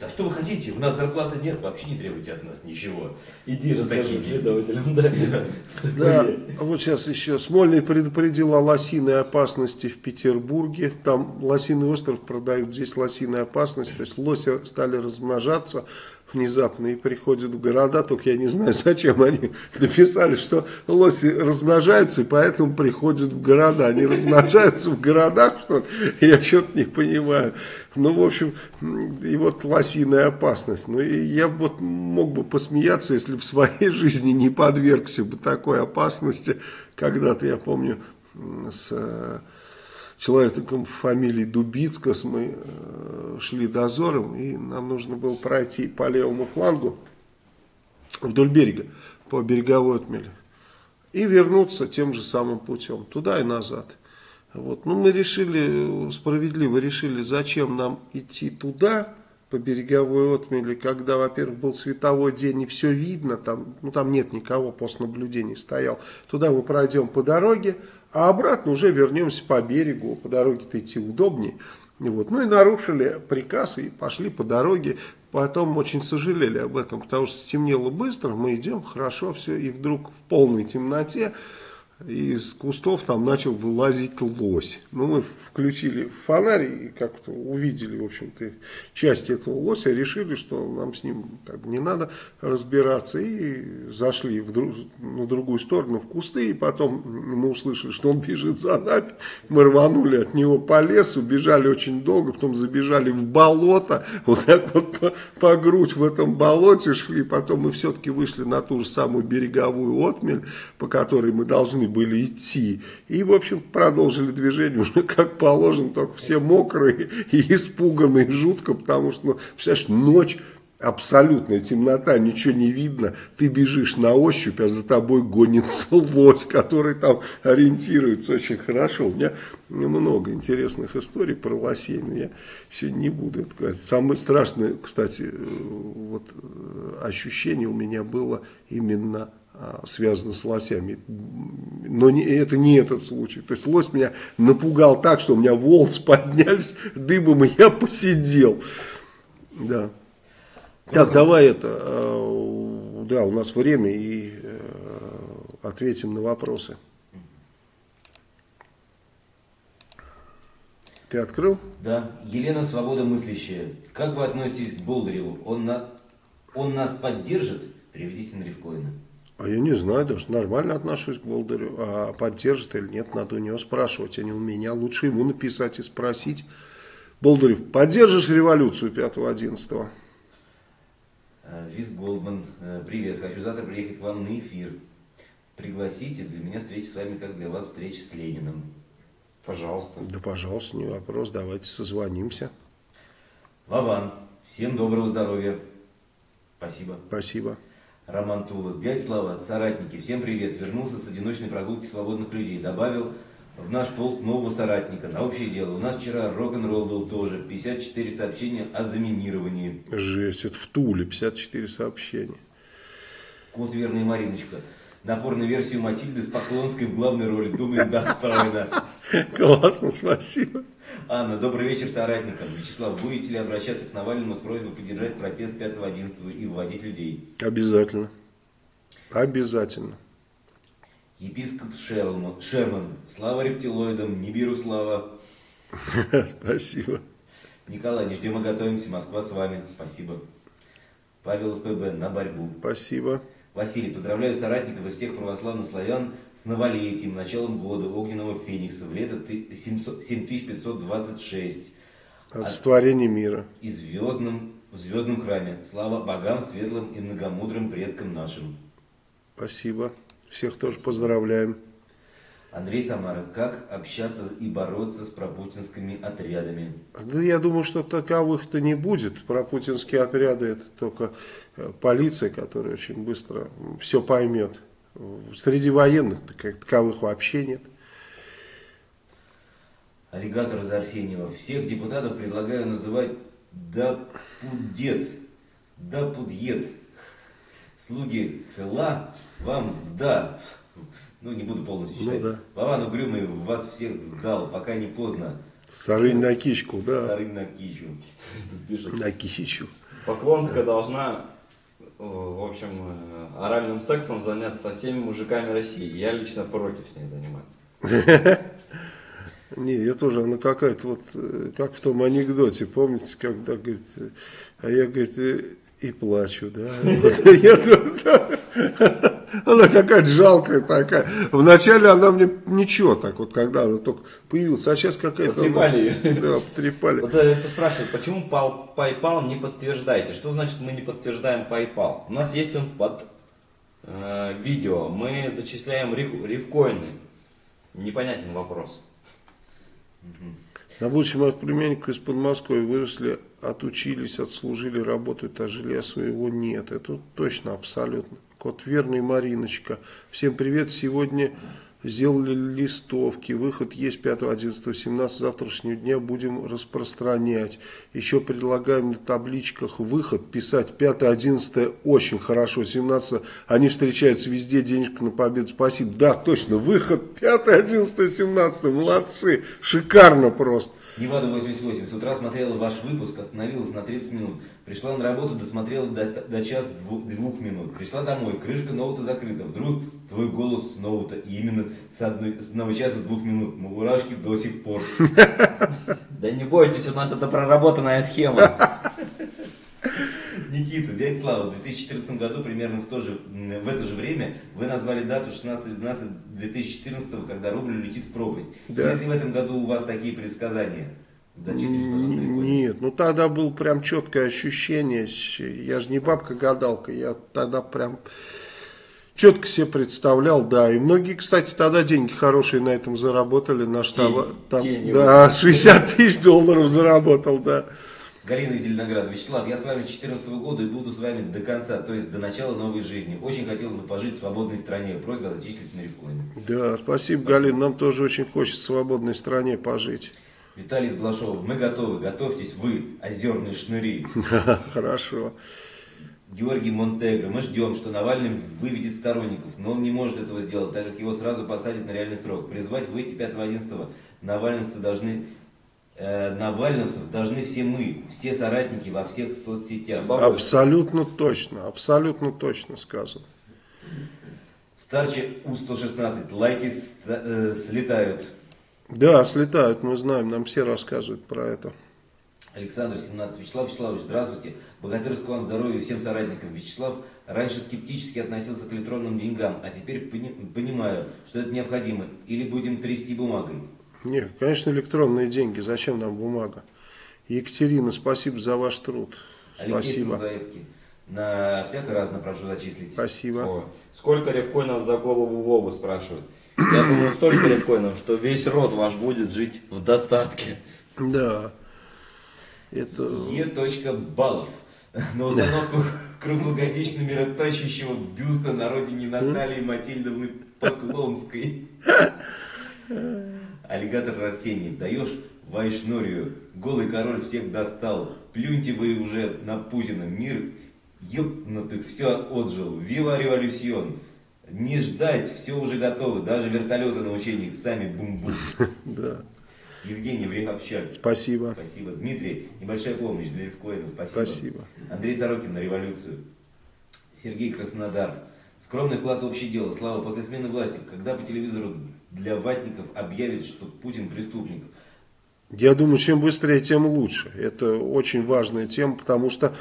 [SPEAKER 2] А что вы хотите? У нас зарплаты нет, вообще не требуйте от нас ничего.
[SPEAKER 4] Иди расскажи следователям, да.
[SPEAKER 1] Да, вот сейчас еще Смольный предупредил о лосиной опасности в Петербурге. Там лосиный остров продают, здесь лосиная опасность. То есть лоси стали размножаться внезапно и приходят в города, только я не знаю, зачем они написали, что лоси размножаются, и поэтому приходят в города. Они размножаются в городах, что Я что-то не понимаю. Ну, в общем, и вот лосиная опасность. Ну, и я вот мог бы посмеяться, если в своей жизни не подвергся бы такой опасности. Когда-то, я помню, с человеком фамилии Дубицкас мы э, шли дозором, и нам нужно было пройти по левому флангу вдоль берега, по береговой отмели, и вернуться тем же самым путем, туда и назад. Вот. Ну, мы решили, справедливо решили, зачем нам идти туда, по береговой отмели, когда, во-первых, был световой день и все видно, там, ну, там нет никого, пост наблюдений стоял. Туда мы пройдем по дороге, а обратно уже вернемся по берегу, по дороге-то идти удобнее. Вот. Ну и нарушили приказ и пошли по дороге. Потом очень сожалели об этом, потому что стемнело быстро, мы идем, хорошо все, и вдруг в полной темноте из кустов там начал вылазить лось. Ну, мы включили фонарь и как-то увидели, в общем-то, часть этого лося, решили, что нам с ним как бы не надо разбираться, и зашли в друг, на другую сторону, в кусты, и потом мы услышали, что он бежит за нами, мы рванули от него по лесу, бежали очень долго, потом забежали в болото, вот так вот по, по грудь в этом болоте шли, потом мы все-таки вышли на ту же самую береговую отмель, по которой мы должны были идти. И, в общем, продолжили движение уже как положено, только все мокрые и испуганные жутко, потому что, ну, представляешь, ночь, абсолютная темнота, ничего не видно, ты бежишь на ощупь, а за тобой гонится лось, который там ориентируется очень хорошо. У меня много интересных историй про лосей, но я сегодня не буду это говорить. Самое страшное, кстати, э, вот, э, ощущение у меня было именно связано с лосями. Но не, это не этот случай. То есть лось меня напугал так, что у меня волосы поднялись дыбом, и я посидел. Да. Так, давай это, э, да, у нас время, и э, ответим на вопросы. Ты открыл?
[SPEAKER 2] Да. Елена Свобода мыслящая. Как вы относитесь к Болдыреву? Он, на... он нас поддержит? Приведите на Ревкоина.
[SPEAKER 1] А я не знаю, даже нормально отношусь к Болдырю. А поддержит или нет, надо у него спрашивать, а не у меня. Лучше ему написать и спросить. Болдырев, поддержишь революцию 5-11?
[SPEAKER 2] Э, Виз Голдман, э, привет, хочу завтра приехать к вам на эфир. Пригласите, для меня встреча с вами, как для вас встреча с Лениным. Пожалуйста.
[SPEAKER 1] Да, пожалуйста, не вопрос, давайте созвонимся.
[SPEAKER 2] Вован, всем доброго здоровья. Спасибо.
[SPEAKER 1] Спасибо.
[SPEAKER 2] Роман Тула. Дядь Слава, соратники, всем привет. Вернулся с одиночной прогулки свободных людей. Добавил в наш полк нового соратника на общее дело. У нас вчера рок-н-ролл был тоже. 54 сообщения о заминировании.
[SPEAKER 1] Жесть, это в Туле 54 сообщения.
[SPEAKER 2] Кот верный Мариночка. Напор на версию Матильды с Поклонской в главной роли. Думаю, достойно.
[SPEAKER 1] Классно, спасибо.
[SPEAKER 2] Анна, добрый вечер соратникам. Вячеслав, будете ли обращаться к Навальному с просьбой поддержать протест 5-11 и вводить людей?
[SPEAKER 1] Обязательно. Обязательно.
[SPEAKER 2] Епископ Шерман, Шерман. Слава рептилоидам, Нибиру слава.
[SPEAKER 1] Спасибо.
[SPEAKER 2] Николай, не ждем и готовимся. Москва с вами. Спасибо. Павел СПБ на борьбу.
[SPEAKER 1] Спасибо.
[SPEAKER 2] Василий, поздравляю соратников и всех православных славян с новолетием, началом года огненного феникса в лето 7526.
[SPEAKER 1] От сотворения мира.
[SPEAKER 2] И звездным, в звездном храме. Слава богам, светлым и многомудрым предкам нашим.
[SPEAKER 1] Спасибо. Всех тоже поздравляем.
[SPEAKER 2] Андрей Самара, как общаться и бороться с пропутинскими отрядами?
[SPEAKER 1] Да я думаю, что таковых-то не будет. Пропутинские отряды это только полиция, которая очень быстро все поймет. Среди военных таковых вообще нет.
[SPEAKER 2] Аллигатор из Арсеньева. Всех депутатов предлагаю называть Дапудет. Дапудет. Слуги Хела вам сда. Ну, не буду полностью читать. Ну, да. Вован Угрюмый вас всех сдал, пока не поздно.
[SPEAKER 1] Сарынь на кичку, да.
[SPEAKER 2] Сарынь на кичу.
[SPEAKER 3] Тут пишут,
[SPEAKER 1] На кичу.
[SPEAKER 3] Поклонская должна, в общем, э, оральным сексом заняться со всеми мужиками России. Я лично против с ней заниматься.
[SPEAKER 1] Не, я тоже, она какая-то вот, э, как в том анекдоте, помните, когда, говорит, э, а я, говорит, э, и плачу, да. Я. Она какая-то жалкая такая. Вначале она мне ничего так вот, когда она только появилась, а сейчас какая-то... она-
[SPEAKER 3] Потрепали её.
[SPEAKER 1] Да, потрепали.
[SPEAKER 3] Вот э, спрашивают, почему PayPal не подтверждаете? Что значит мы не подтверждаем PayPal? У нас есть он под э, видео. Мы зачисляем риф- рифкоины. Непонятен вопрос.
[SPEAKER 1] На будущем моих племянников из Подмосковья выросли, отучились, отслужили, работают, а жилья своего нет. Это точно, абсолютно. Кот верный, Мариночка. Всем привет. Сегодня сделали листовки. Выход есть 5, 11, 17. Завтрашнего дня будем распространять. Еще предлагаем на табличках выход писать 5, 11 очень хорошо. 17 они встречаются везде. Денежка на победу. Спасибо. Да, точно. Выход 5, 11, 17. Молодцы. Шикарно просто.
[SPEAKER 2] Невада 88. С утра смотрела ваш выпуск, остановилась на 30 минут. Пришла на работу, досмотрела до, до час дву- двух минут. Пришла домой, крышка ноута закрыта. Вдруг твой голос с ноута. И именно с, одной, с одного часа двух минут. Мурашки до сих пор.
[SPEAKER 3] Да не бойтесь, у нас это проработанная схема.
[SPEAKER 2] Никита, дядя Слава, в 2014 году, примерно в, то же, в это же время, вы назвали дату 16-12-2014, когда рубль летит в пропасть.
[SPEAKER 1] Да.
[SPEAKER 2] Если в этом году у вас такие предсказания, пожалуйста.
[SPEAKER 1] Нет, ну тогда было прям четкое ощущение. Я же не бабка-гадалка, я тогда прям четко себе представлял, да. И многие, кстати, тогда деньги хорошие на этом заработали. Наш товар- там,
[SPEAKER 3] тени
[SPEAKER 1] да, 60 тысяч долларов заработал, да.
[SPEAKER 2] Галина из Зеленограда. Вячеслав, я с вами с 2014 года и буду с вами до конца, то есть до начала новой жизни. Очень хотел бы пожить в свободной стране. Просьба зачислить на рифкоин.
[SPEAKER 1] Да, спасибо, Галин. Нам тоже очень хочется в свободной стране пожить.
[SPEAKER 2] Виталий из Блашова, мы готовы, готовьтесь вы, озерные шныри.
[SPEAKER 1] Хорошо.
[SPEAKER 2] Георгий Монтегро, мы ждем, что Навальный выведет сторонников, но он не может этого сделать, так как его сразу посадят на реальный срок. Призвать выйти 5-11 навальновцы должны, э, навальновцев должны все мы, все соратники во всех соцсетях.
[SPEAKER 1] Абсолютно точно, абсолютно точно сказано.
[SPEAKER 2] Старче У-116, лайки э, слетают.
[SPEAKER 1] Да, слетают, мы знаем, нам все рассказывают про это.
[SPEAKER 2] Александр 17. Вячеслав Вячеславович, здравствуйте. Богатырского вам здоровья и всем соратникам. Вячеслав раньше скептически относился к электронным деньгам, а теперь пони- понимаю, что это необходимо. Или будем трясти бумагой.
[SPEAKER 1] Нет, конечно, электронные деньги. Зачем нам бумага? Екатерина, спасибо за ваш труд.
[SPEAKER 2] Алексей
[SPEAKER 1] Спасибо.
[SPEAKER 2] Трузаевки. На всякое разно прошу зачислить.
[SPEAKER 1] Спасибо.
[SPEAKER 3] О, Сколько рифкоинов за голову Вову спрашивают? Я думаю, столько рифкоинов, что весь род ваш будет жить в достатке.
[SPEAKER 1] Да. Это...
[SPEAKER 2] Е. Балов. На установку круглогодично мироточащего бюста на родине Натальи Матильдовны Поклонской. Аллигатор Арсеньев. Даешь Вайшнорию. Голый король всех достал. Плюньте вы уже на Путина. Мир ёбнутых все отжил. Вива революцион. Не ждать, все уже готово. Даже вертолеты на учениях сами бум-бум.
[SPEAKER 1] Да.
[SPEAKER 2] Евгений Вреховщак.
[SPEAKER 1] Спасибо.
[SPEAKER 2] Спасибо. Дмитрий, небольшая помощь для левкоинов. Спасибо.
[SPEAKER 1] Спасибо.
[SPEAKER 2] Андрей Сорокин на революцию. Сергей Краснодар. Скромный вклад в общее дело. Слава, после смены власти, когда по телевизору для ватников объявят, что Путин преступник?
[SPEAKER 1] Я думаю, чем быстрее, тем лучше. Это очень важная тема, потому что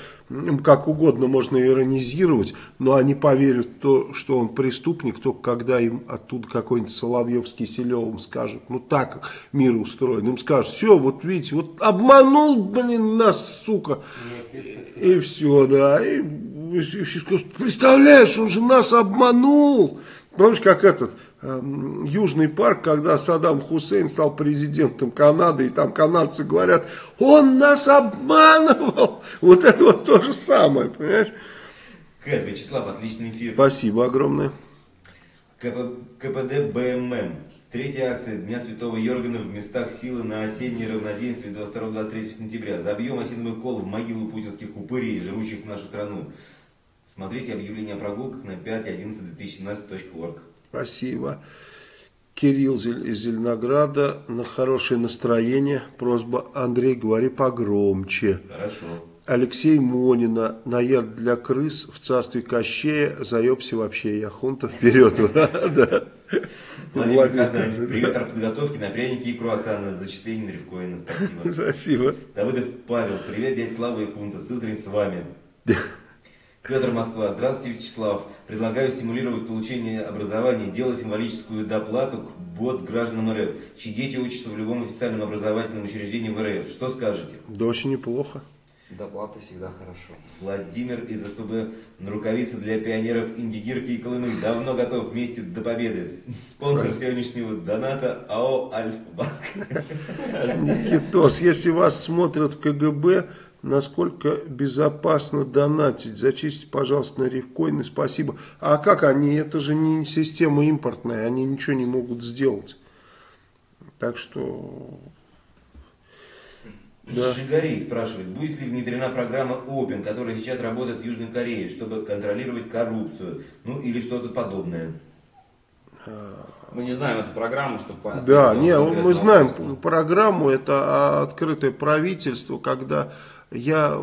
[SPEAKER 1] как угодно можно иронизировать, но они поверят в то, что он преступник, только когда им оттуда какой-нибудь Соловьев с скажут, ну так мир устроен, им скажут, все, вот видите, вот обманул, блин, нас, сука, и все, да, и, и все скажут, представляешь, он же нас обманул. Помнишь, как этот Южный парк, когда Саддам Хусейн стал президентом Канады, и там канадцы говорят, он нас обманывал. Вот это вот то же самое, понимаешь?
[SPEAKER 2] Кэт, Вячеслав, отличный эфир.
[SPEAKER 1] Спасибо огромное.
[SPEAKER 2] КП, КПД БММ. Третья акция Дня Святого Йоргана в местах силы на осеннее равноденствие 22-23 сентября. Забьем осиновый кол в могилу путинских упырей, жрущих нашу страну. Смотрите объявление о прогулках на 5.11.2017.org.
[SPEAKER 1] Спасибо. Кирилл из Зеленограда на хорошее настроение. Просьба Андрей, говори погромче.
[SPEAKER 2] Хорошо.
[SPEAKER 1] Алексей Монина на яд для крыс в царстве Кощея. Заебся вообще, я хунта вперед.
[SPEAKER 2] Владимир Казань. Привет подготовки на пряники и круассаны. Зачисление на Ревкоина. Спасибо.
[SPEAKER 1] Спасибо.
[SPEAKER 2] Давыдов Павел. Привет, дядя Слава и Хунта. Сызрань с вами. Петр Москва. Здравствуйте, Вячеслав. Предлагаю стимулировать получение образования, делать символическую доплату к бот гражданам РФ, чьи дети учатся в любом официальном образовательном учреждении в РФ. Что скажете?
[SPEAKER 1] Да очень неплохо.
[SPEAKER 4] Доплата всегда хорошо.
[SPEAKER 2] Владимир из СПБ на рукавицы для пионеров Индигирки и Колымы. Давно готов вместе до победы. Спонсор сегодняшнего доната АО Альфа-Банк.
[SPEAKER 1] Никитос, если вас смотрят в КГБ, насколько безопасно донатить. Зачистите, пожалуйста, на рифкоины, спасибо. А как они? Это же не система импортная, они ничего не могут сделать. Так что...
[SPEAKER 2] Да. Жигарей спрашивает, будет ли внедрена программа Open, которая сейчас работает в Южной Корее, чтобы контролировать коррупцию, ну или что-то подобное.
[SPEAKER 3] Мы не знаем эту программу, чтобы...
[SPEAKER 1] Да, не, мы знаем программу, это открытое правительство, когда я,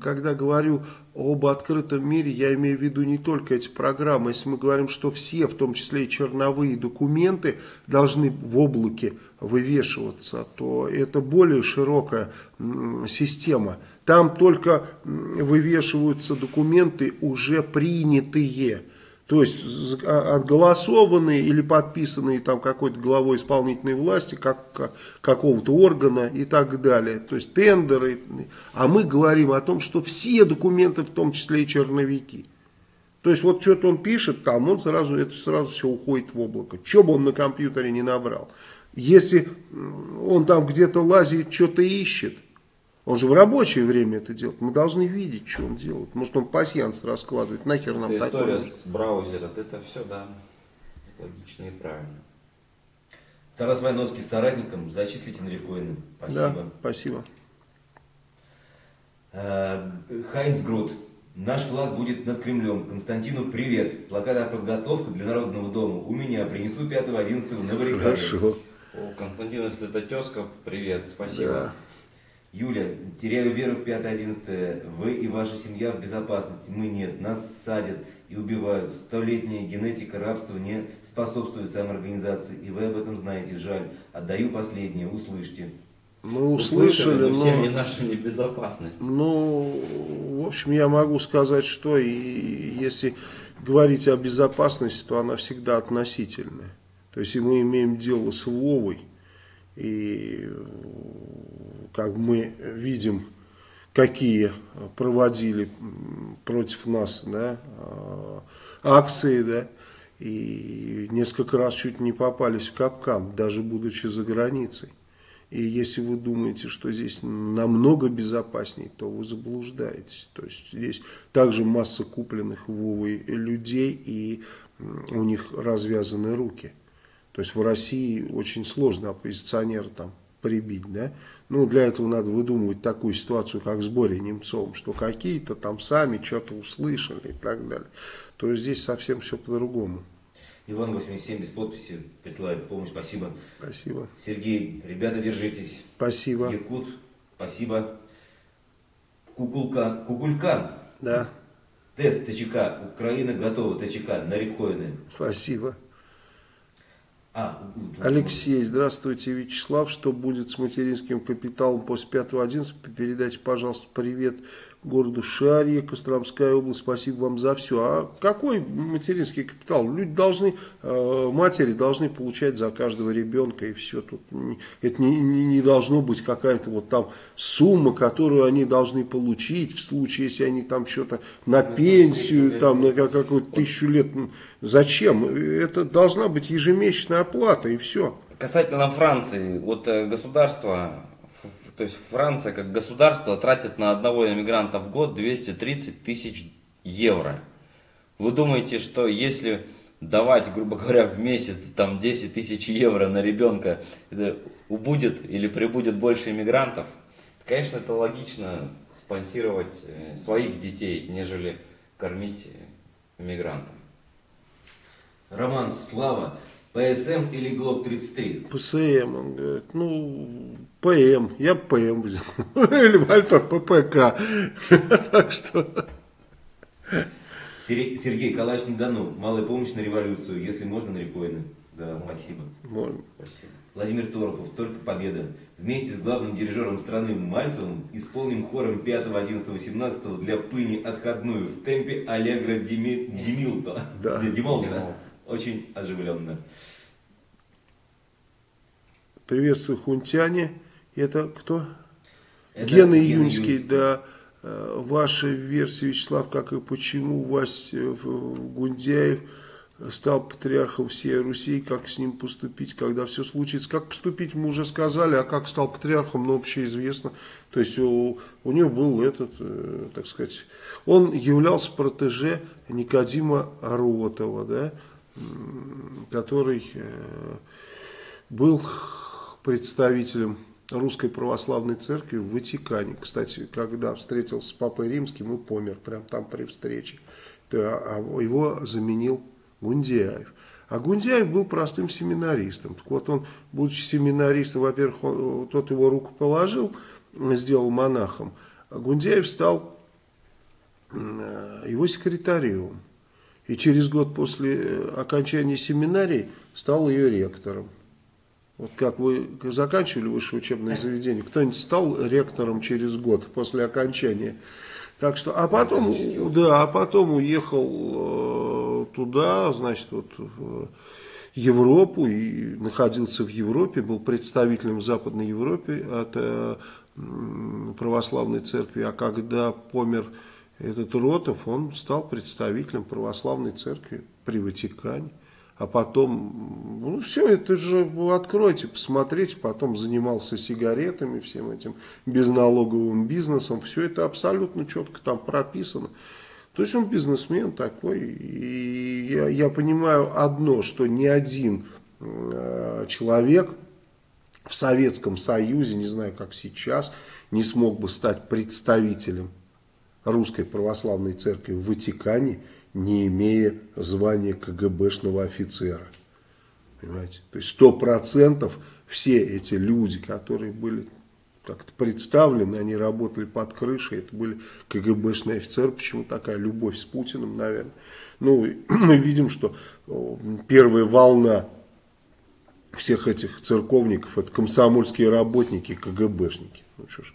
[SPEAKER 1] когда говорю об открытом мире, я имею в виду не только эти программы. Если мы говорим, что все, в том числе и черновые документы, должны в облаке вывешиваться, то это более широкая система. Там только вывешиваются документы уже принятые. То есть а, отголосованные или подписанные там какой-то главой исполнительной власти, как, какого-то органа и так далее. То есть тендеры. А мы говорим о том, что все документы, в том числе и черновики. То есть вот что-то он пишет там, он сразу, это сразу все уходит в облако. Что бы он на компьютере не набрал. Если он там где-то лазит, что-то ищет, он же в рабочее время это делает. Мы должны видеть, что он делает. Может, он пассианс раскладывает. Нахер нам
[SPEAKER 3] это такое? история с браузером. Это все, да, логично и правильно.
[SPEAKER 2] Тарас Войновский с соратником. Зачислите на рифкоины. Спасибо.
[SPEAKER 1] Да, спасибо.
[SPEAKER 2] Э, Хайнц Грут. Наш флаг будет над Кремлем. Константину привет. Плакат подготовка для Народного дома. У меня. Принесу 5-11 на баррикады.
[SPEAKER 1] Хорошо.
[SPEAKER 3] О, Константин, если это тезка, привет. Спасибо. Да.
[SPEAKER 2] Юля, теряю веру в 5-11. Вы и ваша семья в безопасности. Мы нет. Нас садят и убивают. Столетняя генетика рабства не способствует самоорганизации. И вы об этом знаете. Жаль. Отдаю последнее. Услышьте.
[SPEAKER 1] Мы услышали,
[SPEAKER 3] услышали но... Семьи наши небезопасность.
[SPEAKER 1] Ну, в общем, я могу сказать, что и если говорить о безопасности, то она всегда относительная. То есть, мы имеем дело с Вовой, и как мы видим, какие проводили против нас да, а, акции, да, и несколько раз чуть не попались в капкан, даже будучи за границей. И если вы думаете, что здесь намного безопаснее, то вы заблуждаетесь. То есть здесь также масса купленных Вовой людей, и у них развязаны руки. То есть в России очень сложно оппозиционера там прибить, да. Ну, для этого надо выдумывать такую ситуацию, как с Борей Немцовым, что какие-то там сами что-то услышали и так далее. То есть здесь совсем все по-другому.
[SPEAKER 2] Иван 87 без подписи присылает помощь, спасибо.
[SPEAKER 1] Спасибо.
[SPEAKER 2] Сергей, ребята, держитесь.
[SPEAKER 1] Спасибо.
[SPEAKER 2] Якут, спасибо. Кукулкан, Кукулькан.
[SPEAKER 1] Да.
[SPEAKER 2] Тест ТЧК, Украина готова, ТЧК, на рифкоины.
[SPEAKER 1] Спасибо.
[SPEAKER 2] А,
[SPEAKER 1] Алексей, здравствуйте, Вячеслав. Что будет с материнским капиталом после 5.11? Передайте, пожалуйста, привет городу Шарье, Костромская область. Спасибо вам за все. А какой материнский капитал? Люди должны, э, матери должны получать за каждого ребенка и все. Тут это не, не, не должно быть какая-то вот там сумма, которую они должны получить в случае, если они там что-то на пенсию, там на какую-то тысячу лет. Зачем? Это должна быть ежемесячная оплата и все.
[SPEAKER 3] Касательно Франции, вот э, государство то есть Франция как государство тратит на одного иммигранта в год 230 тысяч евро. Вы думаете, что если давать, грубо говоря, в месяц там 10 тысяч евро на ребенка, это убудет или прибудет больше иммигрантов? Конечно, это логично спонсировать э, своих детей, нежели кормить э, иммигрантов.
[SPEAKER 2] Роман Слава ПСМ или ГЛОК 33?
[SPEAKER 1] ПСМ, он говорит, ну, ПМ, я ПМ взял. Или Вальтер ППК. Так что...
[SPEAKER 2] Сергей Калач не дано. Малая помощь на революцию, если можно, на рекоины. Да, спасибо.
[SPEAKER 1] можно.
[SPEAKER 3] Спасибо.
[SPEAKER 2] Владимир Торопов, только победа. Вместе с главным дирижером страны Мальцевым исполним хором 5, 11, 17 для Пыни отходную в темпе allegro di mi-, di milto.
[SPEAKER 1] Да.
[SPEAKER 2] Di- di
[SPEAKER 3] molto. Di molto.
[SPEAKER 2] Очень оживленно.
[SPEAKER 1] Приветствую, хунтяне. Это кто?
[SPEAKER 2] Это
[SPEAKER 1] Гена Июньский,
[SPEAKER 2] Июньский.
[SPEAKER 1] да. Э, Ваша версия, Вячеслав, как и почему Вась э, Гундяев стал патриархом всей Руси, как с ним поступить, когда все случится. Как поступить, мы уже сказали, а как стал патриархом, ну, общеизвестно. То есть у, у него был этот, э, так сказать, он являлся протеже Никодима Ротова, да, который э, был представителем Русской Православной Церкви в Ватикане. Кстати, когда встретился с Папой Римским и помер прямо там при встрече, то, а его заменил Гундяев. А Гундяев был простым семинаристом. Так вот он, будучи семинаристом, во-первых, он- тот его руку положил, сделал монахом, а Гундяев стал э, его секретарем. И через год после э, окончания семинарии стал ее ректором. Вот как вы заканчивали высшее учебное заведение, кто-нибудь стал ректором через год после окончания. Так что, а потом, да, а потом уехал э, туда, значит, вот в Европу и находился в Европе, был представителем в Западной Европе от э, православной церкви, а когда помер этот Ротов, он стал представителем православной церкви при Ватикане. А потом, ну все, это же откройте, посмотрите, потом занимался сигаретами, всем этим безналоговым бизнесом, все это абсолютно четко там прописано. То есть он бизнесмен такой, и я, я понимаю одно, что ни один э, человек в Советском Союзе, не знаю как сейчас, не смог бы стать представителем Русской Православной Церкви в Ватикане, не имея звания КГБшного офицера. Понимаете? То есть сто процентов все эти люди, которые были как-то представлены, они работали под крышей, это были КГБшные офицеры, почему такая любовь с Путиным, наверное. Ну, мы видим, что первая волна всех этих церковников, это комсомольские работники, КГБшники. Ну, что ж.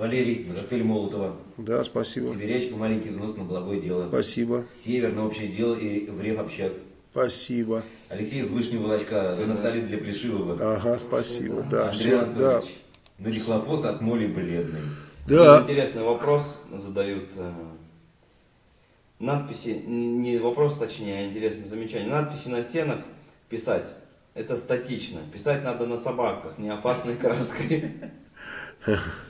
[SPEAKER 2] Валерий, на коктейле Молотова.
[SPEAKER 1] Да, спасибо.
[SPEAKER 2] Сибирячка, маленький взнос на благое дело.
[SPEAKER 1] Спасибо.
[SPEAKER 2] Север на общее дело и в общак.
[SPEAKER 1] Спасибо.
[SPEAKER 2] Алексей из Вышнего Волочка, за нафталин для Плешивого.
[SPEAKER 1] Ага, спасибо. Да,
[SPEAKER 2] Андрей
[SPEAKER 1] все, да.
[SPEAKER 2] На дихлофос от моли бледной.
[SPEAKER 1] Да.
[SPEAKER 3] Интересный вопрос задают. э, Надписи, не не вопрос точнее, а интересное замечание. Надписи на стенах писать, это статично. Писать надо на собаках, не опасной краской.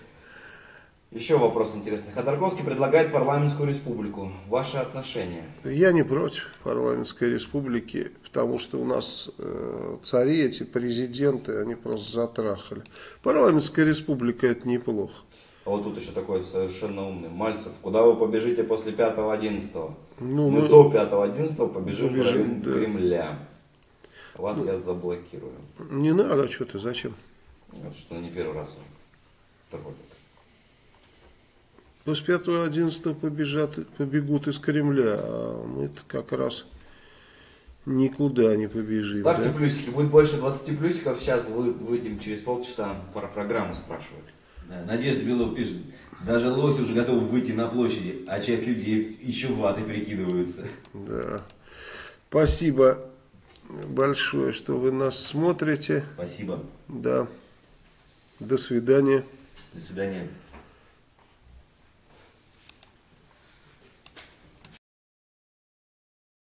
[SPEAKER 3] Еще вопрос интересный. Ходорковский предлагает парламентскую республику. Ваши отношения?
[SPEAKER 1] Я не против парламентской республики, потому что у нас э, цари, эти президенты, они просто затрахали. Парламентская республика это неплохо.
[SPEAKER 3] А вот тут еще такой совершенно умный. Мальцев, куда вы побежите после 5-11?
[SPEAKER 1] Ну,
[SPEAKER 3] Мы
[SPEAKER 1] мы-
[SPEAKER 3] до 5-11 побежим,
[SPEAKER 1] Побежим,
[SPEAKER 3] в
[SPEAKER 1] да.
[SPEAKER 3] Кремля. Вас я заблокирую.
[SPEAKER 1] Не надо, что ты, зачем?
[SPEAKER 3] Вот что не первый раз он такой.
[SPEAKER 1] После 5-11 побежат, побегут из Кремля, а мы-то как раз никуда не побежим.
[SPEAKER 4] Ставьте
[SPEAKER 1] да?
[SPEAKER 4] плюсики, будет больше 20 плюсиков, сейчас вы выйдем через полчаса, про программу спрашивают.
[SPEAKER 2] Да, Надежда Белова пишет, даже лоси уже готовы выйти на площади, а часть людей еще ваты перекидываются.
[SPEAKER 1] Да. Спасибо большое, что вы нас смотрите.
[SPEAKER 2] Спасибо.
[SPEAKER 1] Да. До свидания.
[SPEAKER 2] До свидания.